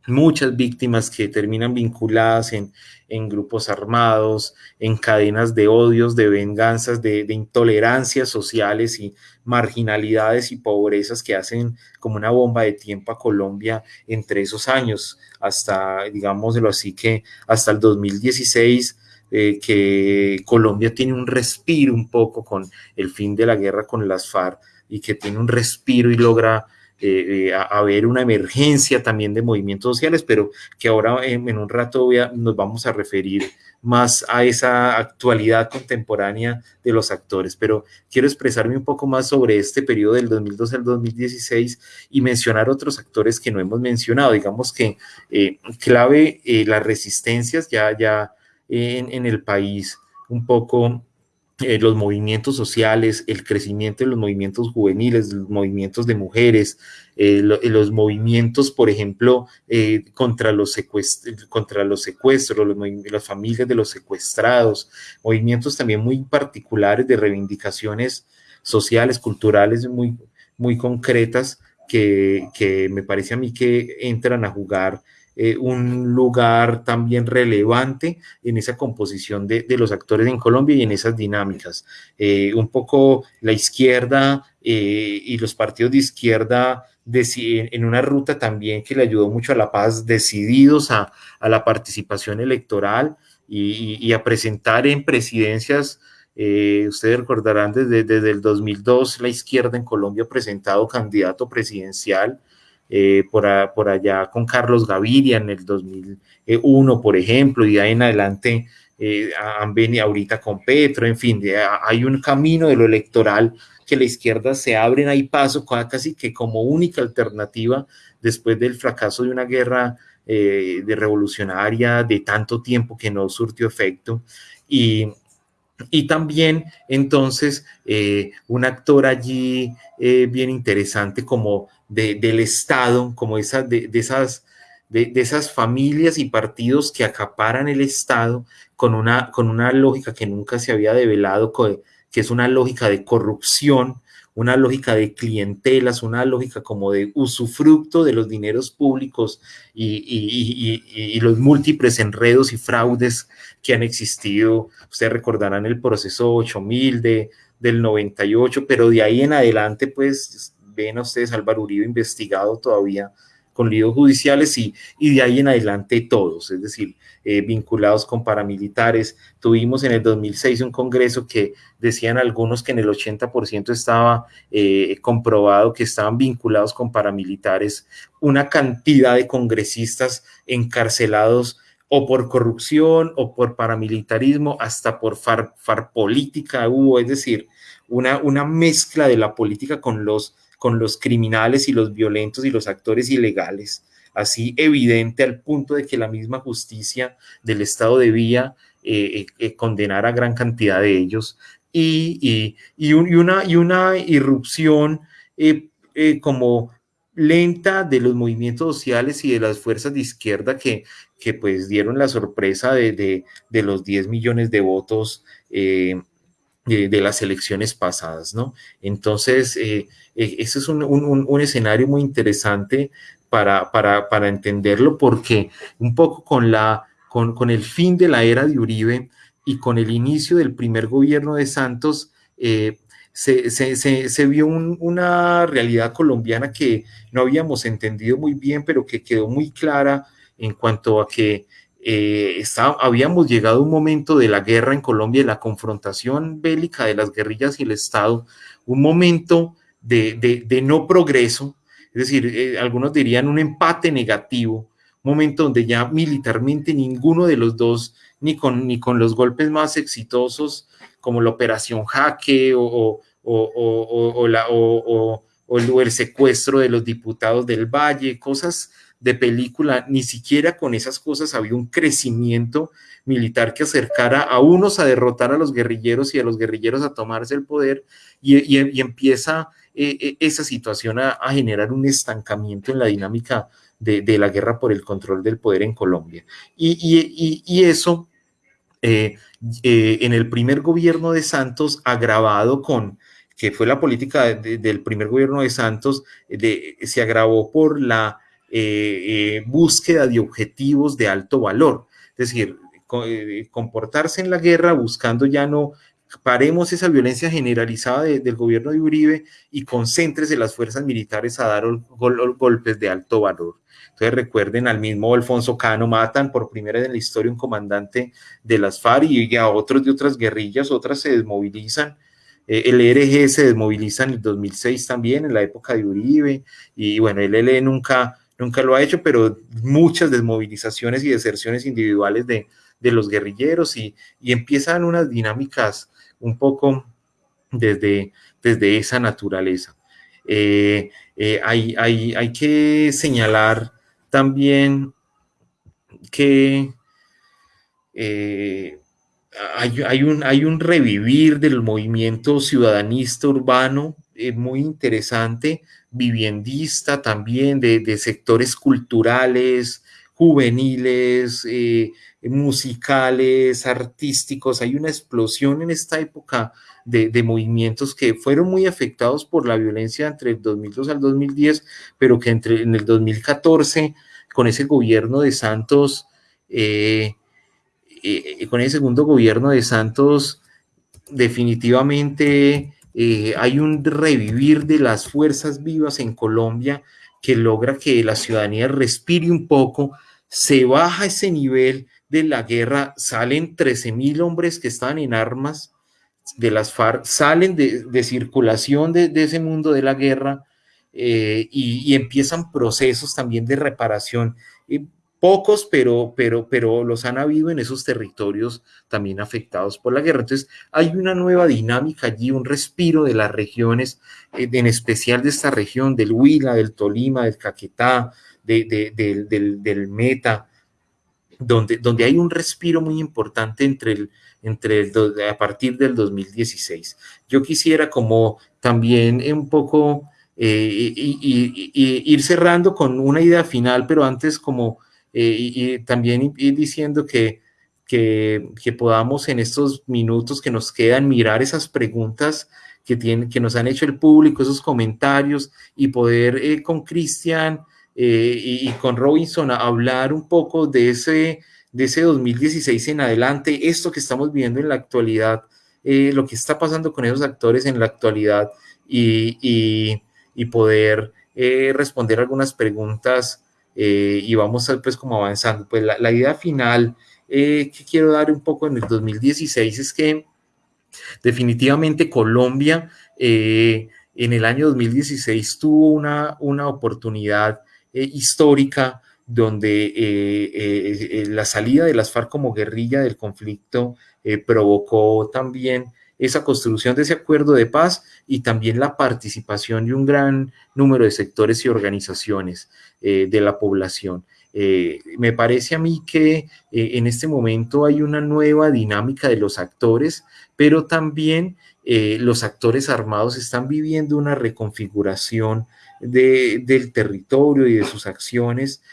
muchas víctimas que terminan vinculadas en, en, grupos armados, en cadenas de odios, de venganzas, de, intolerancias sociales y marginalidades y pobrezas que hacen como una bomba de tiempo a Colombia entre esos años, hasta, digámoslo así, que hasta el 2016. Eh, que Colombia tiene un respiro un poco con el fin de la guerra con las FARC y que tiene un respiro y logra eh, eh, a, haber una emergencia también de movimientos sociales, pero que ahora en, un rato nos vamos a referir más a esa actualidad contemporánea de los actores. Pero quiero expresarme un poco más sobre este periodo del 2012 al 2016 y mencionar otros actores que no hemos mencionado. Digamos que eh, clave las resistencias ya, ya en el país un poco eh, los movimientos sociales, el crecimiento de los movimientos juveniles, los movimientos de mujeres, eh, eh, los movimientos, por ejemplo, contra, los contra los secuestros, las familias de los secuestrados, movimientos también muy particulares de reivindicaciones sociales, culturales muy, muy concretas que, que me parece a mí que entran a jugar eh, un lugar también relevante en esa composición de, de, los actores en Colombia y en esas dinámicas. Eh, un poco la izquierda eh, y los partidos de izquierda en una ruta también que le ayudó mucho a la paz, decididos a, a la participación electoral y, a presentar en presidencias. ustedes recordarán desde, desde el 2002 la izquierda en Colombia ha presentado candidato presidencial eh, por, por, allá con Carlos Gaviria en el 2001, por ejemplo, y de ahí en adelante eh, han venido ahorita con Petro, en fin, hay un camino de lo electoral que la izquierda se abre ahí paso casi que como única alternativa después del fracaso de una guerra eh, de revolucionaria de tanto tiempo que no surtió efecto. Y, y también entonces un actor allí bien interesante como del Estado, como esa, de, esas, de, esas familias y partidos que acaparan el Estado con una, con una lógica que nunca se había develado, que es una lógica de corrupción, una lógica de clientelas, una lógica como de usufructo de los dineros públicos y, los múltiples enredos y fraudes que han existido. Ustedes recordarán el proceso 8000 de, del 98, pero de ahí en adelante, pues ven a ustedes Álvaro Uribe investigado todavía con líos judiciales y, y de ahí en adelante todos, es decir, eh, vinculados con paramilitares. Tuvimos en el 2006 un congreso que decían algunos que en el 80% estaba eh, comprobado que estaban vinculados con paramilitares, una cantidad de congresistas encarcelados o por corrupción o por paramilitarismo, hasta por far, far política hubo, es decir, una, una mezcla de la política con los con los criminales y los violentos y los actores ilegales, así evidente al punto de que la misma justicia del Estado debía eh, eh, eh, condenar a gran cantidad de ellos. Y, una, y una irrupción como lenta de los movimientos sociales y de las fuerzas de izquierda que, que pues dieron la sorpresa de, los 10 millones de votos de, las elecciones pasadas, ¿no? Entonces, eh, eh, ese es un, escenario muy interesante para, para, entenderlo porque un poco con, la, con, el fin de la era de Uribe y con el inicio del primer gobierno de Santos, eh, se, vio una realidad colombiana que no habíamos entendido muy bien, pero que quedó muy clara en cuanto a que eh, habíamos llegado a un momento de la guerra en Colombia, de la confrontación bélica de las guerrillas y el Estado, un momento de, no progreso, es decir, eh, algunos dirían un empate negativo, un momento donde ya militarmente ninguno de los dos, ni con, ni con los golpes más exitosos como la Operación Jaque o, el secuestro de los diputados del Valle, cosas de película, ni siquiera con esas cosas había un crecimiento militar que acercara a unos a derrotar a los guerrilleros y a los guerrilleros a tomarse el poder y, empieza eh, eh, esa situación a, generar un estancamiento en la dinámica de, la guerra por el control del poder en Colombia. Y, eso eh, en el primer gobierno de Santos agravado con que fue la política del primer gobierno de Santos, se agravó por la eh, eh, búsqueda de objetivos de alto valor. Es decir, eh, comportarse en la guerra buscando ya no paremos esa violencia generalizada del gobierno de Uribe y concéntrese las fuerzas militares a dar golpes de alto valor. Entonces recuerden al mismo Alfonso Cano, matan por primera vez en la historia un comandante de las FARC y a otros de otras guerrillas, otras se desmovilizan. el ERG se desmoviliza en el 2006 también, en la época de Uribe, y bueno, el ELE nunca nunca lo ha hecho, pero muchas desmovilizaciones y deserciones individuales de, los guerrilleros y, empiezan unas dinámicas un poco desde, desde esa naturaleza. Eh, eh, hay, hay, que señalar también que eh, hay, un, hay un revivir del movimiento ciudadanista urbano muy interesante, viviendista también, de, sectores culturales, juveniles, eh, musicales, artísticos. Hay una explosión en esta época de, movimientos que fueron muy afectados por la violencia entre el 2002 al 2010, pero que entre, en el 2014, con ese gobierno de Santos, eh, eh, con ese segundo gobierno de Santos, definitivamente eh, hay un revivir de las fuerzas vivas en Colombia que logra que la ciudadanía respire un poco, se baja ese nivel de la guerra, salen 13 mil hombres que están en armas de las FARC, salen de, circulación de, ese mundo de la guerra eh, y, empiezan procesos también de reparación. Pocos, pero, pero, pero los han habido en esos territorios también afectados por la guerra. Entonces, hay una nueva dinámica allí, un respiro de las regiones, eh, en especial de esta región, del Huila, del Tolima, del Caquetá, del, Meta, donde, donde hay un respiro muy importante entre el, entre a partir del 2016. Yo quisiera como también un poco eh, ir cerrando con una idea final, pero antes como eh, y, también ir diciendo que, que, podamos en estos minutos que nos quedan mirar esas preguntas que, tienen, que nos han hecho el público, esos comentarios y poder eh, con Cristian eh, y, con Robinson hablar un poco de ese, de ese 2016 en adelante, esto que estamos viendo en la actualidad, lo que está pasando con esos actores en la actualidad y, y poder responder algunas preguntas eh, y vamos a, pues como avanzando. Pues la, idea final eh, que quiero dar un poco en el 2016 es que definitivamente Colombia eh, en el año 2016 tuvo una, una oportunidad histórica donde la salida de las FARC como guerrilla del conflicto provocó también esa construcción de ese acuerdo de paz y también la participación de un gran número de sectores y organizaciones eh, de la población. Eh, me parece a mí que eh, en este momento hay una nueva dinámica de los actores, pero también los actores armados están viviendo una reconfiguración del territorio y de sus acciones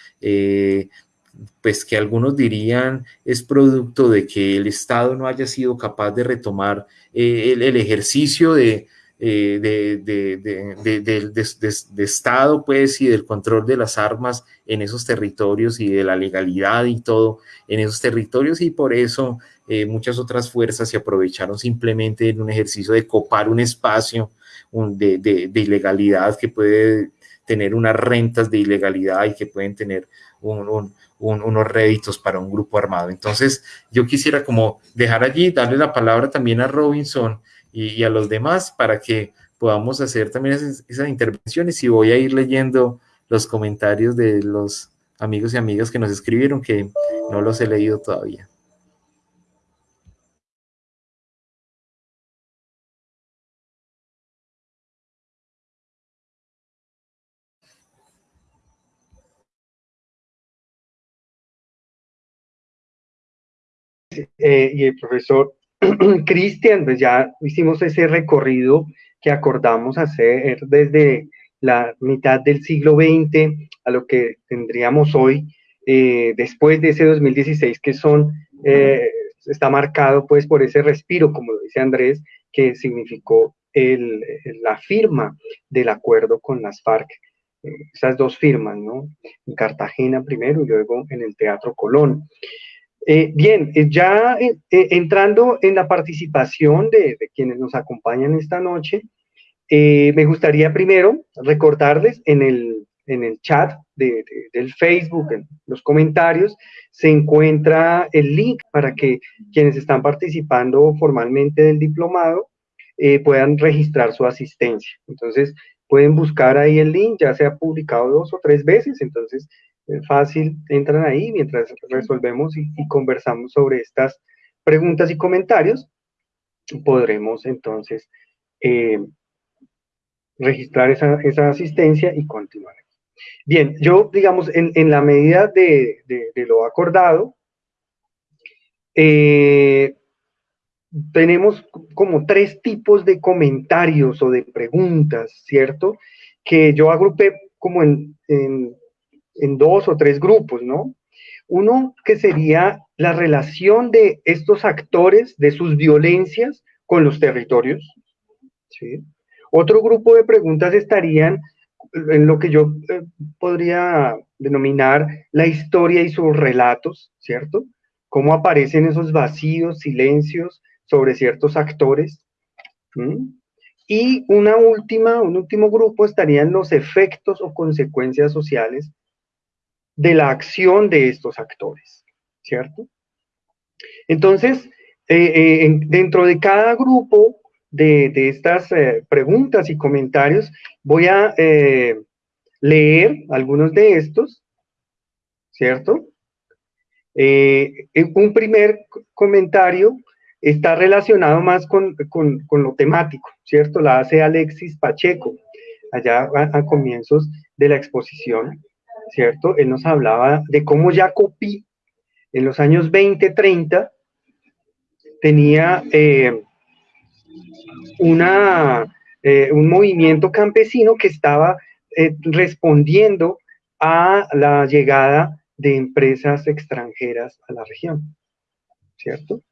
pues que algunos dirían es producto de que el Estado no haya sido capaz de retomar eh, el, ejercicio de, eh, de, Estado, pues, y del control de las armas en esos territorios y de la legalidad y todo en esos territorios, y por eso eh, muchas otras fuerzas se aprovecharon simplemente en un ejercicio de copar un espacio de, ilegalidad que puede tener unas rentas de ilegalidad y que pueden tener un unos réditos para un grupo armado. Entonces, yo quisiera como dejar allí, darle la palabra también a Robinson y, a los demás para que podamos hacer también esas, intervenciones y voy a ir leyendo los comentarios de los amigos y amigas que nos escribieron, que no los he leído todavía. Eh, y el profesor Cristian, pues ya hicimos ese recorrido que acordamos hacer desde la mitad del siglo XX a lo que tendríamos hoy, eh, después de ese 2016, que son, eh, está marcado pues por ese respiro, como lo dice Andrés, que significó el, la firma del acuerdo con las FARC, esas dos firmas, ¿no? En Cartagena primero y luego en el Teatro Colón. Eh, bien, eh, ya eh, entrando en la participación de, quienes nos acompañan esta noche, me gustaría primero recordarles en el, en el chat del Facebook, en los comentarios, se encuentra el link para que quienes están participando formalmente del diplomado puedan registrar su asistencia. Entonces, pueden buscar ahí el link, ya se ha publicado dos o tres veces, entonces fácil, entran ahí mientras resolvemos y, conversamos sobre estas preguntas y comentarios, podremos entonces eh, registrar esa, asistencia y continuar. Bien, yo, digamos, en, la medida de, lo acordado, eh, tenemos como tres tipos de comentarios o de preguntas, ¿cierto? Que yo agrupé como en en dos o tres grupos, ¿no? Uno que sería la relación de estos actores, de sus violencias con los territorios. ¿sí? Otro grupo de preguntas estarían en lo que yo eh, podría denominar la historia y sus relatos, ¿cierto? Cómo aparecen esos vacíos, silencios sobre ciertos actores. Y una última, un último grupo estarían los efectos o consecuencias sociales de la acción de estos actores, ¿cierto? Entonces, eh, eh, dentro de cada grupo de, estas eh, preguntas y comentarios, voy a leer algunos de estos, ¿cierto? Un primer comentario está relacionado más con, lo temático, ¿cierto? La hace Alexis Pacheco, allá a, comienzos de la exposición, ¿cierto? Él nos hablaba de cómo Jacopi en los años 20, 30 tenía eh, una, eh, un movimiento campesino que estaba respondiendo a la llegada de empresas extranjeras a la región, ¿cierto?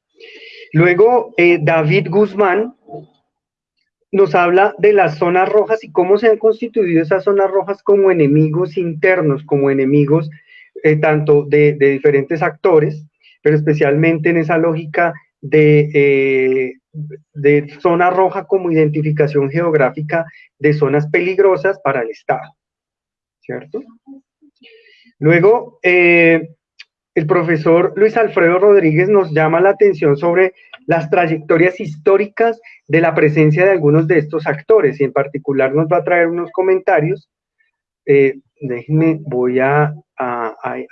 Luego, eh, David Guzmán nos habla de las zonas rojas y cómo se han constituido esas zonas rojas como enemigos internos, como enemigos eh, tanto de, diferentes actores, pero especialmente en esa lógica de, eh, de zona roja como identificación geográfica de zonas peligrosas para el Estado, ¿cierto? Luego, eh, el profesor Luis Alfredo Rodríguez nos llama la atención sobre las trayectorias históricas de la presencia de algunos de estos actores y en particular nos va a traer unos comentarios. Eh, déjenme, voy a,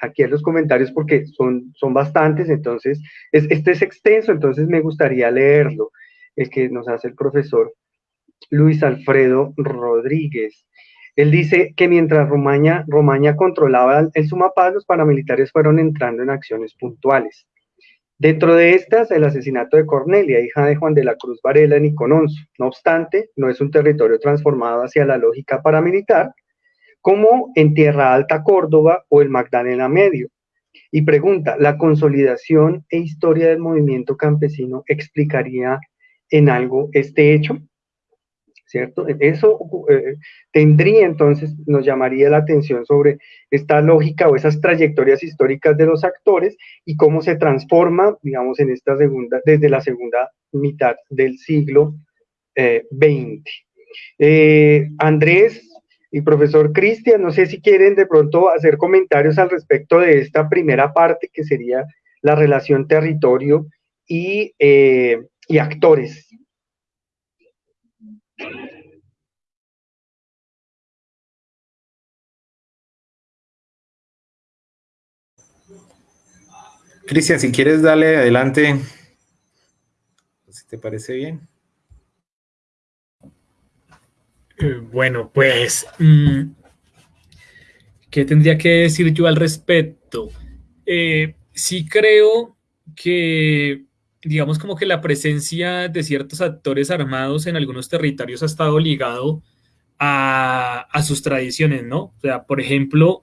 aquí a los comentarios porque son, son bastantes, entonces, este es extenso, entonces me gustaría leerlo, el que nos hace el profesor Luis Alfredo Rodríguez. Él dice que mientras Romaña, Romaña controlaba el Sumapaz, los paramilitares fueron entrando en acciones puntuales. Dentro de estas, el asesinato de Cornelia, hija de Juan de la Cruz Varela en Icononso. No obstante, no es un territorio transformado hacia la lógica paramilitar, como en Tierra Alta Córdoba o el Magdalena Medio. Y pregunta, ¿la consolidación e historia del movimiento campesino explicaría en algo este hecho? ¿Cierto? Eso eh, tendría entonces, nos llamaría la atención sobre esta lógica o esas trayectorias históricas de los actores y cómo se transforma, digamos, en esta segunda, desde la segunda mitad del siglo XX. Eh, eh, Andrés y profesor Cristian, no sé si quieren de pronto hacer comentarios al respecto de esta primera parte que sería la relación territorio y, y actores. Cristian, si quieres, dale adelante. Si te parece bien. Eh, bueno, pues, mm, ¿qué tendría que decir yo al respecto? Eh, sí creo que digamos como que la presencia de ciertos actores armados en algunos territorios ha estado ligado a, sus tradiciones, ¿no? O sea, por ejemplo,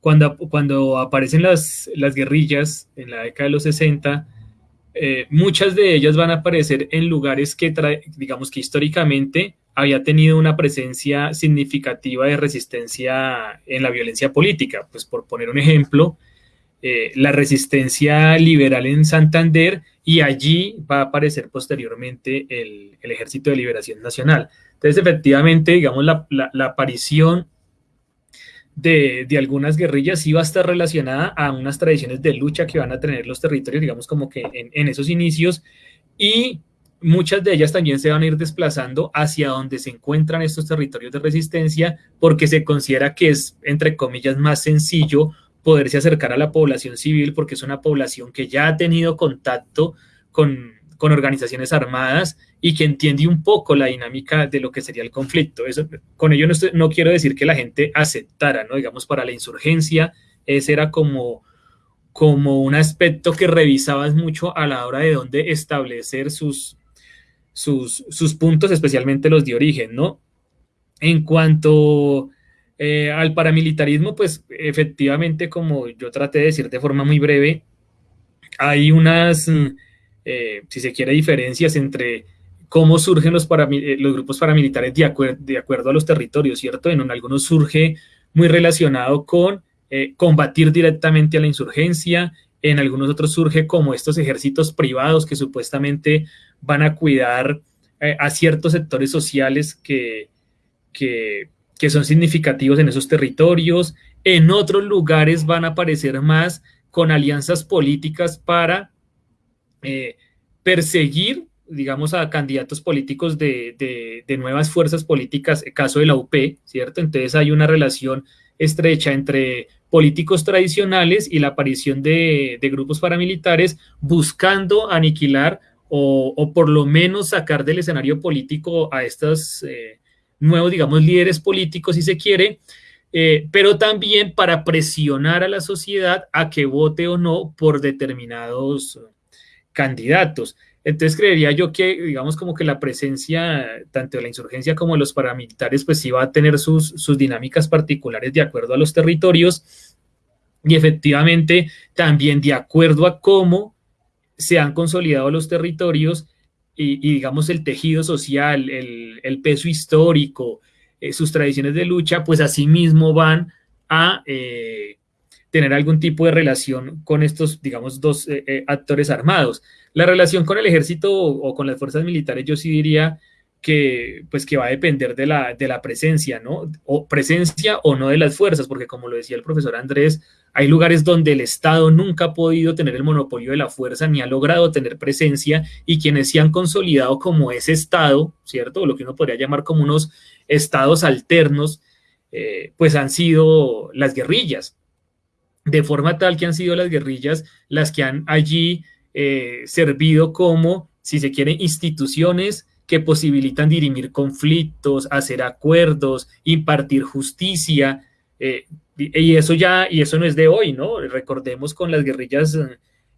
cuando, cuando aparecen las, las guerrillas en la década de los 60, eh, muchas de ellas van a aparecer en lugares que, digamos que históricamente había tenido una presencia significativa de resistencia en la violencia política. Pues por poner un ejemplo, eh, la resistencia liberal en Santander y allí va a aparecer posteriormente el, Ejército de Liberación Nacional. Entonces, efectivamente, digamos, la, aparición de, algunas guerrillas sí va a estar relacionada a unas tradiciones de lucha que van a tener los territorios, digamos, como que en esos inicios y muchas de ellas también se van a ir desplazando hacia donde se encuentran estos territorios de resistencia porque se considera que es, entre comillas, más sencillo poderse acercar a la población civil porque es una población que ya ha tenido contacto con, organizaciones armadas y que entiende un poco la dinámica de lo que sería el conflicto. Eso, con ello no, no quiero decir que la gente aceptara, ¿no? Digamos, para la insurgencia, ese era como, como un aspecto que revisabas mucho a la hora de dónde establecer sus, sus, sus puntos, especialmente los de origen, ¿no? En cuanto eh, al paramilitarismo, pues efectivamente, como yo traté de decir de forma muy breve, hay unas, mm, eh, si se quiere, diferencias entre cómo surgen los, eh, grupos paramilitares de, de, acuerdo a los territorios, ¿cierto? En algunos surge muy relacionado con combatir directamente a la insurgencia, en algunos otros surge como estos ejércitos privados que supuestamente van a cuidar a ciertos sectores sociales que, que que son significativos en esos territorios. En otros lugares van a aparecer más con alianzas políticas para eh, perseguir, digamos, a candidatos políticos de, nuevas fuerzas políticas, caso de la UP, ¿cierto? Entonces hay una relación estrecha entre políticos tradicionales y la aparición de, grupos paramilitares buscando aniquilar o, por lo menos sacar del escenario político a estos eh, nuevos, digamos, líderes políticos, si se quiere, eh, pero también para presionar a la sociedad a que vote o no por determinados candidatos. Entonces creería yo que, digamos, como que la presencia tanto de la insurgencia como de los paramilitares, pues sí va a tener sus, sus dinámicas particulares de acuerdo a los territorios y efectivamente también de acuerdo a cómo se han consolidado los territorios y, digamos el tejido social, el, peso histórico, eh, sus tradiciones de lucha, pues asimismo van a eh, tener algún tipo de relación con estos, digamos, dos eh, actores armados. La relación con el ejército o, con las fuerzas militares, yo sí diría que, pues, que va a depender de la, de la presencia, ¿no? O presencia o no de las fuerzas, porque como lo decía el profesor Andrés, hay lugares donde el Estado nunca ha podido tener el monopolio de la fuerza ni ha logrado tener presencia y quienes se han consolidado como ese Estado, ¿cierto? O lo que uno podría llamar como unos estados alternos, eh, pues han sido las guerrillas. De forma tal que han sido las guerrillas las que han allí eh, servido como, si se quiere, instituciones que posibilitan dirimir conflictos, hacer acuerdos, impartir justicia, eh, y eso ya, y eso no es de hoy, ¿no? Recordemos con las guerrillas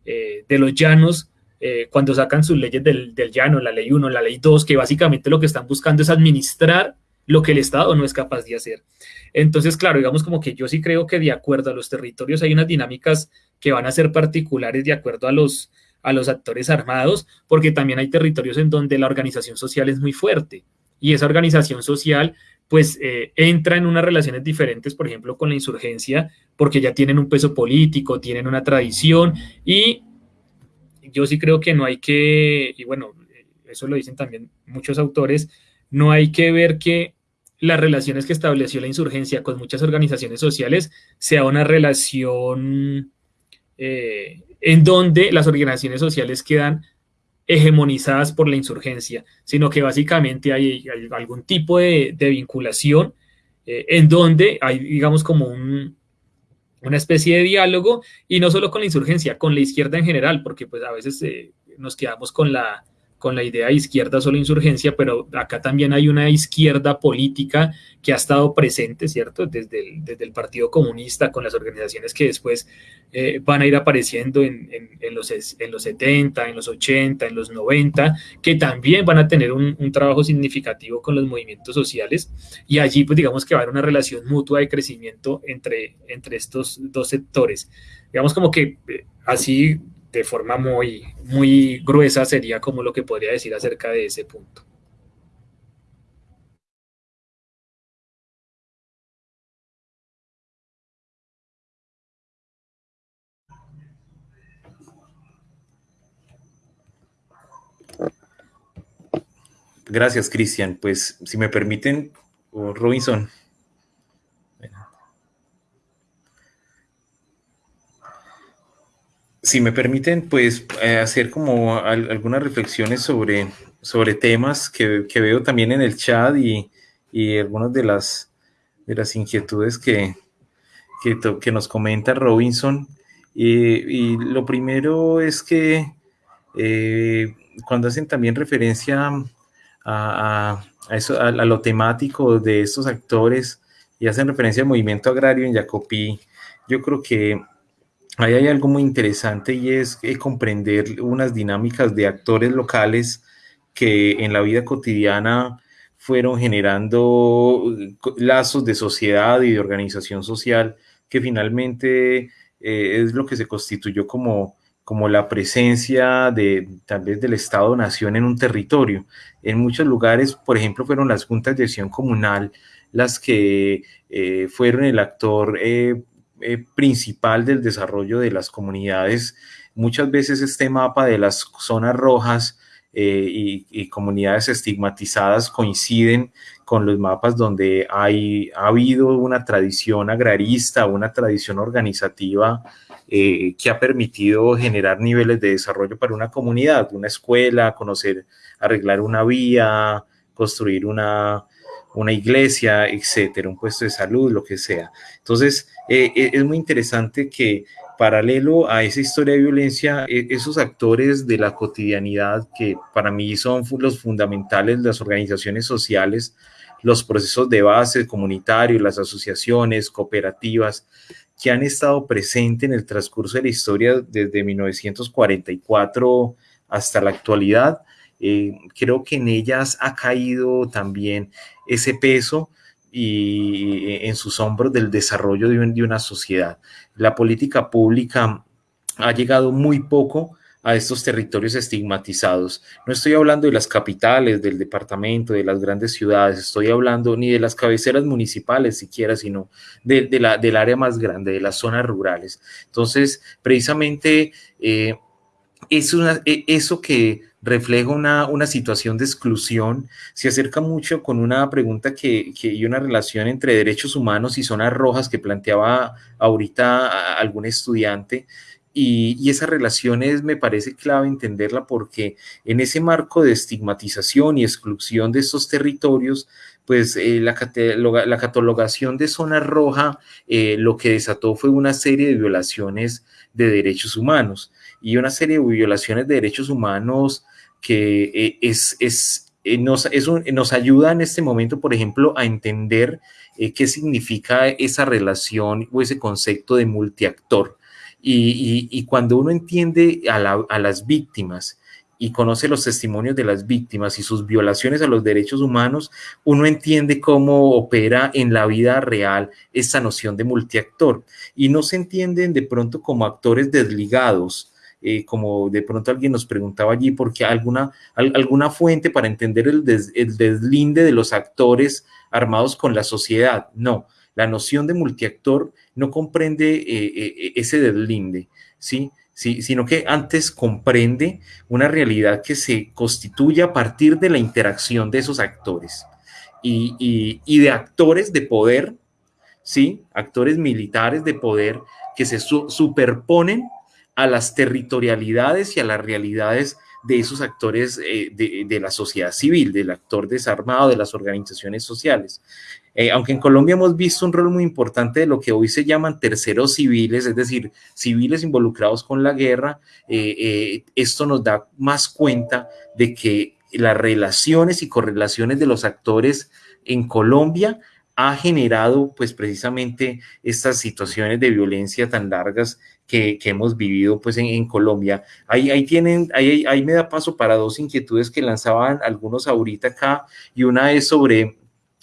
eh, de los llanos, eh, cuando sacan sus leyes del, llano, la ley 1, la ley 2, que básicamente lo que están buscando es administrar lo que el Estado no es capaz de hacer. Entonces, claro, digamos como que yo sí creo que de acuerdo a los territorios hay unas dinámicas que van a ser particulares de acuerdo a los, a los actores armados, porque también hay territorios en donde la organización social es muy fuerte y esa organización social pues eh, entra en unas relaciones diferentes, por ejemplo, con la insurgencia, porque ya tienen un peso político, tienen una tradición y yo sí creo que no hay que, y bueno, eso lo dicen también muchos autores, no hay que ver que las relaciones que estableció la insurgencia con muchas organizaciones sociales sea una relación eh, en donde las organizaciones sociales quedan hegemonizadas por la insurgencia, sino que básicamente hay, algún tipo de, vinculación eh, en donde hay, digamos, como una especie de diálogo, y no solo con la insurgencia, con la izquierda en general, porque pues a veces eh, nos quedamos con la, con la idea de izquierda solo insurgencia, pero acá también hay una izquierda política que ha estado presente, ¿cierto? Desde el, desde el Partido Comunista, con las organizaciones que después eh, van a ir apareciendo en, en, los, en los 70, en los 80, en los 90, que también van a tener un, un, trabajo significativo con los movimientos sociales. Y allí, pues digamos que va a haber una relación mutua de crecimiento entre, entre estos dos sectores. Digamos como que eh, así de forma muy, muy gruesa sería como lo que podría decir acerca de ese punto. Gracias, Cristian. Pues, si me permiten, Robinson. Si me permiten, pues eh, hacer como algunas reflexiones sobre, sobre temas que, veo también en el chat y, y algunas de las, de las inquietudes que, que, nos comenta Robinson. Y, lo primero es que eh, cuando hacen también referencia a, a, eso, a, lo temático de estos actores y hacen referencia al movimiento agrario en Jacopí, yo creo que ahí hay algo muy interesante y es comprender unas dinámicas de actores locales que en la vida cotidiana fueron generando lazos de sociedad y de organización social que finalmente eh, es lo que se constituyó como, como la presencia de tal vez del Estado-Nación en un territorio. En muchos lugares, por ejemplo, fueron las juntas de acción comunal las que eh, fueron el actor eh, eh, principal del desarrollo de las comunidades. Muchas veces este mapa de las zonas rojas eh, y, comunidades estigmatizadas coinciden con los mapas donde hay, ha habido una tradición agrarista, una tradición organizativa eh, que ha permitido generar niveles de desarrollo para una comunidad, una escuela, conocer, arreglar una vía, construir una, una iglesia, etcétera, un puesto de salud, lo que sea. Entonces, eh, eh, es muy interesante que paralelo a esa historia de violencia, e, esos actores de la cotidianidad que para mí son los fundamentales, las organizaciones sociales, los procesos de base comunitarios, las asociaciones, cooperativas, que han estado presentes en el transcurso de la historia desde 1944 hasta la actualidad, eh, creo que en ellas ha caído también ese peso y eh, en sus hombros del desarrollo de, una sociedad. La política pública ha llegado muy poco a estos territorios estigmatizados. No estoy hablando de las capitales, del departamento, de las grandes ciudades, estoy hablando ni de las cabeceras municipales siquiera, sino de, del área más grande, de las zonas rurales. Entonces, precisamente eh, es una, e, eso que refleja una, una, situación de exclusión, se acerca mucho con una pregunta que, que, y una relación entre derechos humanos y zonas rojas que planteaba ahorita algún estudiante. Y, y, esa relación me parece clave entenderla porque en ese marco de estigmatización y exclusión de estos territorios, pues eh, la, la, catalogación de zona roja eh, lo que desató fue una serie de violaciones de derechos humanos y una serie de violaciones de derechos humanos que eh, es, es, eh, nos, es un, nos ayuda en este momento, por ejemplo, a entender eh, qué significa esa relación o ese concepto de multiactor. Y, y, y cuando uno entiende a, la, a, las víctimas y conoce los testimonios de las víctimas y sus violaciones a los derechos humanos, uno entiende cómo opera en la vida real esa noción de multiactor. Y no se entienden de pronto como actores desligados, eh, como de pronto alguien nos preguntaba allí, porque alguna, alguna fuente para entender el, el deslinde de los actores armados con la sociedad. No, la noción de multiactor no comprende eh, eh, ese deslinde, ¿sí? Sí, sino que antes comprende una realidad que se constituye a partir de la interacción de esos actores y, y, de actores de poder, ¿sí? Actores militares de poder que se su superponen a las territorialidades y a las realidades de esos actores eh, de, la sociedad civil, del actor desarmado, de las organizaciones sociales. Eh, aunque en Colombia hemos visto un rol muy importante de lo que hoy se llaman terceros civiles, es decir, civiles involucrados con la guerra, eh, esto nos da más cuenta de que las relaciones y correlaciones de los actores en Colombia ha generado pues precisamente estas situaciones de violencia tan largas que, hemos vivido pues en, Colombia. Ahí, ahí tienen, ahí, ahí me da paso para dos inquietudes que lanzaban algunos ahorita acá y una es sobre,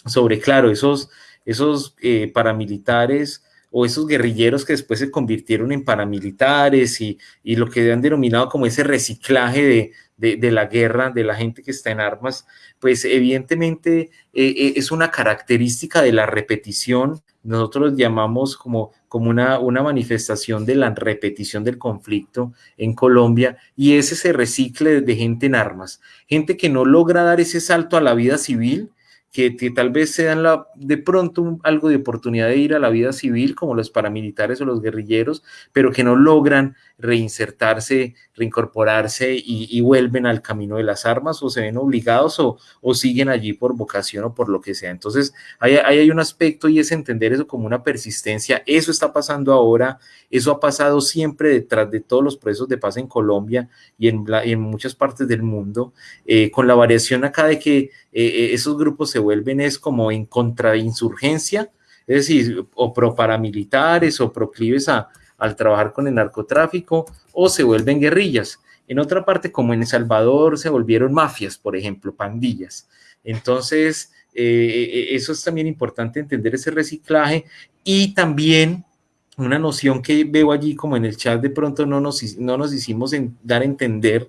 sobre claro, esos, esos eh, paramilitares o esos guerrilleros que después se convirtieron en paramilitares y, y lo que han denominado como ese reciclaje de, de, de, la guerra, de la gente que está en armas, pues evidentemente eh, eh, es una característica de la repetición. Nosotros llamamos como, como una, una manifestación de la repetición del conflicto en Colombia y es ese recicle de gente en armas, gente que no logra dar ese salto a la vida civil, que, tal vez se dan de pronto algo de oportunidad de ir a la vida civil, como los paramilitares o los guerrilleros, pero que no logran reinsertarse, reincorporarse y, vuelven al camino de las armas o se ven obligados o, siguen allí por vocación o por lo que sea. Entonces, ahí, hay un aspecto y es entender eso como una persistencia. Eso está pasando ahora, eso ha pasado siempre detrás de todos los procesos de paz en Colombia y en muchas partes del mundo, eh, con la variación acá de que eh, eh, esos grupos se vuelven es como en contra de insurgencia, es decir, o pro paramilitares o proclives a, al trabajar con el narcotráfico o se vuelven guerrillas. En otra parte, como en El Salvador, se volvieron mafias, por ejemplo, pandillas. Entonces, eh, eso es también importante entender ese reciclaje y también una noción que veo allí como en el chat de pronto no nos, no nos hicimos dar a entender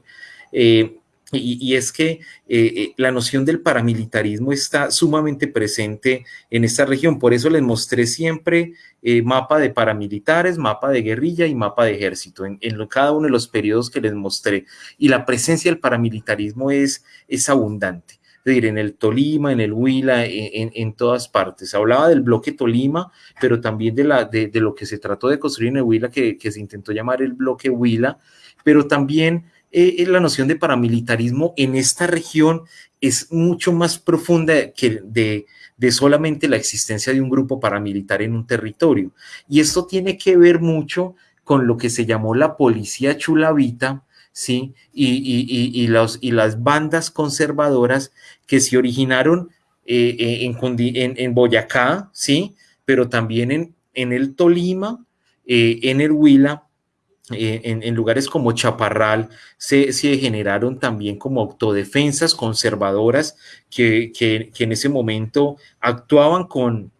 eh, y, es que eh, la noción del paramilitarismo está sumamente presente en esta región. Por eso les mostré siempre eh, mapa de paramilitares, mapa de guerrilla y mapa de ejército en, en, cada uno de los periodos que les mostré. Y la presencia del paramilitarismo es, es abundante. Es decir, en el Tolima, en el Huila, en, en, todas partes. Hablaba del bloque Tolima, pero también de, la, de, de lo que se trató de construir en el Huila, que, que se intentó llamar el bloque Huila, pero también eh, la noción de paramilitarismo en esta región es mucho más profunda que de, solamente la existencia de un grupo paramilitar en un territorio. Y esto tiene que ver mucho con lo que se llamó la policía chulavita, ¿sí? Y, las bandas conservadoras que se originaron eh, eh, en, Boyacá, ¿sí? Pero también en, el Tolima, eh, en el Huila, en, lugares como Chaparral, se, se, generaron también como autodefensas conservadoras que, que, que en ese momento actuaban con,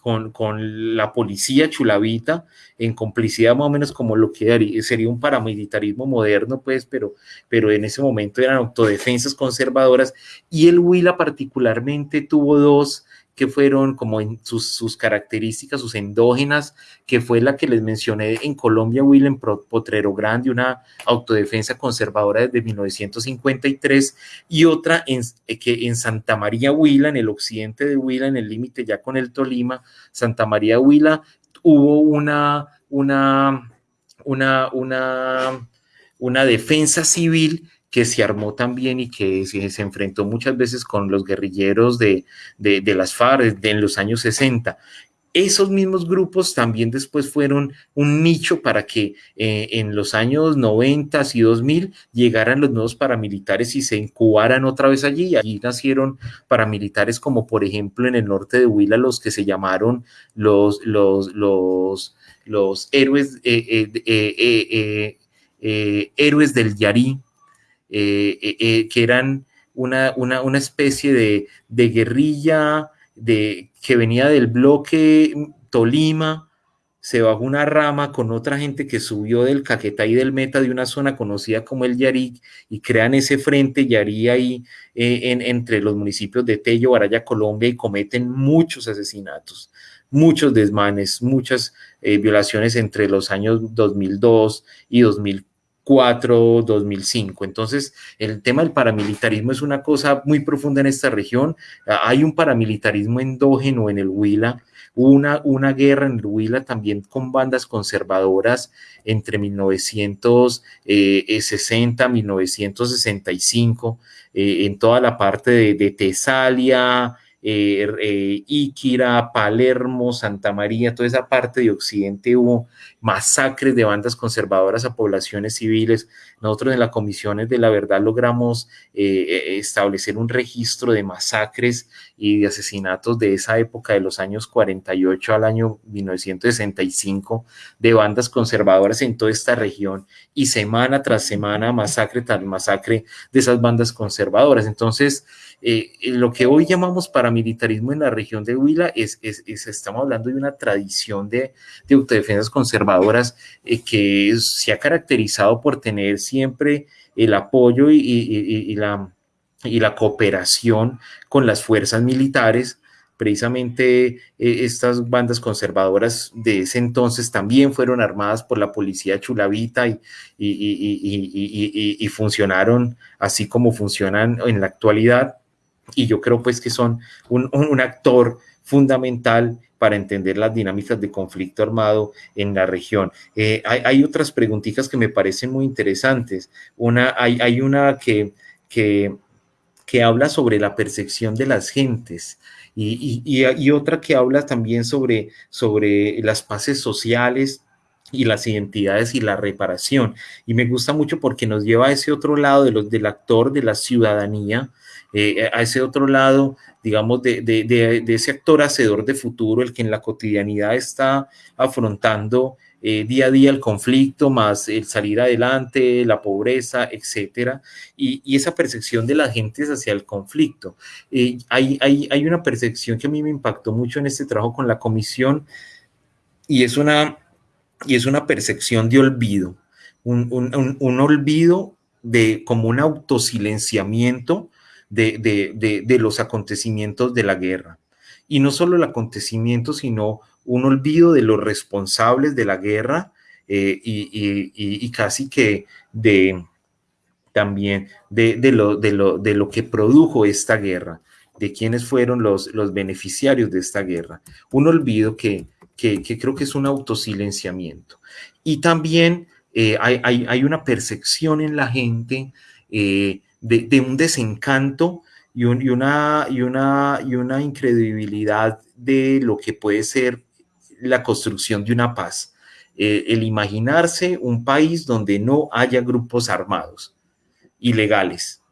con, con, la policía chulavita en complicidad más o menos como lo que sería un paramilitarismo moderno, pues, pero, pero en ese momento eran autodefensas conservadoras. Y el Huila particularmente tuvo dos que fueron como sus, sus, características, sus endógenas, que fue la que les mencioné en Colombia, en Potrero Grande, una autodefensa conservadora desde 1953, y otra en, eh, que en Santa María Huila, en el occidente de Huila, en el límite ya con el Tolima, Santa María Huila, hubo una, una, una, una, una defensa civil que se armó también y que se, enfrentó muchas veces con los guerrilleros de, de, las FARC en los años 60 esos mismos grupos también después fueron un nicho para que eh, en los años 90 y 2000 llegaran los nuevos paramilitares y se incubaran otra vez allí. Allí nacieron paramilitares como por ejemplo en el norte de Huila los que se llamaron los, los, los, los héroes, eh, eh, héroes del Yarí, que eran una, una, una especie de, de guerrilla de, que venía del bloque Tolima, se bajó una rama con otra gente que subió del Caquetá y del Meta de una zona conocida como el Yarí y crean ese frente Yarí ahí eh, en, entre los municipios de Tello, Baraya, Colombia y cometen muchos asesinatos, muchos desmanes, muchas eh, violaciones entre los años 2002 y 2004 2004, 2005. Entonces, el tema del paramilitarismo es una cosa muy profunda en esta región. Hay un paramilitarismo endógeno en el Huila. Una, una guerra en el Huila también con bandas conservadoras entre 1960 y 1965, en toda la parte de, de Tesalia, eh, eh, Iquira, Palermo, Santa María, toda esa parte de Occidente hubo masacres de bandas conservadoras a poblaciones civiles. Nosotros en las comisiones de la verdad logramos eh, establecer un registro de masacres y de asesinatos de esa época de los años 48 al año 1965 de bandas conservadoras en toda esta región y semana tras semana masacre tras masacre de esas bandas conservadoras. Entonces, eh, eh, lo que hoy llamamos paramilitarismo en la región de Huila es, es, estamos hablando de una tradición de, de autodefensas conservadoras eh, que se ha caracterizado por tener siempre el apoyo y, y, y, la, y la cooperación con las fuerzas militares. Precisamente estas bandas conservadoras de ese entonces también fueron armadas por la policía chulavita y, y funcionaron así como funcionan en la actualidad y yo creo pues que son un, un, actor fundamental para entender las dinámicas de conflicto armado en la región. Eh, hay, otras preguntitas que me parecen muy interesantes. Una, hay, una que, que, habla sobre la percepción de las gentes y, y, y, otra que habla también sobre, sobre las paces sociales y las identidades y la reparación. Y me gusta mucho porque nos lleva a ese otro lado de los, del actor de la ciudadanía, eh, a ese otro lado, digamos, de, de, de, ese actor hacedor de futuro, el que en la cotidianidad está afrontando eh, día a día el conflicto, más el salir adelante, la pobreza, etcétera, y, y esa percepción de la gente hacia el conflicto. Eh, hay, hay, hay una percepción que a mí me impactó mucho en este trabajo con la comisión, y es una, y es una percepción de olvido, un, un, un, un olvido de como un autosilenciamiento de, de, de, los acontecimientos de la guerra. Y no solo el acontecimiento, sino un olvido de los responsables de la guerra eh, y, y, y, casi que de también de, de, lo, de, lo, de lo que produjo esta guerra, de quiénes fueron los, los beneficiarios de esta guerra. Un olvido que, que, creo que es un autosilenciamiento. Y también eh, hay, una percepción en la gente eh, de, un desencanto y, una, y, una, y una incredibilidad de lo que puede ser la construcción de una paz. Eh, el imaginarse un país donde no haya grupos armados ilegales.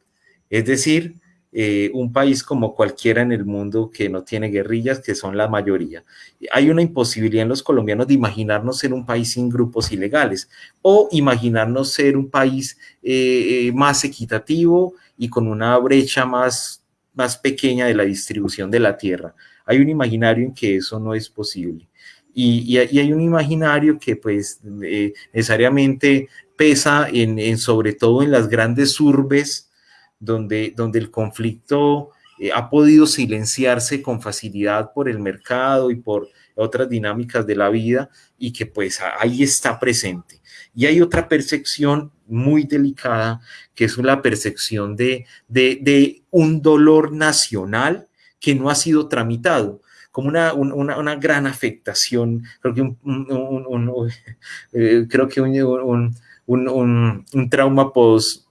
Es decir, eh, un país como cualquiera en el mundo que no tiene guerrillas, que son la mayoría. Hay una imposibilidad en los colombianos de imaginarnos ser un país sin grupos ilegales o imaginarnos ser un país eh, más equitativo y con una brecha más, más pequeña de la distribución de la tierra. Hay un imaginario en que eso no es posible. Y, hay un imaginario que pues eh, necesariamente pesa en, sobre todo en las grandes urbes donde, donde el conflicto eh, ha podido silenciarse con facilidad por el mercado y por otras dinámicas de la vida y que pues ahí está presente. Y hay otra percepción muy delicada que es la percepción de, de, un dolor nacional que no ha sido tramitado como una, una, gran afectación, creo que un, eh, creo que un, un trauma post,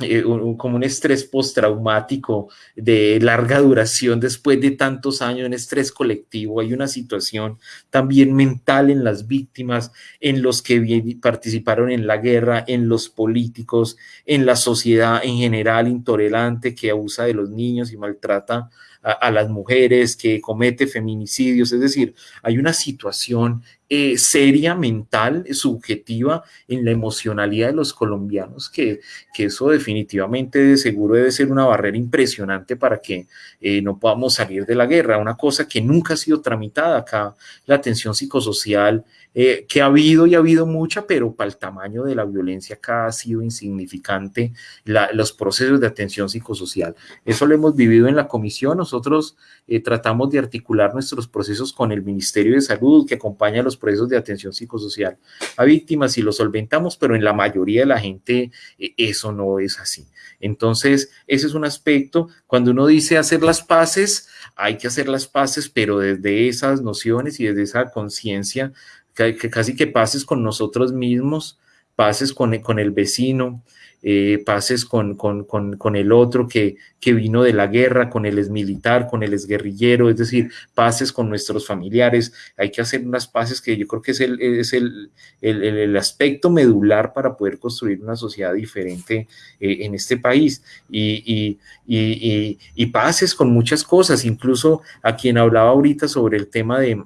eh, como un estrés postraumático de larga duración después de tantos años, en estrés colectivo. Hay una situación también mental en las víctimas, en los que participaron en la guerra, en los políticos, en la sociedad en general intolerante que abusa de los niños y maltrata a, las mujeres, que comete feminicidios, es decir, hay una situación eh, seria, mental, subjetiva en la emocionalidad de los colombianos, que, que, eso definitivamente de seguro debe ser una barrera impresionante para que eh, no podamos salir de la guerra, una cosa que nunca ha sido tramitada acá, la atención psicosocial eh, que ha habido y ha habido mucha, pero para el tamaño de la violencia acá ha sido insignificante los procesos de atención psicosocial. Eso lo hemos vivido en la comisión. Nosotros tratamos de articular nuestros procesos con el Ministerio de Salud, que acompaña los procesos de atención psicosocial a víctimas y los solventamos, pero en la mayoría de la gente eh, eso no es así. Entonces, ese es un aspecto. Cuando uno dice hacer las paces, hay que hacer las paces, pero desde esas nociones y desde esa conciencia que, casi que pases con nosotros mismos, pases con, con el vecino, eh, pases con, con, con, el otro que, que, vino de la guerra, con el militar, con el guerrillero, es decir, pases con nuestros familiares. Hay que hacer unas paces que yo creo que es el, es el, el, el aspecto medular para poder construir una sociedad diferente eh, en este país. Y, y, y, y pases con muchas cosas, incluso a quien hablaba ahorita sobre el tema de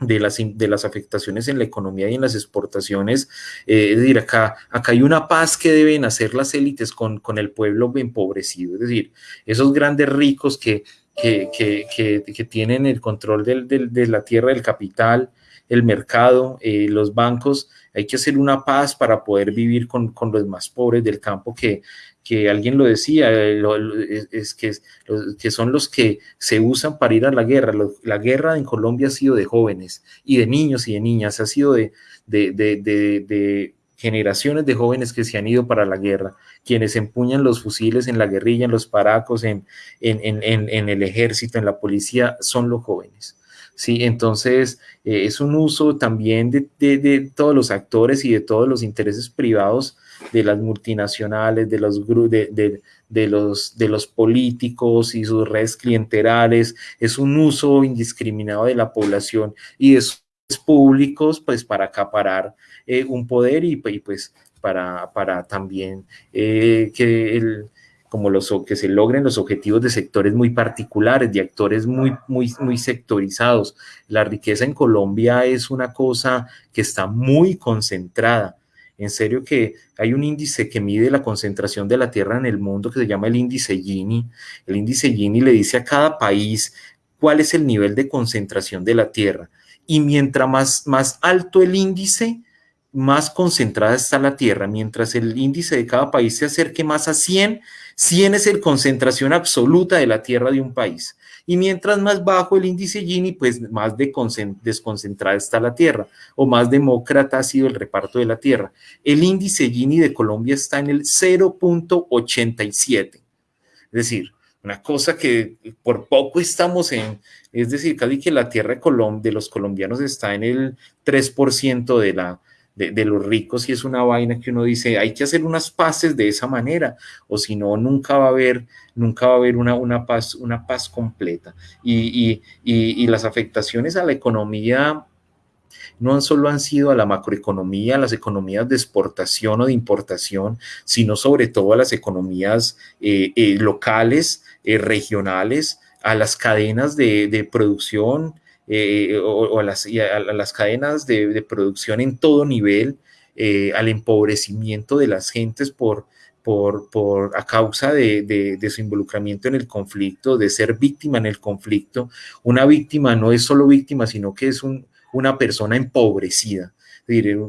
de las, de las afectaciones en la economía y en las exportaciones. Eh, es decir, acá, acá hay una paz que deben hacer las élites con, con el pueblo empobrecido, es decir, esos grandes ricos que, que, que, que tienen el control del, del, de la tierra, del capital, el mercado, eh, los bancos, hay que hacer una paz para poder vivir con, con los más pobres del campo que, que alguien lo decía, eh, es, que, que, son los que se usan para ir a la guerra. La guerra en Colombia ha sido de jóvenes y de niños y de niñas, ha sido de, generaciones de jóvenes que se han ido para la guerra, quienes empuñan los fusiles en la guerrilla, en los paracos, en el ejército, en la policía, son los jóvenes. Sí, entonces eh, es un uso también de, de, todos los actores y de todos los intereses privados de las multinacionales, de los, de, de, los, de los políticos y sus redes clientelares, es un uso indiscriminado de la población y de sus públicos pues para acaparar eh, un poder y, pues para, para también eh, que el, como los que se logren los objetivos de sectores muy particulares, de actores muy, muy, muy sectorizados. La riqueza en Colombia es una cosa que está muy concentrada. En serio que hay un índice que mide la concentración de la tierra en el mundo que se llama el índice Gini. El índice Gini le dice a cada país cuál es el nivel de concentración de la tierra. Y mientras más, más alto el índice, más concentrada está la tierra. Mientras el índice de cada país se acerque más a 100, 100 es la concentración absoluta de la tierra de un país. Y mientras más bajo el índice Gini, pues más desconcentrada está la tierra o más demócrata ha sido el reparto de la tierra. El índice Gini de Colombia está en el 0.87. Es decir, una cosa que por poco estamos en, es decir, casi que la tierra de, de los colombianos está en el 3% de la, de, los ricos y es una vaina que uno dice, hay que hacer unas paces de esa manera, o si no, nunca va a haber, nunca va a haber una, una, paz, una paz completa. Y, y, y, las afectaciones a la economía no solo han sido a la macroeconomía, a las economías de exportación o de importación, sino sobre todo a las economías eh, eh, locales, eh, regionales, a las cadenas de, de producción, eh, o, a, las, las, cadenas de, producción en todo nivel, eh, al empobrecimiento de las gentes por, por, por a causa de, de, su involucramiento en el conflicto, de ser víctima en el conflicto. Una víctima no es solo víctima, sino que es un, una persona empobrecida.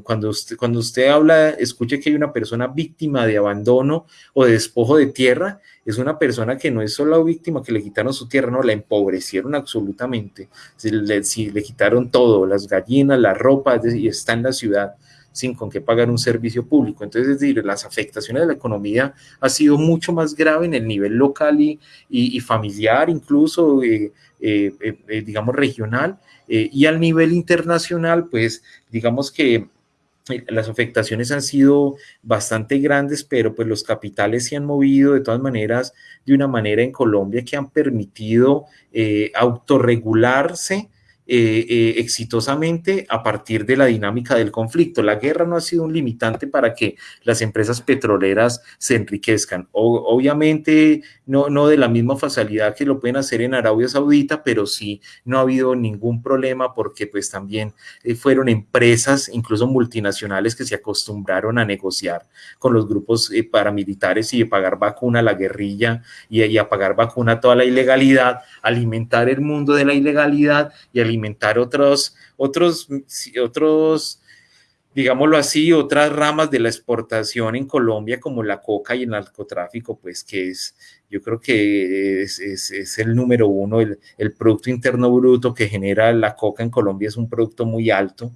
Cuando usted, cuando usted habla, escuche que hay una persona víctima de abandono o de despojo de tierra, es una persona que no es solo víctima que le quitaron su tierra, no, la empobrecieron absolutamente. Si le, le quitaron todo, las gallinas, la ropa, y está en la ciudad sin con qué pagar un servicio público. Entonces, es decir, las afectaciones de la economía ha sido mucho más grave en el nivel local y, y, familiar, incluso, eh, eh, eh, digamos, regional, y al nivel internacional, pues, digamos que las afectaciones han sido bastante grandes, pero pues los capitales se han movido de todas maneras de una manera en Colombia que han permitido eh, autorregularse eh, eh, exitosamente a partir de la dinámica del conflicto. La guerra no ha sido un limitante para que las empresas petroleras se enriquezcan. obviamente no, no de la misma facilidad que lo pueden hacer en Arabia Saudita, pero sí no ha habido ningún problema porque pues también eh, fueron empresas, incluso multinacionales, que se acostumbraron a negociar con los grupos paramilitares y pagar vacuna a la guerrilla y, y a pagar vacuna a toda la ilegalidad, alimentar el mundo de la ilegalidad y alimentar otros, otros, otros, digámoslo así, otras ramas de la exportación en Colombia como la coca y el narcotráfico, pues que es yo creo que es, el número uno, el, el, Producto Interno Bruto que genera la coca en Colombia es un producto muy alto,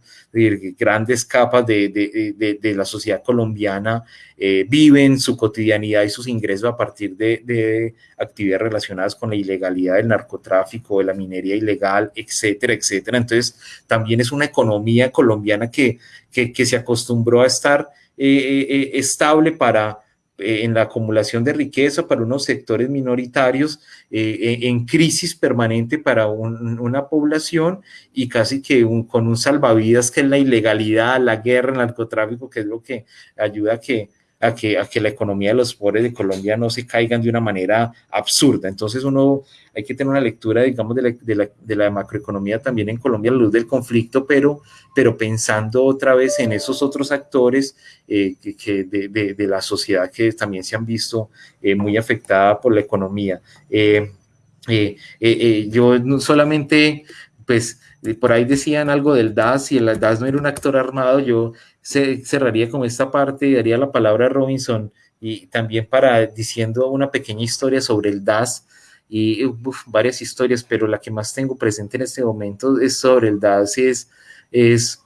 grandes capas de, de, de, la sociedad colombiana eh, viven su cotidianidad y sus ingresos a partir de, actividades relacionadas con la ilegalidad del narcotráfico, de la minería ilegal, etcétera, etcétera. Entonces, también es una economía colombiana que, que, que se acostumbró a estar eh, eh, estable para en la acumulación de riqueza para unos sectores minoritarios, eh, en crisis permanente para una población y casi que con un salvavidas que es la ilegalidad, la guerra, el narcotráfico, que es lo que ayuda a que a que, a que la economía de los pobres de Colombia no se caigan de una manera absurda. Entonces uno hay que tener una lectura, digamos, de la, de la, de la macroeconomía también en Colombia a la luz del conflicto, pero, pero pensando otra vez en esos otros actores eh, que, de, de, la sociedad que también se han visto eh, muy afectada por la economía. Eh, yo no solamente, pues, por ahí decían algo del DAS y el DAS no era un actor armado, yo cerraría con esta parte y daría la palabra a Robinson y también para diciendo una pequeña historia sobre el DAS y varias historias, pero la que más tengo presente en este momento es sobre el DAS, es, es,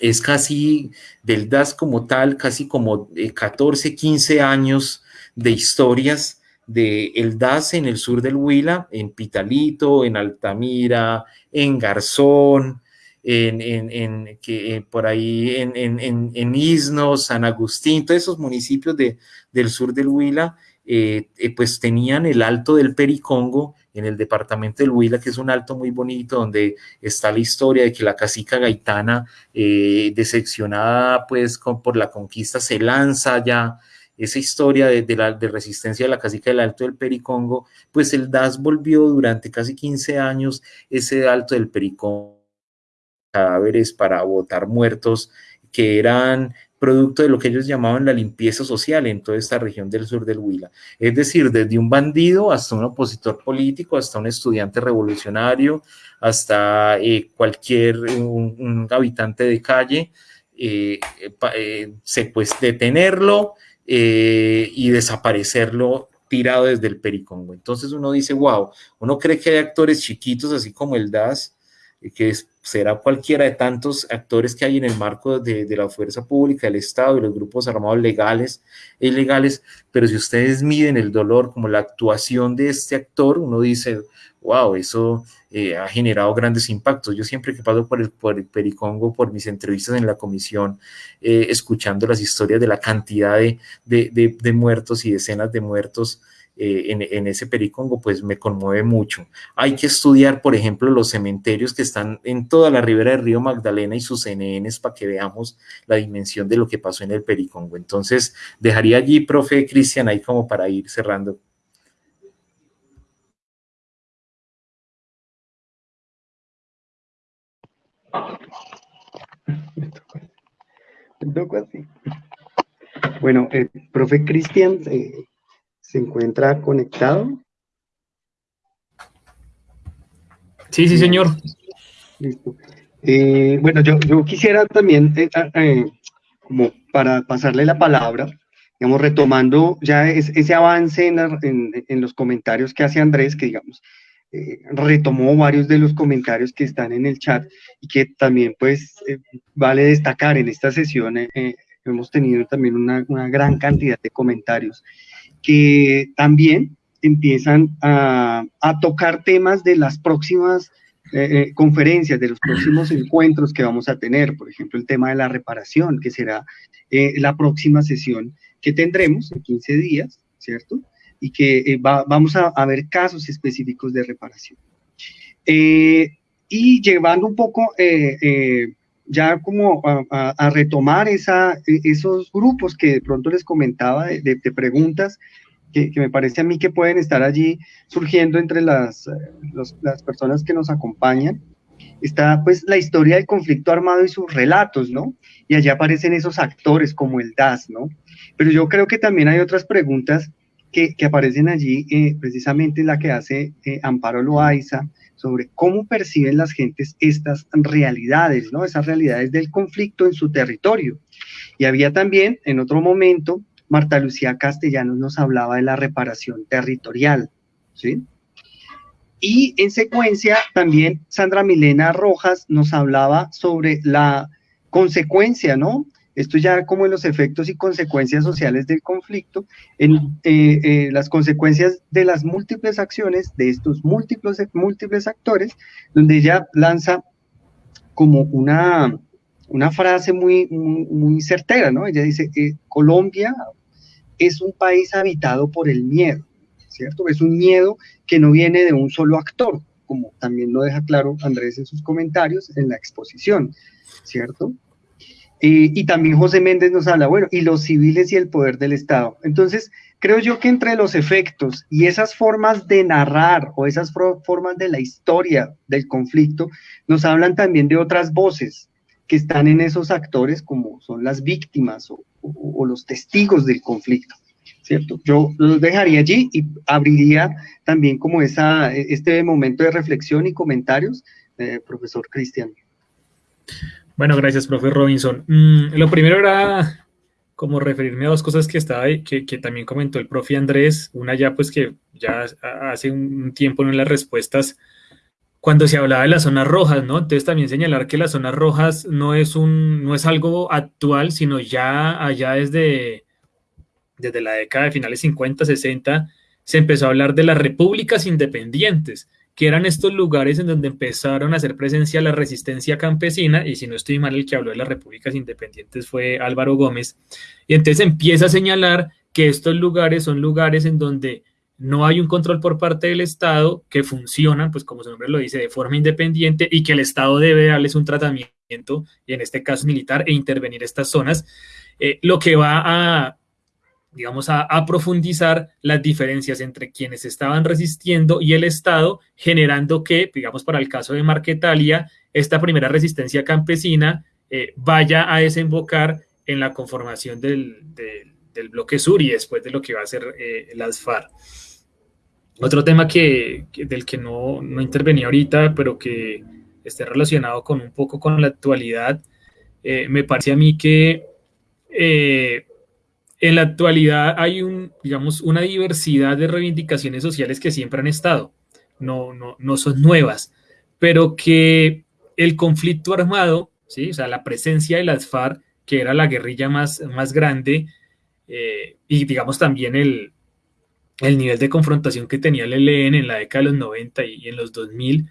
es casi del DAS como tal, casi como 14, 15 años de historias de el DAS en el sur del Huila, en Pitalito, en Altamira, en Garzón, en, que, eh, por ahí en, en, en, Isno, San Agustín, todos esos municipios de, del sur del Huila, eh, eh, pues tenían el Alto del Pericongo en el departamento del Huila, que es un alto muy bonito, donde está la historia de que la cacica gaitana, decepcionada pues por la conquista, se lanza ya. Esa historia de, de, la de resistencia de la cacica del Alto del Pericongo, pues el DAS volvió durante casi 15 años ese Alto del Pericongo cadáveres para botar muertos que eran producto de lo que ellos llamaban la limpieza social en toda esta región del sur del Huila. Es decir, desde un bandido hasta un opositor político, hasta un estudiante revolucionario, hasta eh, cualquier un, habitante de calle, eh, eh, se pues detenerlo y desaparecerlo tirado desde el Pericongo. Entonces uno dice, wow, uno cree que hay actores chiquitos así como el DAS, que será cualquiera de tantos actores que hay en el marco de, la fuerza pública, del Estado y los grupos armados legales e ilegales, pero si ustedes miden el dolor como la actuación de este actor, uno dice, wow, eso eh, ha generado grandes impactos. Yo siempre que paso por el, por el Pericongo, por mis entrevistas en la comisión, eh, escuchando las historias de la cantidad de, de, de muertos y decenas de muertos, eh, en, ese pericongo, pues me conmueve mucho. Hay que estudiar, por ejemplo, los cementerios que están en toda la ribera del río Magdalena y sus NNs para que veamos la dimensión de lo que pasó en el pericongo. Entonces, dejaría allí, profe Cristian, ahí como para ir cerrando. Bueno, el profe Cristian, eh, se encuentra conectado. Sí, sí, señor. Listo. Eh, bueno, yo, quisiera también, eh, ah, eh, como para pasarle la palabra, digamos, retomando ya ese avance en, los comentarios que hace Andrés, que digamos, retomó varios de los comentarios que están en el chat y que también pues vale destacar en esta sesión, hemos tenido también una, una gran cantidad de comentarios que también empiezan a, tocar temas de las próximas eh, eh, conferencias, de los próximos encuentros que vamos a tener, por ejemplo, el tema de la reparación, que será eh, la próxima sesión que tendremos en 15 días, ¿cierto? Y que vamos a, ver casos específicos de reparación. y llevando un poco ya como a, retomar e, esos grupos que de pronto les comentaba de, preguntas que, me parece a mí que pueden estar allí surgiendo entre las, eh, las personas que nos acompañan. Está pues la historia del conflicto armado y sus relatos, ¿no? Y allá aparecen esos actores como el DAS, ¿no? Pero yo creo que también hay otras preguntas que, que aparecen allí, eh, precisamente la que hace eh, Amparo Loaiza, sobre cómo perciben las gentes estas realidades, ¿no? Esas realidades del conflicto en su territorio. Y había también, en otro momento, Marta Lucía Castellanos nos hablaba de la reparación territorial, ¿sí? Y en secuencia, también Sandra Milena Rojas nos hablaba sobre la consecuencia, ¿no? Esto ya como en los efectos y consecuencias sociales del conflicto, en eh, eh, las consecuencias de las múltiples acciones de estos múltiples, múltiples actores, donde ella lanza como una, una frase muy, muy, certera, ¿no? Ella dice, que Colombia es un país habitado por el miedo, ¿cierto? Es un miedo que no viene de un solo actor, como también lo deja claro Andrés en sus comentarios en la exposición, ¿cierto? Y también José Méndez nos habla, bueno, y los civiles y el poder del Estado. Entonces, creo yo que entre los efectos y esas formas de narrar o esas formas de la historia del conflicto, nos hablan también de otras voces que están en esos actores, como son las víctimas o, los testigos del conflicto. ¿Cierto? Yo los dejaría allí y abriría también como esa, este momento de reflexión y comentarios, eh, profesor Cristian. Bueno, gracias, profe Robinson. Mm, lo primero era como referirme a dos cosas que estaba que, que también comentó el profe Andrés. Una ya, pues que ya hace un tiempo en las respuestas, cuando se hablaba de las zonas rojas, ¿no? Entonces también señalar que las zonas rojas no es un, no es algo actual, sino ya allá desde, desde la década de finales 50, 60, se empezó a hablar de las repúblicas independientes que eran estos lugares en donde empezaron a hacer presencia la resistencia campesina, y si no estoy mal, el que habló de las repúblicas independientes fue Álvaro Gómez, y entonces empieza a señalar que estos lugares son lugares en donde no hay un control por parte del Estado, que funcionan, pues como su nombre lo dice, de forma independiente y que el Estado debe darles un tratamiento, y en este caso militar, e intervenir estas zonas, eh, lo que va a digamos, a, profundizar las diferencias entre quienes estaban resistiendo y el Estado, generando que, digamos, para el caso de Marquetalia, esta primera resistencia campesina eh, vaya a desembocar en la conformación del, bloque sur y después de lo que va a ser eh, las FARC. Otro tema que, del que no, no intervenía ahorita, pero que esté relacionado con un poco con la actualidad, eh, me parece a mí que en la actualidad hay un, digamos, una diversidad de reivindicaciones sociales que siempre han estado, no, no, no son nuevas, pero que el conflicto armado, ¿sí? o sea, la presencia de las FARC, que era la guerrilla más, más grande, eh, y digamos también el, el nivel de confrontación que tenía el ELN en la década de los 90 y, en los 2000,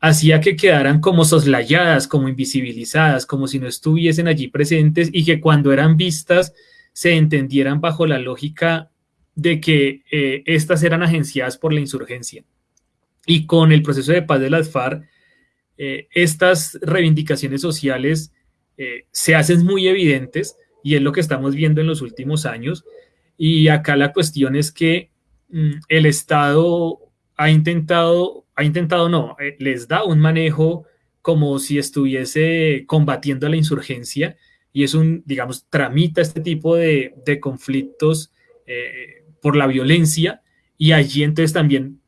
hacía que quedaran como soslayadas, como invisibilizadas, como si no estuviesen allí presentes y que cuando eran vistas se entendieran bajo la lógica de que eh, estas eran agenciadas por la insurgencia. Y con el proceso de paz de las FARC, eh, estas reivindicaciones sociales eh, se hacen muy evidentes y es lo que estamos viendo en los últimos años. Y acá la cuestión es que mm, el Estado ha intentado, ha intentado no, les da un manejo como si estuviese combatiendo a la insurgencia y es un, digamos, tramita este tipo de, de conflictos por la violencia y allí entonces también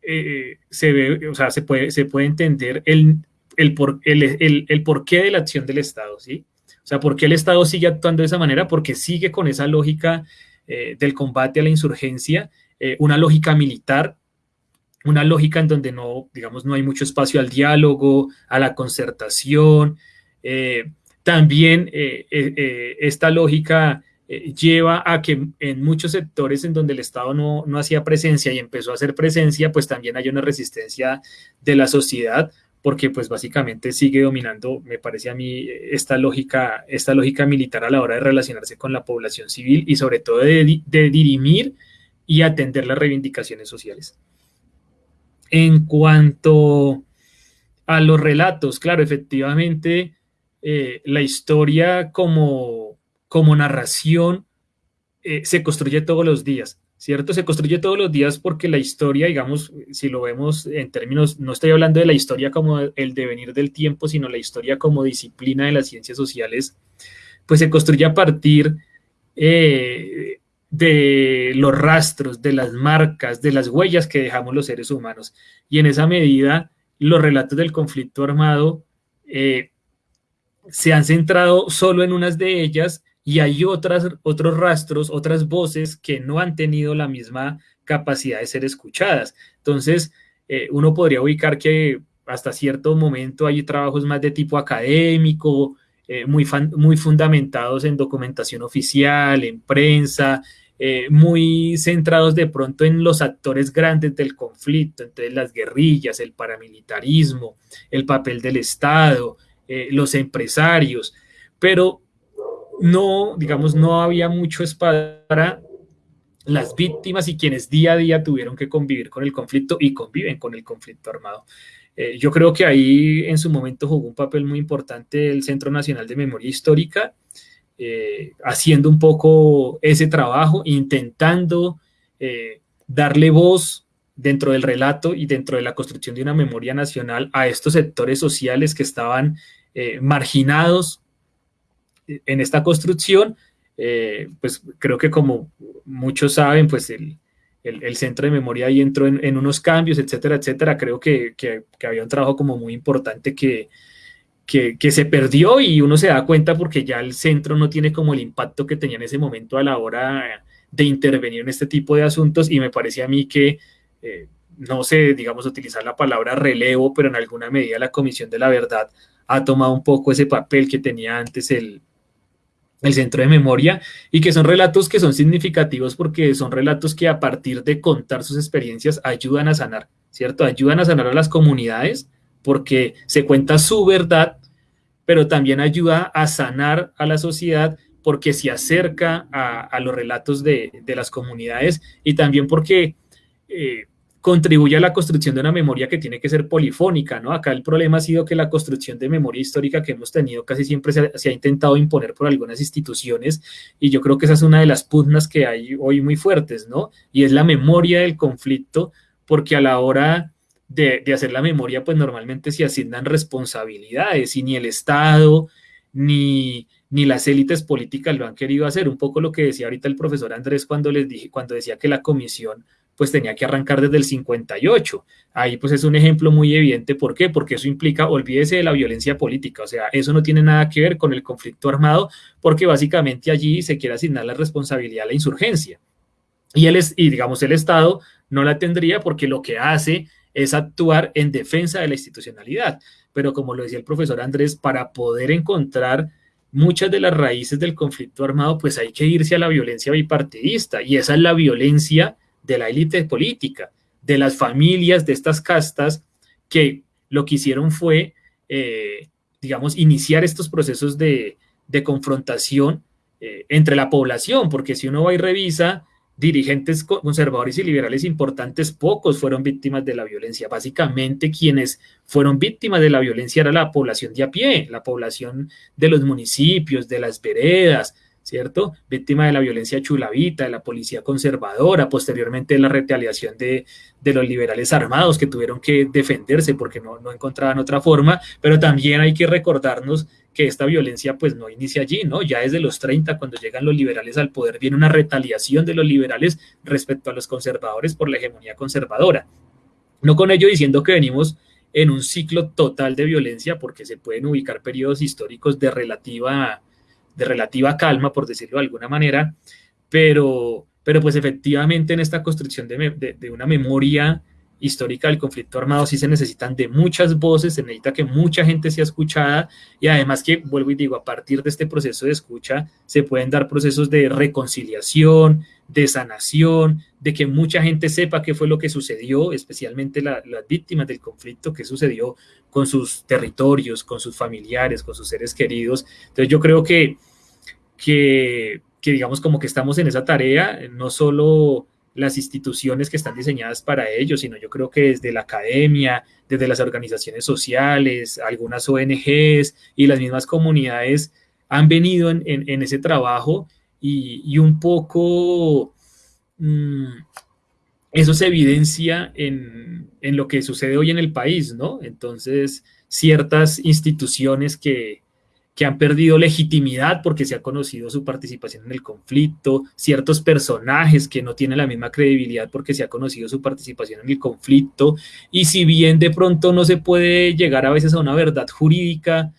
se ve, o sea, se puede, se puede entender el, el, por, el, el, porqué de la acción del Estado, ¿sí? O sea, ¿por qué el Estado sigue actuando de esa manera? Porque sigue con esa lógica eh, del combate a la insurgencia, eh, una lógica militar, una lógica en donde no, digamos, no hay mucho espacio al diálogo, a la concertación. Eh, también esta lógica lleva a que en muchos sectores en donde el Estado no, no hacía presencia y empezó a hacer presencia, pues también hay una resistencia de la sociedad porque pues básicamente sigue dominando, me parece a mí, esta lógica, esta lógica militar a la hora de relacionarse con la población civil y sobre todo de, dirimir y atender las reivindicaciones sociales. En cuanto a los relatos, claro, efectivamente, eh, la historia como, como narración eh, se construye todos los días. ¿cierto? Se construye todos los días porque la historia, digamos, si lo vemos en términos, no estoy hablando de la historia como el devenir del tiempo, sino la historia como disciplina de las ciencias sociales, pues se construye a partir eh, de los rastros, de las marcas, de las huellas que dejamos los seres humanos. Y en esa medida, los relatos del conflicto armado se han centrado solo en unas de ellas y hay otras, otros rastros, otras voces que no han tenido la misma capacidad de ser escuchadas. Entonces, eh, uno podría ubicar que hasta cierto momento hay trabajos más de tipo académico, eh, muy, muy fundamentados en documentación oficial, en prensa, eh, muy centrados de pronto en los actores grandes del conflicto, entre las guerrillas, el paramilitarismo, el papel del Estado, los empresarios, pero no, digamos, no había mucho espacio para las víctimas y quienes día a día tuvieron que convivir con el conflicto y conviven con el conflicto armado. Eh, yo creo que ahí en su momento jugó un papel muy importante el Centro Nacional de Memoria Histórica, eh, haciendo un poco ese trabajo, intentando eh, darle voz dentro del relato y dentro de la construcción de una memoria nacional a estos sectores sociales que estaban marginados en esta construcción, eh, pues creo que como muchos saben, pues el, centro de memoria ahí entró en, unos cambios, etcétera, etcétera. Creo que, había un trabajo como muy importante que, que, se perdió y uno se da cuenta porque ya el centro no tiene como el impacto que tenía en ese momento a la hora de intervenir en este tipo de asuntos y me parece a mí que, eh, no sé, digamos, utilizar la palabra relevo, pero en alguna medida la Comisión de la Verdad ha tomado un poco ese papel que tenía antes el, el centro de memoria y que son relatos que son significativos porque son relatos que a partir de contar sus experiencias ayudan a sanar, ¿cierto? Ayudan a sanar a las comunidades porque se cuenta su verdad, pero también ayuda a sanar a la sociedad porque se acerca a, los relatos de, las comunidades y también porque eh, contribuye a la construcción de una memoria que tiene que ser polifónica, ¿no? Acá el problema ha sido que la construcción de memoria histórica que hemos tenido casi siempre se, ha intentado imponer por algunas instituciones y yo creo que esa es una de las pugnas que hay hoy muy fuertes, ¿no? Y es la memoria del conflicto, porque a la hora de, hacer la memoria, pues normalmente se asignan responsabilidades y ni el Estado ni, ni las élites políticas lo han querido hacer. Un poco lo que decía ahorita el profesor Andrés cuando les dije, cuando decía que la comisión pues tenía que arrancar desde el 58. Ahí pues es un ejemplo muy evidente. ¿Por qué? Porque eso implica, olvídese de la violencia política, o sea, eso no tiene nada que ver con el conflicto armado, porque básicamente allí se quiere asignar la responsabilidad a la insurgencia. Y, él es, y digamos, el Estado no la tendría porque lo que hace es actuar en defensa de la institucionalidad. pero como lo decía el profesor Andrés, para poder encontrar muchas de las raíces del conflicto armado, pues hay que irse a la violencia bipartidista, y esa es la violencia de la élite política, de las familias, de estas castas, que lo que hicieron fue, eh, digamos, iniciar estos procesos de, confrontación eh, entre la población, porque si uno va y revisa, dirigentes conservadores y liberales importantes, pocos fueron víctimas de la violencia. Básicamente quienes fueron víctimas de la violencia era la población de a pie, la población de los municipios, de las veredas, ¿cierto? Víctima de la violencia chulavita, de la policía conservadora, posteriormente la retaliación de, los liberales armados que tuvieron que defenderse porque no, no encontraban otra forma, pero también hay que recordarnos que esta violencia pues no inicia allí, ¿no? Ya desde los 30, cuando llegan los liberales al poder, viene una retaliación de los liberales respecto a los conservadores por la hegemonía conservadora. No con ello diciendo que venimos en un ciclo total de violencia, porque se pueden ubicar periodos históricos de relativa de relativa calma, por decirlo de alguna manera, pero, pero pues efectivamente en esta construcción de, una memoria histórica del conflicto armado sí se necesitan de muchas voces, se necesita que mucha gente sea escuchada y además que, vuelvo y digo, a partir de este proceso de escucha se pueden dar procesos de reconciliación, de sanación, de que mucha gente sepa qué fue lo que sucedió, especialmente las víctimas del conflicto, qué sucedió con sus territorios, con sus familiares, con sus seres queridos. Entonces yo creo que que, digamos como que estamos en esa tarea, no solo las instituciones que están diseñadas para ello, sino yo creo que desde la academia, desde las organizaciones sociales, algunas ONGs y las mismas comunidades han venido en, ese trabajo y, un poco mm, eso se evidencia en, en, lo que sucede hoy en el país, ¿no? Entonces, ciertas instituciones que, que han perdido legitimidad porque se ha conocido su participación en el conflicto, ciertos personajes que no tienen la misma credibilidad porque se ha conocido su participación en el conflicto, y si bien de pronto no se puede llegar a veces a una verdad jurídica,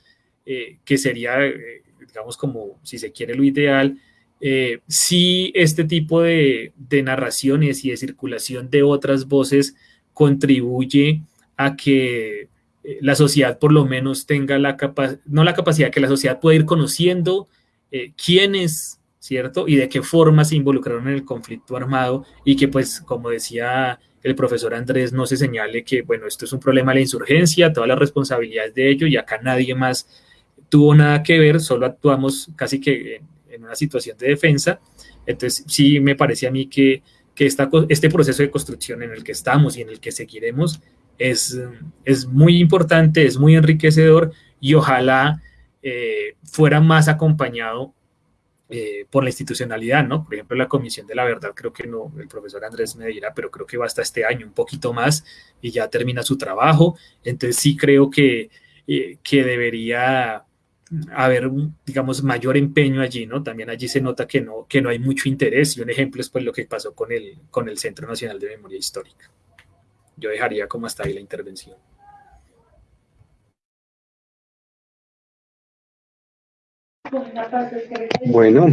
eh, que sería, eh, digamos, como si se quiere lo ideal, eh, si este tipo de, narraciones y de circulación de otras voces contribuye a que la sociedad por lo menos tenga la capacidad, no la capacidad, que la sociedad pueda ir conociendo eh, quiénes, ¿cierto? Y de qué forma se involucraron en el conflicto armado y que pues, como decía el profesor Andrés, no se señale que, bueno, esto es un problema de la insurgencia, todas las responsabilidades de ello y acá nadie más tuvo nada que ver, solo actuamos casi que en, una situación de defensa. Entonces, sí me parece a mí que, que esta, este proceso de construcción en el que estamos y en el que seguiremos es, es muy importante, es muy enriquecedor y ojalá eh, fuera más acompañado eh, por la institucionalidad, ¿no? Por ejemplo, la Comisión de la Verdad, creo que no, el profesor Andrés me dirá, pero creo que va hasta este año, un poquito más, y ya termina su trabajo. Entonces sí creo que, eh, que debería haber, digamos, mayor empeño allí, ¿no? También allí se nota que no, que no hay mucho interés, y un ejemplo es pues lo que pasó con el, con el Centro Nacional de Memoria Histórica yo dejaría como hasta ahí la intervención. Bueno,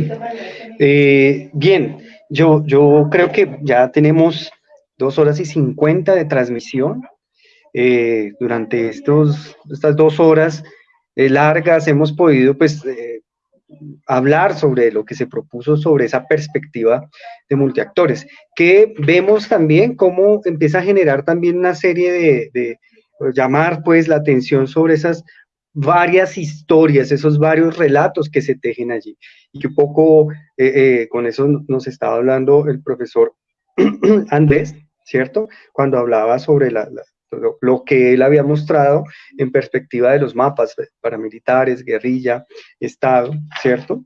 eh, bien, yo, yo creo que ya tenemos dos horas y cincuenta de transmisión. Eh, durante estos, estas dos horas eh, largas hemos podido pues hablar sobre lo que se propuso sobre esa perspectiva de multiactores, que vemos también cómo empieza a generar también una serie de, llamar pues la atención sobre esas varias historias, esos varios relatos que se tejen allí. Y que un poco eh, eh, con eso nos estaba hablando el profesor Andrés, ¿cierto? Cuando hablaba sobre la, lo, que él había mostrado en perspectiva de los mapas paramilitares, guerrilla, Estado, ¿cierto?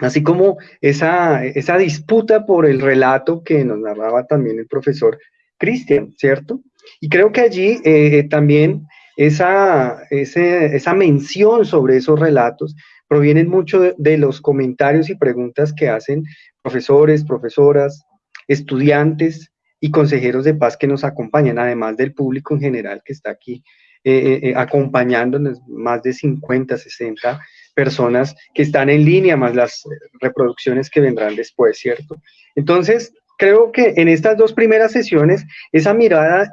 Así como esa, esa disputa por el relato que nos narraba también el profesor Cristian, ¿cierto? Y creo que allí eh, también esa, esa mención sobre esos relatos provienen mucho de los comentarios y preguntas que hacen profesores, profesoras, estudiantes, y consejeros de paz que nos acompañan, además del público en general que está aquí eh, eh, eh, acompañándonos, más de 50, 60 personas que están en línea, más las reproducciones que vendrán después, ¿cierto? Entonces, creo que en estas dos primeras sesiones, esa mirada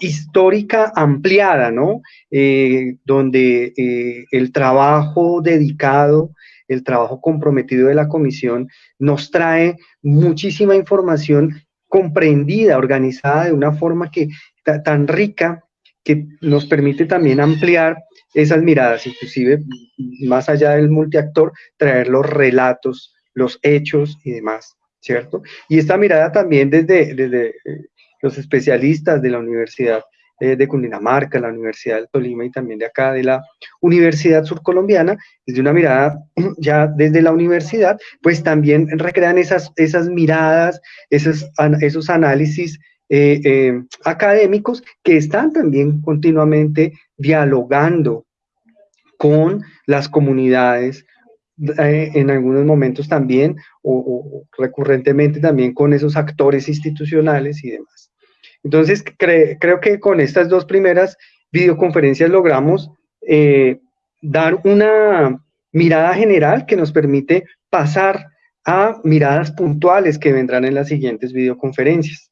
histórica ampliada, ¿no? Eh, donde eh, el trabajo dedicado, el trabajo comprometido de la comisión nos trae muchísima información comprendida, organizada de una forma que tan rica que nos permite también ampliar esas miradas, inclusive más allá del multiactor, traer los relatos, los hechos y demás, ¿cierto? Y esta mirada también desde, desde eh, los especialistas de la Universidad eh, de Cundinamarca, la Universidad de Tolima y también de acá de la Universidad Surcolombiana, desde una mirada ya desde la universidad, pues también recrean esas, esas miradas, esos, esos análisis eh, eh, académicos que están también continuamente dialogando con las comunidades, en algunos momentos también, o, recurrentemente también con esos actores institucionales y demás. Entonces, creo que con estas dos primeras videoconferencias logramos eh, dar una mirada general que nos permite pasar a miradas puntuales que vendrán en las siguientes videoconferencias.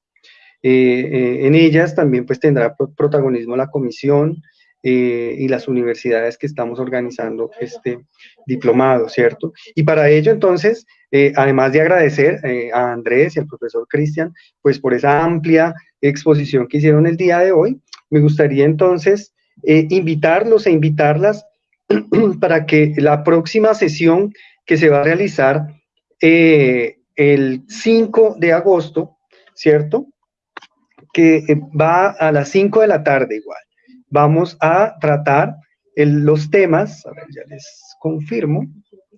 Eh, eh, en ellas también pues tendrá protagonismo la comisión y las universidades que estamos organizando este diplomado, ¿cierto? Y para ello entonces, además de agradecer a Andrés y al profesor Cristian, pues por esa amplia exposición que hicieron el día de hoy. Me gustaría entonces eh, invitarlos e invitarlas para que la próxima sesión que se va a realizar eh, el 5 de agosto, ¿cierto? Que eh, va a las 5 de la tarde igual. Vamos a tratar los temas, a ver, ya les confirmo,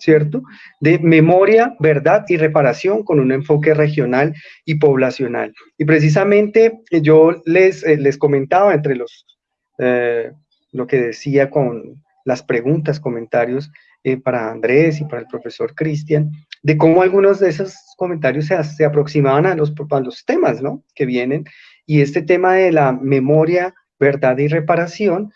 ¿cierto? De memoria, verdad y reparación con un enfoque regional y poblacional. Y precisamente eh, yo les, eh, les comentaba entre los, eh, lo que decía con las preguntas, comentarios para Andrés y para el profesor Cristian, de cómo algunos de esos comentarios se, se aproximaban a los, a los temas, ¿no? Que vienen. Y este tema de la memoria, verdad y reparación,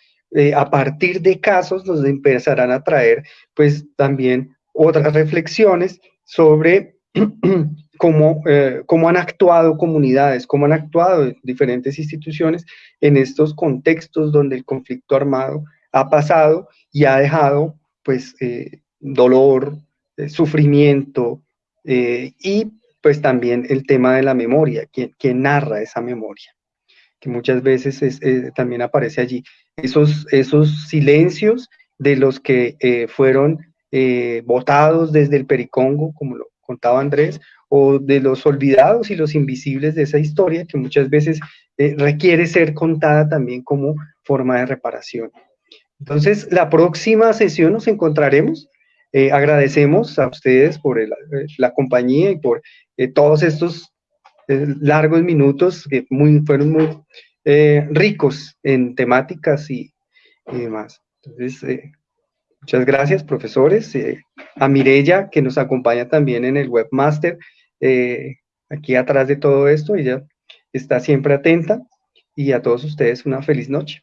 a partir de casos nos empezarán a traer pues también otras reflexiones sobre cómo, eh, cómo han actuado comunidades, cómo han actuado diferentes instituciones en estos contextos donde el conflicto armado ha pasado y ha dejado pues eh, dolor, eh, sufrimiento y pues también el tema de la memoria, quien, narra esa memoria, que muchas veces también aparece allí. Esos, esos silencios de los que fueron eh, votados desde el Pericongo, como lo contaba Andrés, o de los olvidados y los invisibles de esa historia que muchas veces eh, requiere ser contada también como forma de reparación. Entonces, la próxima sesión nos encontraremos. Eh, agradecemos a ustedes por la compañía y por todos estos largos minutos que muy, fueron muy ricos en temáticas y, y demás. Entonces, Muchas gracias, profesores. Eh, a Mirella, que nos acompaña también en el webmaster, eh, aquí atrás de todo esto, ella está siempre atenta. Y a todos ustedes una feliz noche.